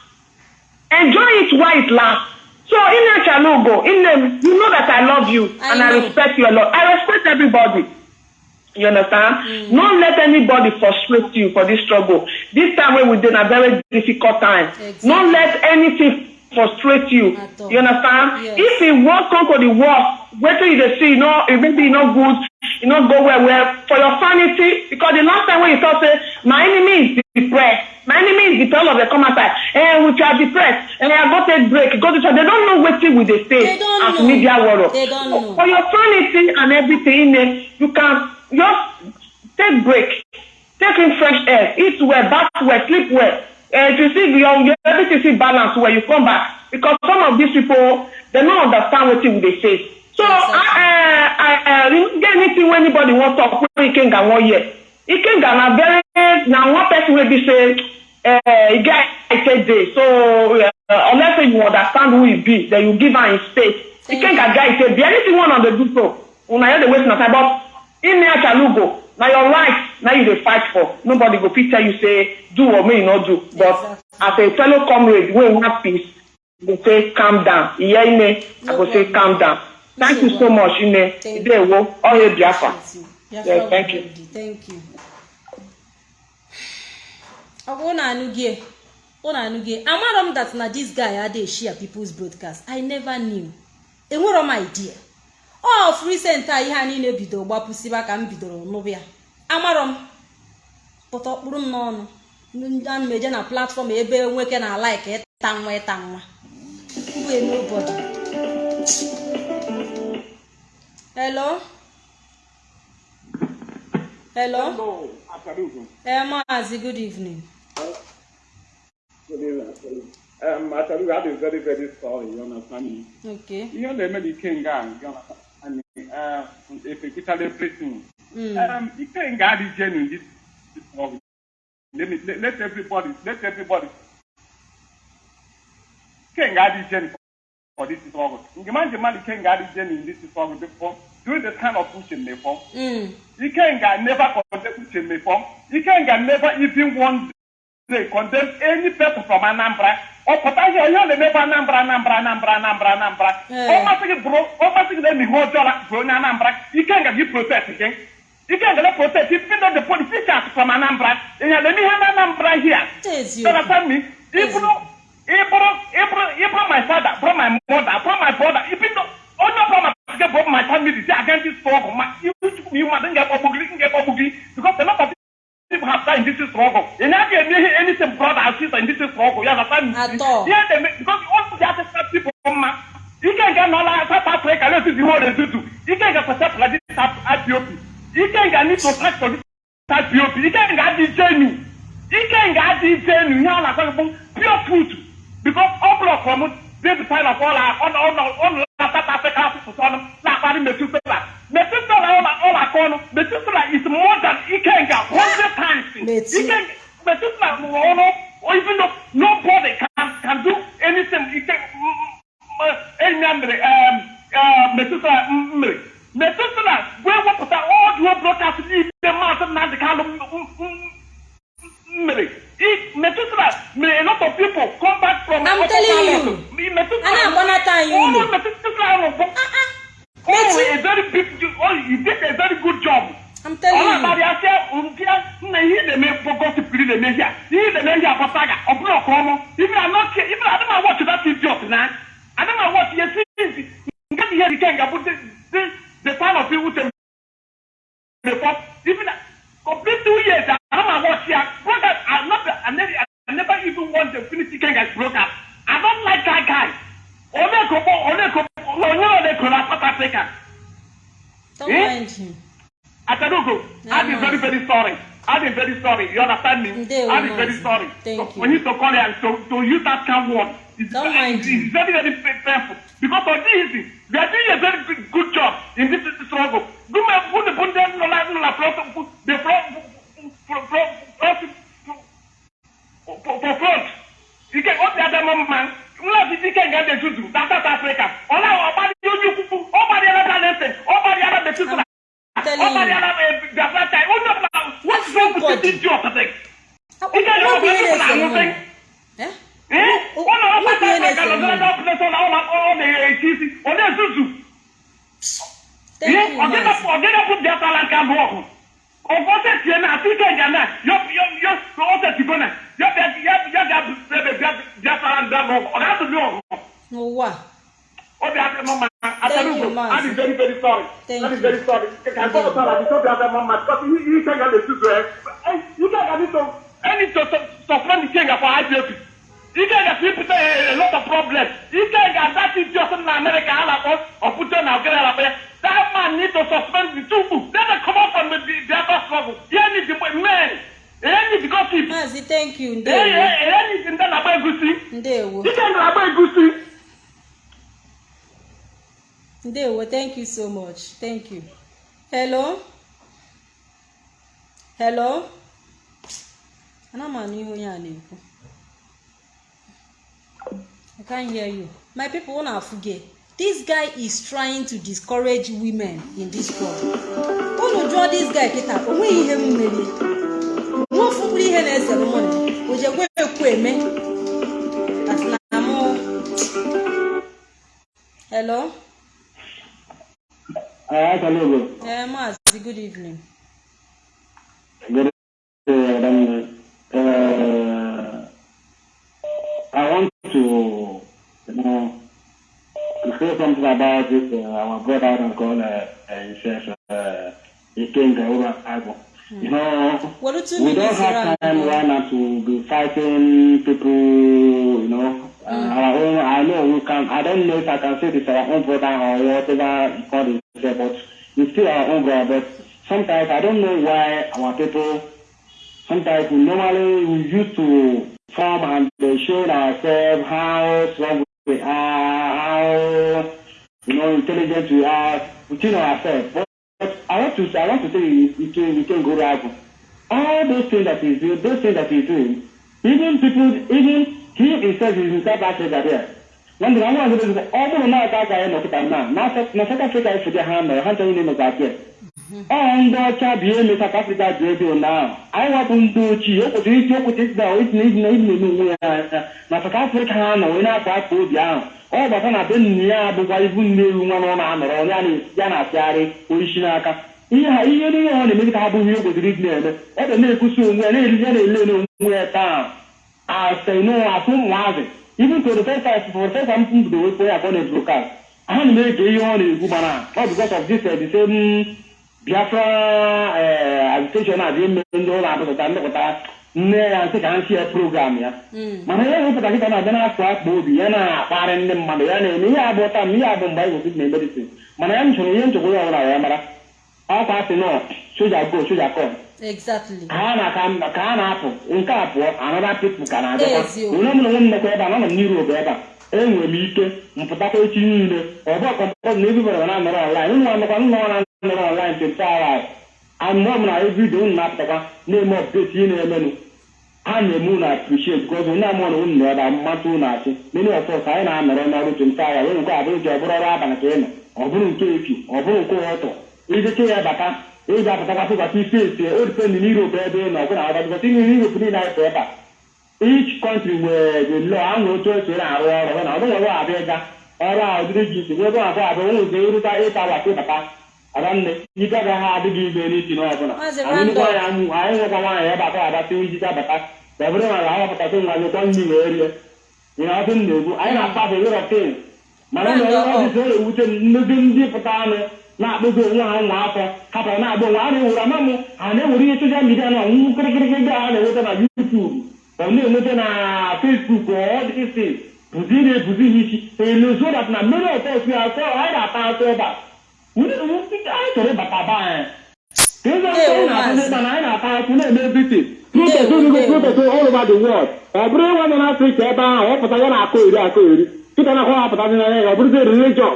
enjoy it while it last so ine chalugo ine you know that i love you I and i know. respect you a lot. I respect everybody. You understand? Mm. no let anybody frustrate you for this struggle. This time wey we dey na very difficult time. Exactly. no let anything frustrate you. You understand? Yes. if e worst come to the worst wetin you dey see you no maybe e no good e no go well well for your sanity because the last time wey you talk say my enemy is depressed my enemy is depressed all of them come outside eh we are depressed eh i go take break go to church. They don't know wetin we dey don't as media warrior don't know. for your sanity and everything eh you can just take break take in fresh air eat well bath well sleep well. Eh if you see your your everything see balance well you come back. Because some of these people they no understand wetin we dey face so Exactly. I, I, I, get anything wey anybody wan talk wey ikenga wan hear ikenga na very na one person wey be say e get excited dey so uh, unless say you understand who e be then you give am im space. Ikenga get say be anything wey una dey do so una no dey waste una time but ime achalugo na your right na you dey fight for. Nobody go fit tell you say do or make you no do. But as a fellow comrade wey want peace go say calm down. Iye ime i go say calm down thank you so much Thank idewo oye biafra. Thank you. Thank you. ọ bụrụ na anụgie ụna anụgie amarọ m that na this guy adị share people's broadcast. I never knew. Enwero m idea. Of recent a ihe a niile bidoro gbapụsiba ka m bidoro nụbụ ya. Amarọ m. Pụta ọkpụrụ m n'ọnụ. Ana m eje na platfọm ebe nwoke na like ịta nwa ịta nwa. Mbụ nobody hello hello Hello, eh maazi good evening Good evening. Um, Akarugo, I've been very, very sorry, you understand me? okay You know, the American guy, you understand me? Uh, if you tell everything. Mm. Um, you can't get the genuine this, this problem. Let me, let, let everybody, let everybody. Can't get the genuine for this struggle. Imagine man, you can't get the genuine this struggle before. Doing the kind of pushing they form. Mm. Ikenga never condemn Ucheme form. Ikenga never even one day condemn any person from Anambra. Or potentially, you know, never Anambra, Anambra, Anambra, Anambra, Anambra. Eh. Oh, my thing, bro, oh, my thing, let me hold you like bro, Anambra. Ikenga, you protest again. Ikenga, let protest. Even though the politicians from Anambra, and let me have Anambra here. Tezi You understand me? Even though, even even even my father, bro, my mother, bro, my brother, even though, oh no, bro, my get bro, my family, say against this struggle, my, you, you, you, man, get buggy, get buggy, because a lot of people have died in this struggle. And I get anything brother or sister in this struggle, you understand me? At all. Yeah, they make, because all the other people, man, you can't get no like South Africa, let's see what they do. You can't get for like this IPOP. You can't get need to fight for this IPOP. You can't get the genuine. ike nga adị ije enu ihe a na-akọ bụ pure fruit because ọ blọk from dey the sign of ọla ọnụ South Africa asụsụ ọnụ na-akparị metụtara metụtara ọ na-akọ ọnụ metụtara is more than ike nga hundred times. Metu- ike metụtara rụrụ ọnụ even though nobody can can do anything. Ike enyi ya mere metụtara afuge this guy is trying to discourage women in this club unu jụọ this guy kịta o nweghị ihe m merie All those things that he's doing, those things that he's doing, even people, even he himself is in South Africa there. When the one was ọ bụrụ na aka agaghị nọkịta na na South Africa efude ha mere ha nchọghị ịnọkọ abịa ọ ndị ọcha bịa eme South Africa dị ebe ụnyaahụ anyị wapụ ndị ochie o kwesịrị isi okwute isi na itinye izi na izi onwe ya anya na South Africa ha nọ wee na-akwa akpa obi ahụ ọ gbata na be nne ya bụkwa ibu nne ewu nwa na ọ na-anọrọ ya na- na-asịgharị oishi n'aka ihe ha ihe niile ọ na-eme ka ha bụghị ihe kwesịrị ịdị na-eme. Ọ ga na-ekwusi onwe ya na-eli ya na-ele onwe ya taa. Asịnụ asụ ụmụazị for the first time m bido wepụ ya ka ọ na-ebrokast ha na m ege ihe ọ na-egwu mana ọ because of this uh, the same biafra uh, agitation a dị eme ndị ụlọ abụpụta ndepụta nne ya nsị ka ha sie program ya. Mana ya wepụta kịta na-abịa na-afụ akpa obi ya na-akparị ndị mmadụ ya na-eme. Ihe abụọ taa ihe abụ mgbe anyị kwesịrị na medicine mana ya m chọrọ ihe nchekwa ya ọbụla ya mara. Ọkwa sị nọ soja go soja kọ Exactly. ka ha na ka ha na-apụ nke a pụọ anọda pipụ ka na-abịakwa onye mụrụ nwe m nekwa ebe a nọ m n'Europe ebe a enwere m ike mpụtakwa echi niile. Ọ bụ ọkọmkpọ na ebibere na anọrọ online. Ụmụ anọkwa nọ na anọrọ online 24 hours anọ m na evidio unu na-apụtakwa na-eme ọpdeti ihe na-emenụ. Ha na-eme unu appreciate because onye amụọ na unu nọ ebe a mmasị unu achị many of us anyị na-anọrọ n'ọrụ 24 hours onye nke a bụrụ ji ọ bụrụ ọrụ abalị ka ị nọ. Ọ bụrụ nke efi ọ bụrụ nke ụtọ. Ijeche ya bata ị ga-apụtakwa sịkwasị ife esi o dipendị n'Europe ebe ị nọ ọbụna ọgadịgasị ihe n'Europe niile anyị pụ ebe a each country nwere the law anwụ nwere otu esi na-arụ ọrụ na ọ bụghị ọrụ abịa ịga ọrụ a dịrị gị isi ebe abụọ abụọ nwere ụzọ ịrụta ịta wata ịbata adanne ike agaghị adịghị ibe n'isi na ọbụla Maazị ya mụ anyị nwekwa nwaanyị ebe akwa abata ijite abata dabere na ala ahọpụtasị nwa nyekwa nri wee rie ihe ọdụ m na-egwu anyị na-akpafe were tin mana ụlọ ọrụ ọfịs na-ewute m ndị pụta anụ na-akpụgo onwe ha nwa afọ hapụrụ na-agba onwe ha na-ewere ama m ha na-ewere ihe soshal midia na ọnwụnwụ kịrịkịrịkịrị a na-enweta na yutubu ọ na-enweta na fesbuk ọdịsị bụzi na-ebuzi ha isi elozo dat na mmeri ọtọ osi atọ anyị na-ata atọ ebe a anyị chọrọ ịbata be anyị ka eze ọtọ anyị na-atụ n'ebe na anyị na-ata atụ na-eme visit protest Ndewo, onigo ndewo. protest all over the world. Ọ bụrụ nwa nọ n'afrịka ebe ahụ ọ pụta ya na-akọ eri akọ eri kịta na akwa apụtazi n'anya ya ọ bụrụzi religion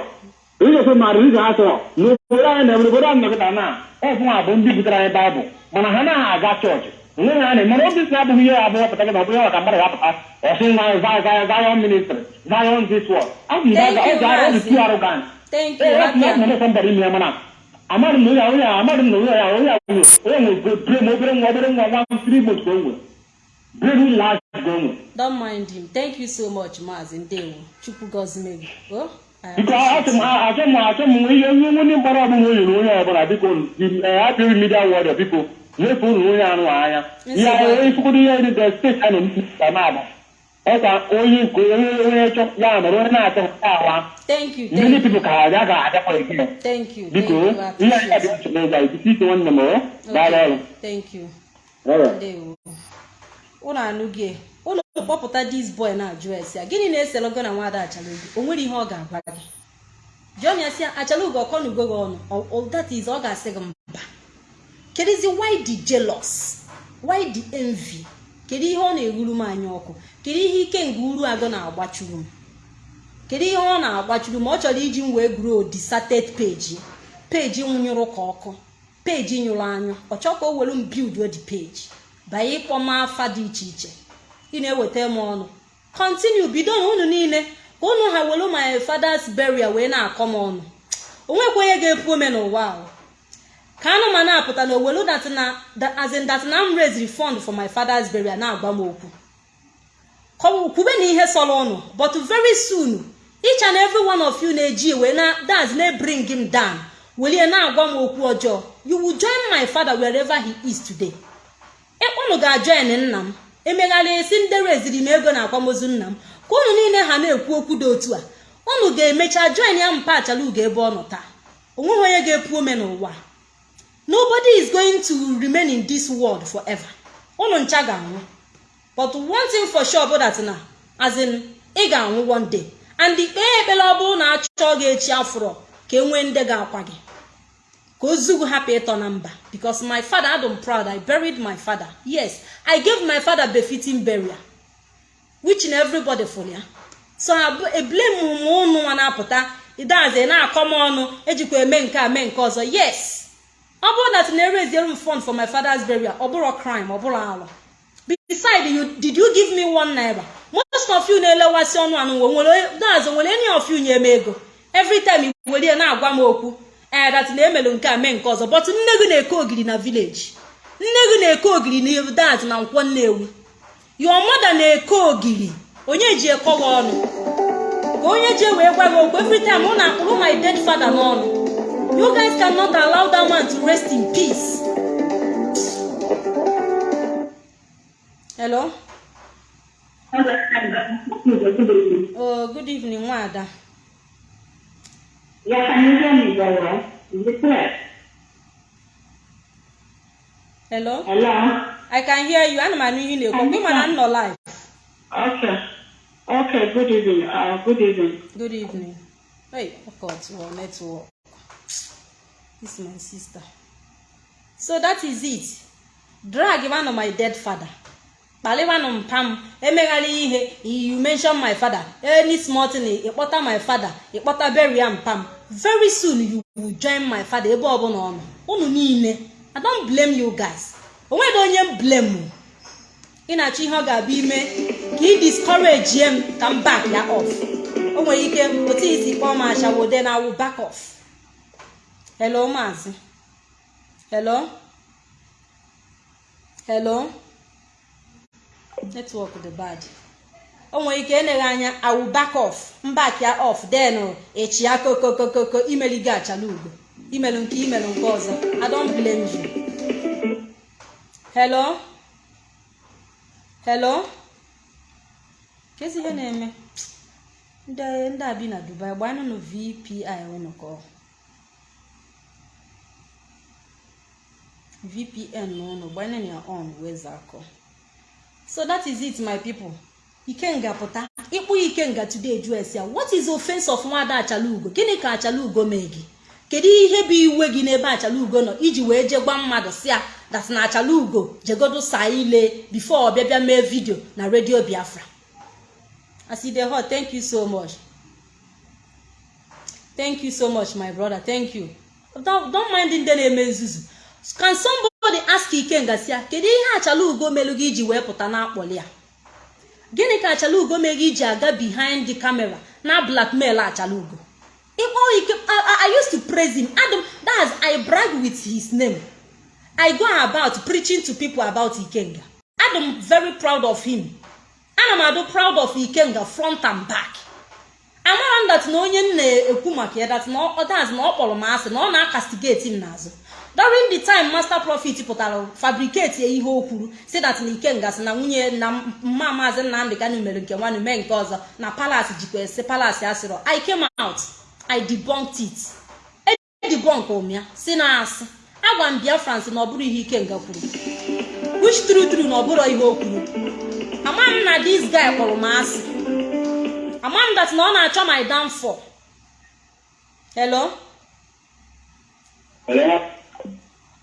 religion ma religion asọrọ n'obodo anyị na obodo anyị nọkịta na ọfụnwa bụ ndị butere anyị baịbụl mana ha naghị aga chọọchị onwe ha na mana obi si abụghị ihe abụọ pụta gị na ọ bụrụ ya maka mmadụ ga-apụta ọ sị nwa Zion Zion ministry Zion this world ọ bụ Thank ọ you, ga ọ dị Maazị. too arrogant Thank you. ee ọ Rabia. na somebody ime ya mana amadị m na onye a- onye a- amadị m na onye a onye a nwere onye nwere brain obere nwa obere nwa nwa three months ka o nwere brain large ka o nwere Don't mind him. Thank you so much, Maazị Ndewo. Chukwu gọzie gị. Biko achọ achọ m ihe ihe ndị mkpọrọ ọbụla o yiri onye ọbụla biko apịghị midia wọdọ biko nyefee unu onye anụ anya ihe adị. ifukwudo ihe dị the steeti a ka na-agba ọkwa onye nke onye onye chọ ya mere onye na-achọ ya awa people you ka ha ga adakwa you biko ihe anyị appreciate adịghị nsogbu ụzọ anyị bisi ike nwanne m daalụ ọrụ ụlọ anụghị ụlọ kpọpụta dis boy na-ajụ esi ya. Gịnị na-eselogo na nwada achalugo? O nwere ihe ọ ga-agwa gị. Jụọ ya sị achalugo ọkọnugo gị ọnụ. That ọ ga-asị gị mba. Kedizi why the jealous? Envy? Kedu ihe ọ na-eghuru m anya ọkụ? Kedu ihe ike nga uru agụ na-agbachuru m? Kedu ihe ọ na-agbachuru m? Ọ chọrọ iji m wee grow deserted page peji nwụnyụrụ ka ọkụ. Peji nyụrụ anyụ. Ọ chọọ ka o were m build the page. Banye ịkpọ m afa dị iche iche. Ị na-eweta m ọnụ. Continue bido na unu niile ka unu ha were my father's burial wee na-akọ m ọnụ. Onwekwa onye ga-epu ome n'ụwa ahụ ka anụ ma na-apụta na owelu that na that- as in that na m raised fund for my father's burial na-agwa m okwu. Kwube na ihe sọrọ ụnụ but very soon each and every one of you na-eji wee na that's na bring him down. Welie na-agwa m okwu ọjọọ. You will join my father wherever he is today. Ụnụ ga-ajoin nna m. emegharị esi ndị reziri m ego na akwamozu nna m. Ka ụnụ niile ha na-ekwu okwu dị otu a ụnụ ga-emecha join ya mpa achala ugo ebe ọ nọ taa. Onweghị onye ga-epu ome n'ụwa. Nobody is going to remain in this world forever. Ụnụ ncha ga-anwụ. But one thing for sure bụ that na as ị ga-anwụ one day. And kpee ekpere ọ bụrụ na achọ gị echi afụrọ ka e nwee ndị ga-akwa gị. Ka ozugu hapụ ịtọ na mba. Because my father adum proud i buried my father. Yes i gave my father befitting burial which na everybody fụrụ ya. So eblem m ụnụ nwa na-apụta idaze na-akọ m ọnụ ejikwa eme nke a mee nke ọzọ. Yes. Ọ bụrụ na ereziere m fund for my father's burial ọ bụrụ crime ọ bụrụ alụ. Beside you did you give me one naira? Most of you na-elewasị ọnụ anụ nwe nwere daze nwere any of you nye m ego? Every time were ya na-agwa m okwu ee dat na emelu nke a mee nke ọzọ but nne gị na-eke ogiri na village. Nne gị na-eke ogiri na dat na nkwọ nnewi. Your mother na-eke ogiri. Onye ji ekọ gị ọnụ? Ka onye ji wee gwa gị okwu every time ọ na-akpụrụ my dead father n'ọnụ you guys cannot allow that man to rest in peace. Hello? Oh good evening nwada Well? Is it clear? hello Hello? i can hear you ana m anụ ihe na-ekwu gị mana m nọ live Okay. Okay, good evening. Uh, good evening. good evening hey God, well, network this is my sister so that is it drag one of my dead father kpaliwanụ mpa m emegharị ihe. You mention my father. Any small thing ịkpọta my father ịkpọta beria mpa m very soon you will join my father ebe ọbụla ọ nọ. Unu niile i don't blame you guys. Onweghị onye m blame. Ị na-achọ ihe ọ ga-abịa ime ka ị discourage m ka m back ya off. O nwere ike otu isi kpọọ m ashawode na awụ back off. Hello maazị. Hello? Hello? Network dị bad. O nwere ike eneghe anya awụ back off. Mbak ya off. Then echi ya kokokokoko imeligo achala ugo. Imelu nke imelu nke ọzọ. I don't blame you. Kezi ihe na-eme? Ndị a bi na dubai gbanụnụ vpi unu ka vpn unu gbanụnụ ya on weza akọ. So that is it my people. Ikenga pụta. Ịkpụ ikenga today esi ya. What is offense of nwada achalugo? Gịnị ka achalugo mee gị? Kedu ihe bụ iwe gị n'ebe achalugo nọ? Iji wee je gwa mmadụ si ya dat na achalugo jegodo saa ile before ọ bịa bịa mee vidio na redio biafra. As you dey hot thank you so much. Thank you so much my brother. Thank you. Don't mind ndị na-eme nzuzu. Can somebody ask ikenga si ya kedu ihe achalugo melu gị iji wee pụta na-akpọli ya gịnị ka achalugo mere gị iji aga behind the camera na blackmail achalugo ịkpọ ike I, used to praise him. Adam that's i brag with his name. I go about preaching to people about ikenga. Adam very proud of him. Ana m adụ proud of ikenga front and back. Amara dat na onye m na-ekwu maka ya na dat na ọ kpọrọ m asị na ọ na-akastigeti m n'azụ. During the time master prophet pụtara fabricate ihe o kwuru si that na ikenga si na nwunye na mma maazị nnamdị kanu mere nke nwanne mee nke ọzọ na palace jikwa esi palace asịrọ i came out i debunked it. Edebunk ụmịa si na asị agwa m biafrans na ọ bụrụ ihe ikenga kwuru. Which true true na ọ bụrụ ihe o kwuru. Ama na this guy kpọrọ m asị. Ama m na ọ na-achọ my downfall. Hello?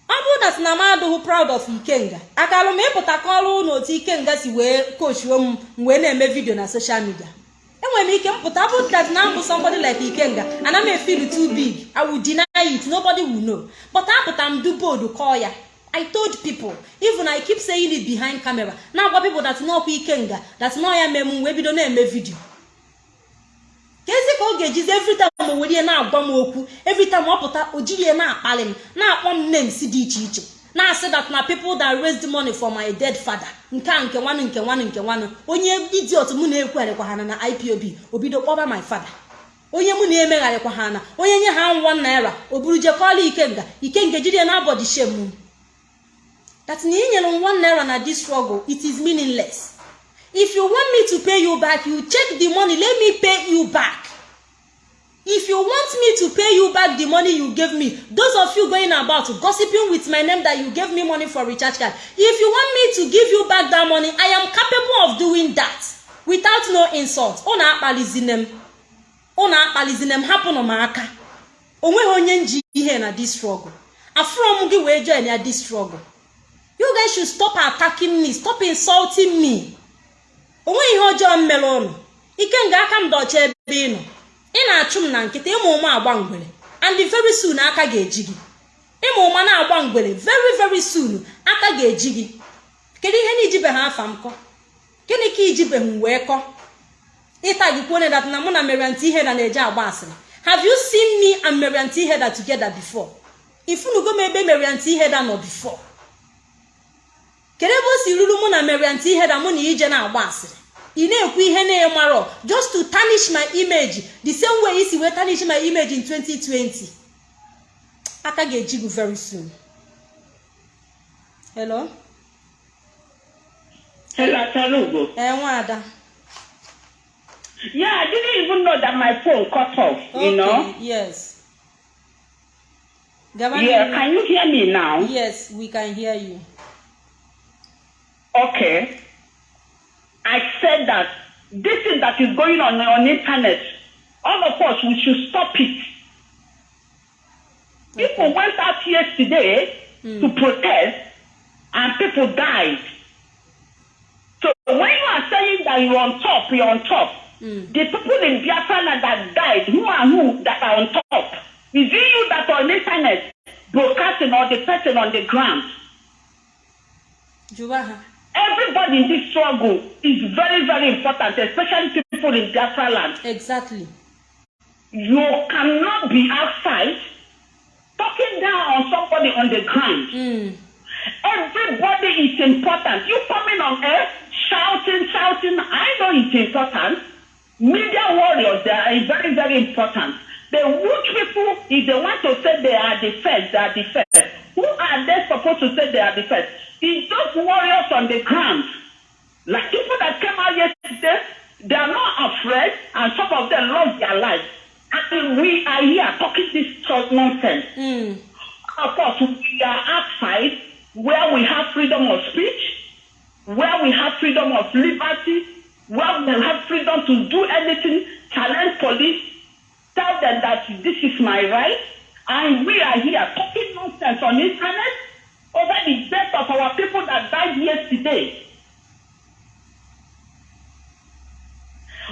Ọ bụrụ na m adịghị proud of ikenga akalụ m ịpụta kọọrọ na otu ikenga si wee kochuo m wee na-eme vidio na social media. Enwere m ike mpụta bụ that na mbụ somebody like ikenga ana m efeel too big i will deny it nobody will know. But apụta m du bold kọọ ya. I told people even i keep saying it behind camera na-agwa people that n'ọkwa ikenga that nọ ya mee m wee bido na-eme vidio ka ezi ka ọ ga-ejizi everytime o were ihe na-agwa m okwu everytime ọ pụta o jiri ihe na-akpali m na-akpọ m names dị iche iche na-asị that na people that raised money for my dead father nke a nke nwanụ nke nwanụ nke nwanụ. Onye idiot mụ na-ekwugharịkwa ha na ipob obido kpọba my father. Onye mụ na-emegharịkwa ha na onye nye ha nwa naira o buru jekọọla ikenga ikenga jiri na abọdị shem that na inyere one naira na this struggle it is meaningless. If you want me to pay you back you check the money. Let me pay you back. If you want me to pay you back the money you gave me those of you going about gossiping with my name that you gave me money for recharge card if you want me to give you back that money i am capable of doing that without no insult. Unu akpalizine m. Unu akpalizine m. Hapụnụ m aka o nweghị onye nji ihe na this struggle. Afụrọ m gị wee join ya this struggle. You guys should stop attacking me. Stop insulting me. O nweghị ihe ọjọọ m mere ụnụ ike nga aka m dọcha ebe ị nọ. Ị na-achụ m na nkịta ịmụ ụma agba ngwere. And very soon aka ga-eji gị. Ịmụ ụma na-agba ngwere very very soon aka ga-eji gị. Kedu ihe na ijibeghị afa m kọ? Gịnị ka ijibeghị m wee kọ? Ịta gị kwuo dat na mụ na meriant iheda na-eje agba asịrị. Have you seen me and meriant iheda together before? Ifunugo m ebe meriant iheda nọ before. Kedu ebe o si ruru mụ na meriant iheda mụ na ije na-agba asịrị? Ị na-ekwu ihe na-emarọ just to tarnish my image the same way isi wee tarnish my image in 2020 aka ga-eji gị very soon. Hello? Hello, ee nwaada. Yeah, I didn't even know that my phone cut off, you know? yes. Gaba Yeah, can you hear me now? yes we can hear you. Okay. I said that this thing that is going on on internet, all of us, we should stop it. People went out yesterday to protest and people died. So when you are saying that you're on top, you're on top, the people in Biafra that died, who are who that are on top? Is it you that are on internet broadcasting or the person on the ground? jụwa ha Everybody in this struggle is very, very important, especially people in Biafra land. exactly You cannot be outside talking down on somebody on the ground. mm. Everybody is important. You coming on air shouting, shouting. I know it's important. Media warriors, they are very, very important. The rich people, if they want to say they are the first, they are the first. Who are they supposed to say they are the first? It's those warriors on the ground. Like people that came out yesterday, they are not afraid, and some of them lost their lives. And we are here talking this nonsense. Mm. Of course, we are outside where we have freedom of speech, where we have freedom of liberty, where we have freedom to do anything, challenge police, tell them that this is my right, and we are here talking nonsense on internet over the death of our people that died yesterday.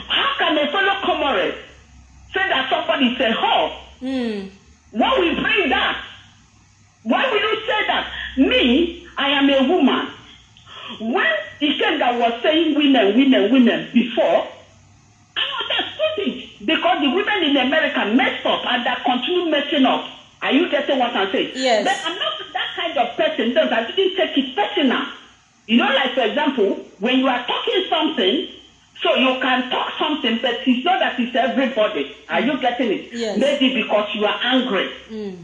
How can a fellow comrade say that somebody is a whore? Mm. Why we bring that? Why will you say that? Me, I am a woman. When Ikenga was saying women, women, women before, Understood it because the women in America messed up and they continue messing up. Are you getting what I'm saying? Yes. But I'm not that kind of person. Those I didn't take it personal. You know, like for example, when you are talking something, So you can talk something, but it's not that it's everybody. Are you getting it? Yes. Maybe because you are angry.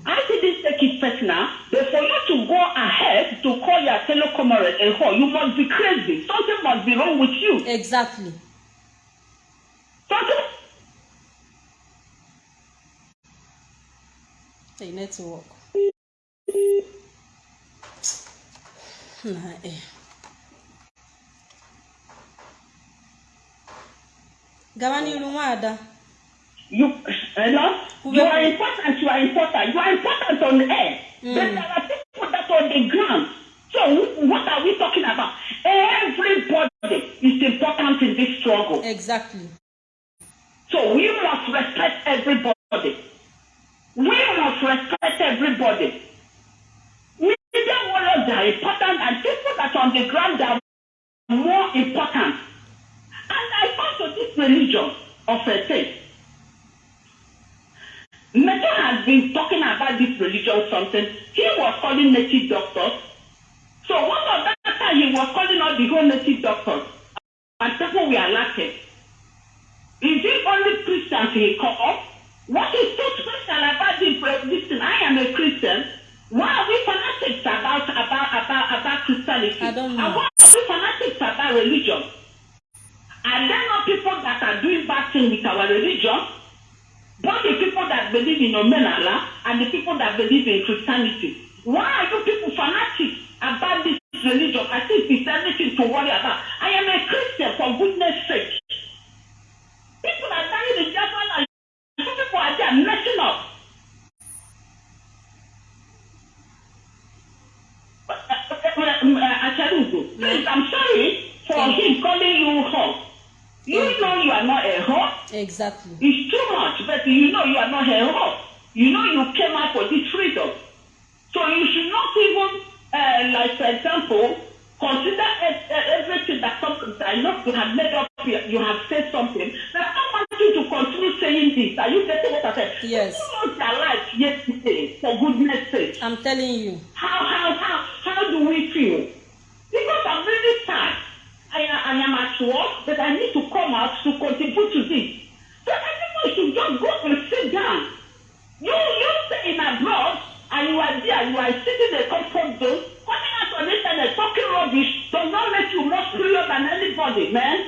I didn't take it personal, but for you to go ahead to call your fellow comrade a whore, you must be crazy. Something must be wrong with you. exactly hey network na eh gawa n'iru nwaada You, hello? Who You are important, you are important, you are important on the air. But there are people that are on the ground. So wh- what are we talking about? Everybody is important in this struggle. exactly So we must respect everybody. We must respect everybody. Media warriors are important and people that are on the ground are more important. And I come to this religion of a faith. Meto has been talking about this religion something. He was calling native doctors. So one of that time he was calling all the whole native doctors. And people were laughing. Is it only Christians he call? What is so special about this thing? I am a Christian. Why are we fanatics about about about about Christianity? I don't know. And why are we fanatics about religion? Are there not people that are doing bad things with our religion? Both the people that believe in Omenala and the people that believe in Christianity. Why are you people fanatics about this religion? I think it's everything to worry about. I am a Christian for goodness sake. People are dying in Japan and some people are there messing up. Acharugo, please, I'm sorry for him calling you whore. You know you are not a whore. exactly It's too much, but you know you are not a whore. You know you came out for this freedom. So you should not even, uh, like for example, consider e- e- everything that comes. I know you have made up, you have said something. But I don't want you to continue saying this. Are you getting what I said? Yes. You lost their life yesterday, for goodness sake. i'm telling you How, how, how, how do we feel? Because I'm really sad. I, I am at work, but I need to come out to contribute to this. So everyone should just go and sit down. You, you stay in abroad, and you are there, you are sitting in a comfort zone, coming out on the internet talking rubbish does not make you more superior than anybody, man.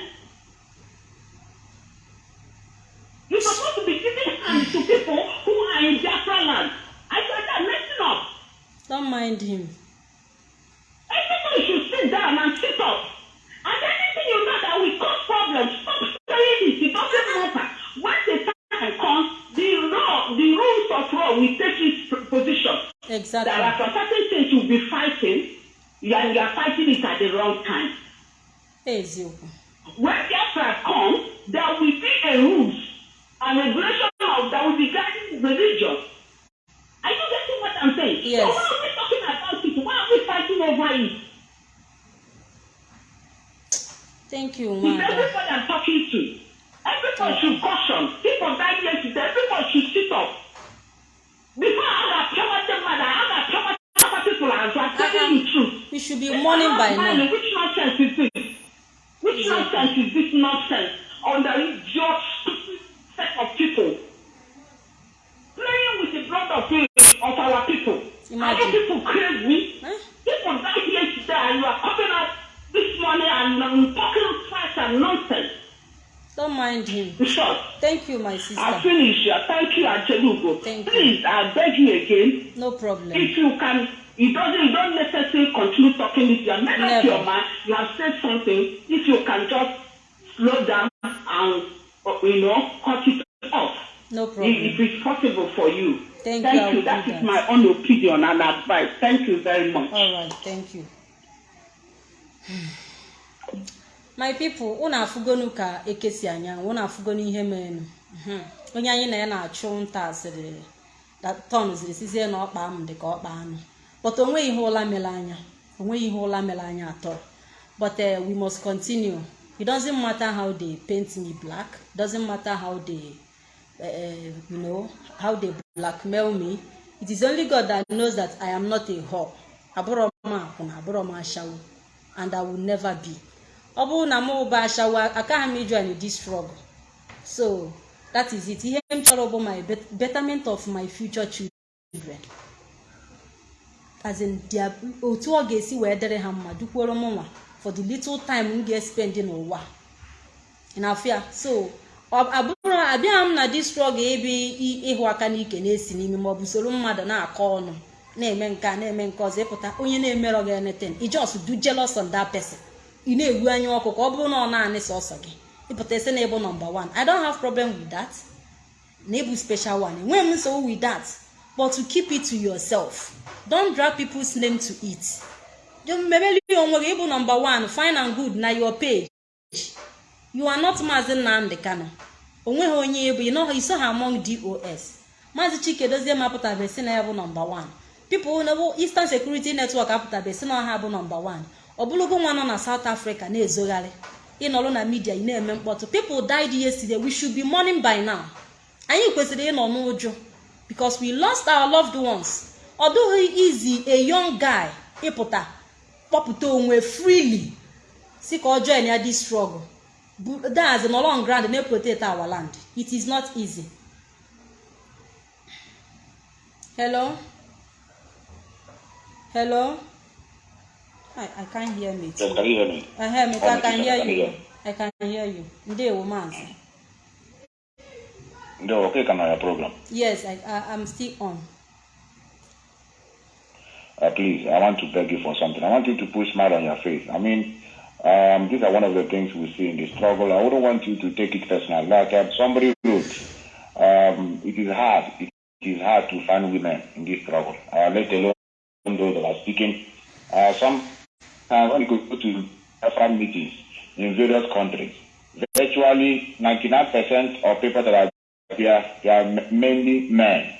And advice. Thank you very much. all right thank you. My people unu afụgonu ka eke si anya unu afụgonu ihe merenụ Mhm. onye anyị na ya na-achụ nta asịrị ton ziri sizie na ọkpa m dị ka ọkpa anụ. But o nweghị ihe ụla mere anya. Onweghị ihe ụla mere anya atọ but uh, we must continue. It doesn't matter how they paint me black. It doesn't matter how they uh, you know how they blackmail me. It is only god that knows that i am not a whore. Abụrọ m akwụna abụrọ m ashawo. And i will never be. Ọ bụrụ na mụ bụ ashawa akaghị m ijoin this struggle so that is it. Ihe m chọrọ bụ my bet- betterment of my future children. As in otu ọ ga-esi wee dịrị ha mma dukworo m nwa for the little time m ga-espend n'ụwa. Na-afịa so abụrụ abịaghị m na struggle ebe ịhụ aka n'ike na-esi n'ime ma ọ bụ soro mmadụ na-akọ ọnụ na-eme nke na-eme nke ọzọ ịpụta onye na-emerọ gị anything i just do jealous on that person. Ị na-ewu anya ọkụ ka ọ bụrụ na ọ naanị sọsọ gị. Ịpụta isi na ịbụ number one. I don't have problem with that. Na ịbụ special one. Enweghị m nsogbu with that. But to keep it to yourself don't drag people's name to it. Mebeli onwe gị ịbụ number one fine and good na your page. You are not maazị nnamdị kano o nweghị onye ịbụ ịnọghị iso ha among dos maazị chike dozie apụtabe si na ya bụ nọmba 1 people na bụ eastern security network apụtabe si na ha bụ nọmba 1 ọ bụrụgo nwa nọ na south africa na-ezogharị. Ịnọrọ na midia ị na-eme mkpọtụ. People died yesterday. We should be mourning by now. Anyị kwesịrị ịnọ n'ụjọ. Because we lost our loved ones. Ọ dụghị easy a young guy ịpụta kpọpụta onwe freely. Si ka ọ join ya this struggle. Bu- that's no long ground na protect our land it is not easy hello hello i i can't hear me Yes, can you hear me? I hear me I can hear you? I can hear you ndewo maazị No, okay, can I have program? yes I, I i'm still on Uh, please, I want to beg you for something. I want you to put smile on your face. I mean, um, these are one of the things we see in the struggle. I wouldn't want you to take it personal. Like uh, somebody wrote, um, it is hard. It is hard to find women in this struggle. Uh, let alone those that are speaking. Uh, some uh, when you go to different meetings in various countries, virtually 99% of people that are there, they are mainly men.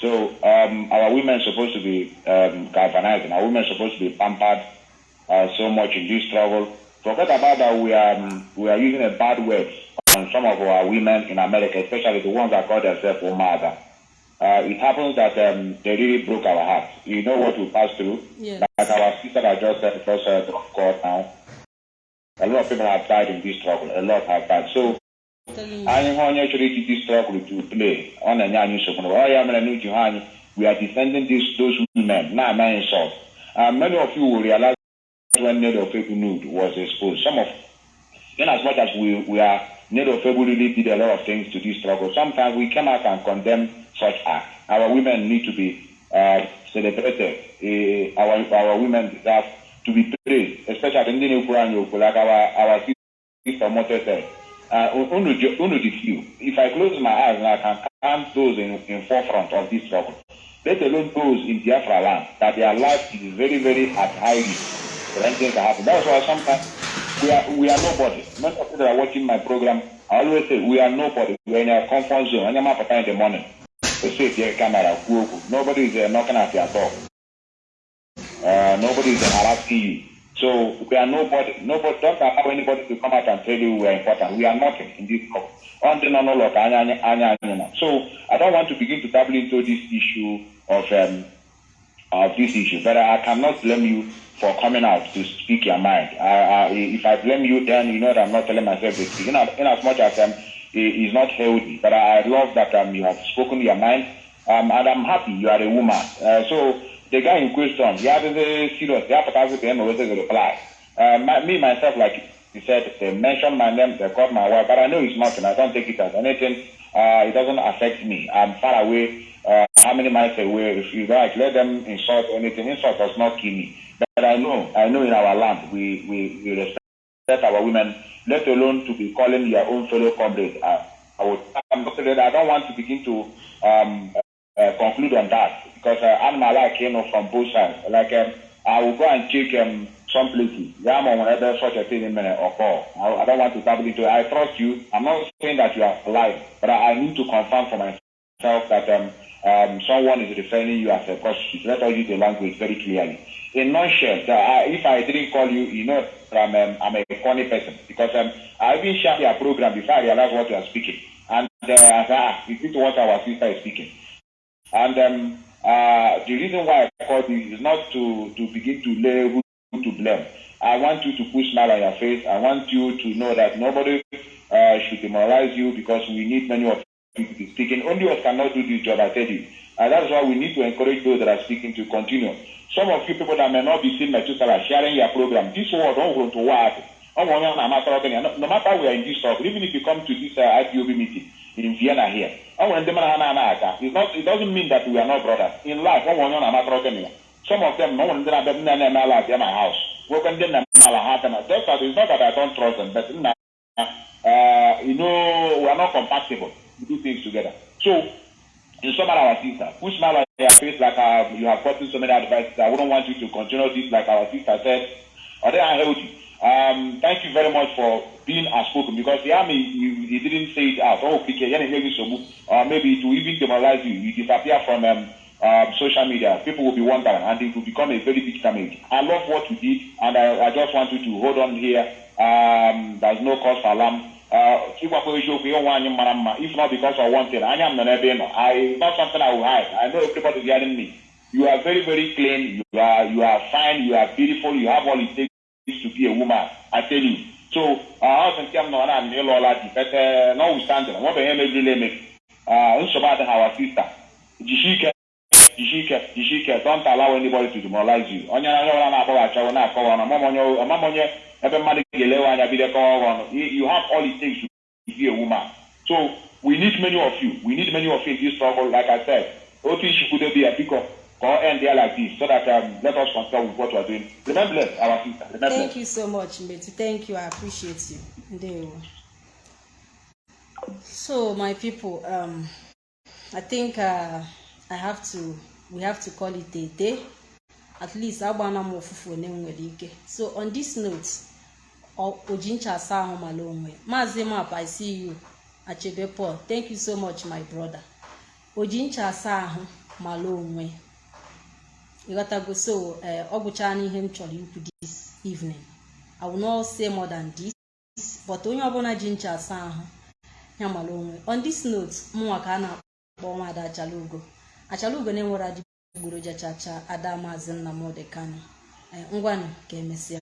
So um, our women are supposed to be um, galvanized, and our women are supposed to be pampered so much in this struggle. Forget about that. We are um, we are using a bad word on some of our women in America, especially the ones that call themselves Omada. Uh, it happens that um, they really broke our hearts. You know what we passed through. Yes. Like our sister that just said, just uh, court now. A lot of people have died in this struggle. A lot have died. So anyị hụ onye chọrọ iji this struggle to play ọ na-enye anyị nsogbu ọ ya mere n'uche ha anyị we are defending this, those women na-ama insult uh, many of you will realize when Ned Ofebu nude was exposed some of in as much as we, we are Ned Ofebu really did a lot of things to this struggle. Sometimes we came out and condemn such acts our women need to be uh, celebrated. Uh, our, our women deserve to be praised especially ndị na-ekwuru anyị like our, our sister Mote said. Uh, unu unu the few. If I close my eyes I can count those in, in forefront of this struggle, let alone those in Biafra land, that their life is very, very at high risk for anything happen. That's why sometimes we are we are nobody. Most of you that are watching my program, I always say we are nobody. We are in a comfort zone. When you're in the morning, we say the camera, nobody is uh, knocking at your door. Uh, nobody is harassing you. So we are nobody. Nobody. Don't allow anybody to come out and tell you we are important. We are nothing in this anya. So I don't want to begin to dabble into this issue of um, of this issue, but I cannot blame you for coming out to speak your mind. I, I, if I blame you, then you know that I'm not telling myself the truth. In, in as much as um, it is not healthy, but I love that um, you have spoken your mind, um, and I'm happy you are a woman. Uh, so the guy in question, he had a serious. To him always reply. Uh, my, me myself, like he said, they mentioned my name, they called my wife, but I know it's nothing. I don't take it as anything. Uh, it doesn't affect me. I'm far away. Uh, how many miles away? If you like, let them insult anything. Insult does not kill me. I know, I know in our land, we, we, we respect our women, let alone to be calling your own fellow comrades. I, I would, I don't want to begin to um, uh, conclude on that because uh, I'm like you know from both sides. Like um, I will go and check um, some places. Yeah, I'm on whenever such a thing in minute or call. I, I don't want to dabble into it. I trust you. I'm not saying that you are alive, but I, I need to confirm for myself that um, um, someone is referring you as a prostitute. Let us use the language very clearly. In nutshell, uh, if I didn't call you, you know that I'm, um, I'm a funny person because um, I even shared your program before I realized what you are speaking. And uh, I is it what our sister is speaking? And um, uh, the reason why I called you is not to, to begin to lay who to blame. I want you to put smile on your face. I want you to know that nobody uh, should demoralize you because we need many of speaking. Only us cannot do this job, I tell you. And that's why we need to encourage those that are speaking to continue. Some of you people that may not be seeing Methuselah sharing your program, this word don't want to work. No matter where in this talk, even if you come to this uh, IPOB meeting in Vienna here, it's not, it doesn't mean that we are not brothers. In life, some of them, no one in my house. Just that it's not that I don't trust them, but uh, you know, we are not compatible. Do things together. So, in some of our sister, put smile on your face like uh, you have gotten so many advices. I wouldn't want you to continue this like our sister said. Or they are healthy. Um, thank you very much for being outspoken because the army, you, you didn't say it out. Oh, PK, or maybe it will even demoralize you. You disappear from um, um, social media. People will be wondering and it will become a very big damage. I love what you did and I, I just want you to hold on here. Um, there's no cause for alarm. Uh, ịgwakwa eziokwu ihe nwaanyị mara mma if not because of one thing. Anya m nọ n'ebe ị nọ. I not something I will hide. I know everybody is hearing me. You are very very clean. You are you are fine. You are beautiful. You have all it takes to be a woman I tell you. So ọ sị nke m nọ na ịlụọla di but notwithstanding nwebeghị emebirila emebi. Nsogbu adịghị our sister. Jisie ike jisie ike jisie ike don't allow anybody to demoralize you onye onye ọbụla na-akpọghachawo na-akọwa ọnụ ọmam onye ebe mmadụ ga-elewe anya bido kọwa ọnụ you have all it takes to be a woman so we need many of you we need many of you in this struggle like I said otu ichikwudobe ya biko ka ọ end there like this so that um, let us continue with what we are doing remember bless our sister remember Thank you so much, Metu. Thank you. I appreciate you. Ndewo. So, my people, um, I think uh, I have to, we have to call it a day. At least, agbana m ofufu one nwere ike. So, on this note, oji ncha asa ahụ mala onwe. Maazị Map, I see you. Achebe Paul, thank you so much, my brother. Oji ncha asa ahụ mala onwe. ịghọtago so eh, ọ gwụchaa n'ihe m chọrọ ikwu this evening i will not say more than this but onye ọbụla ji ncha asa ahụ ya mara onwe on this note mụnwa ka a na-akpọ nwaada achalugo achalugo na-enwere adịgboroja chacha ada maazị nnamdị kano ngwanụ ka emesịa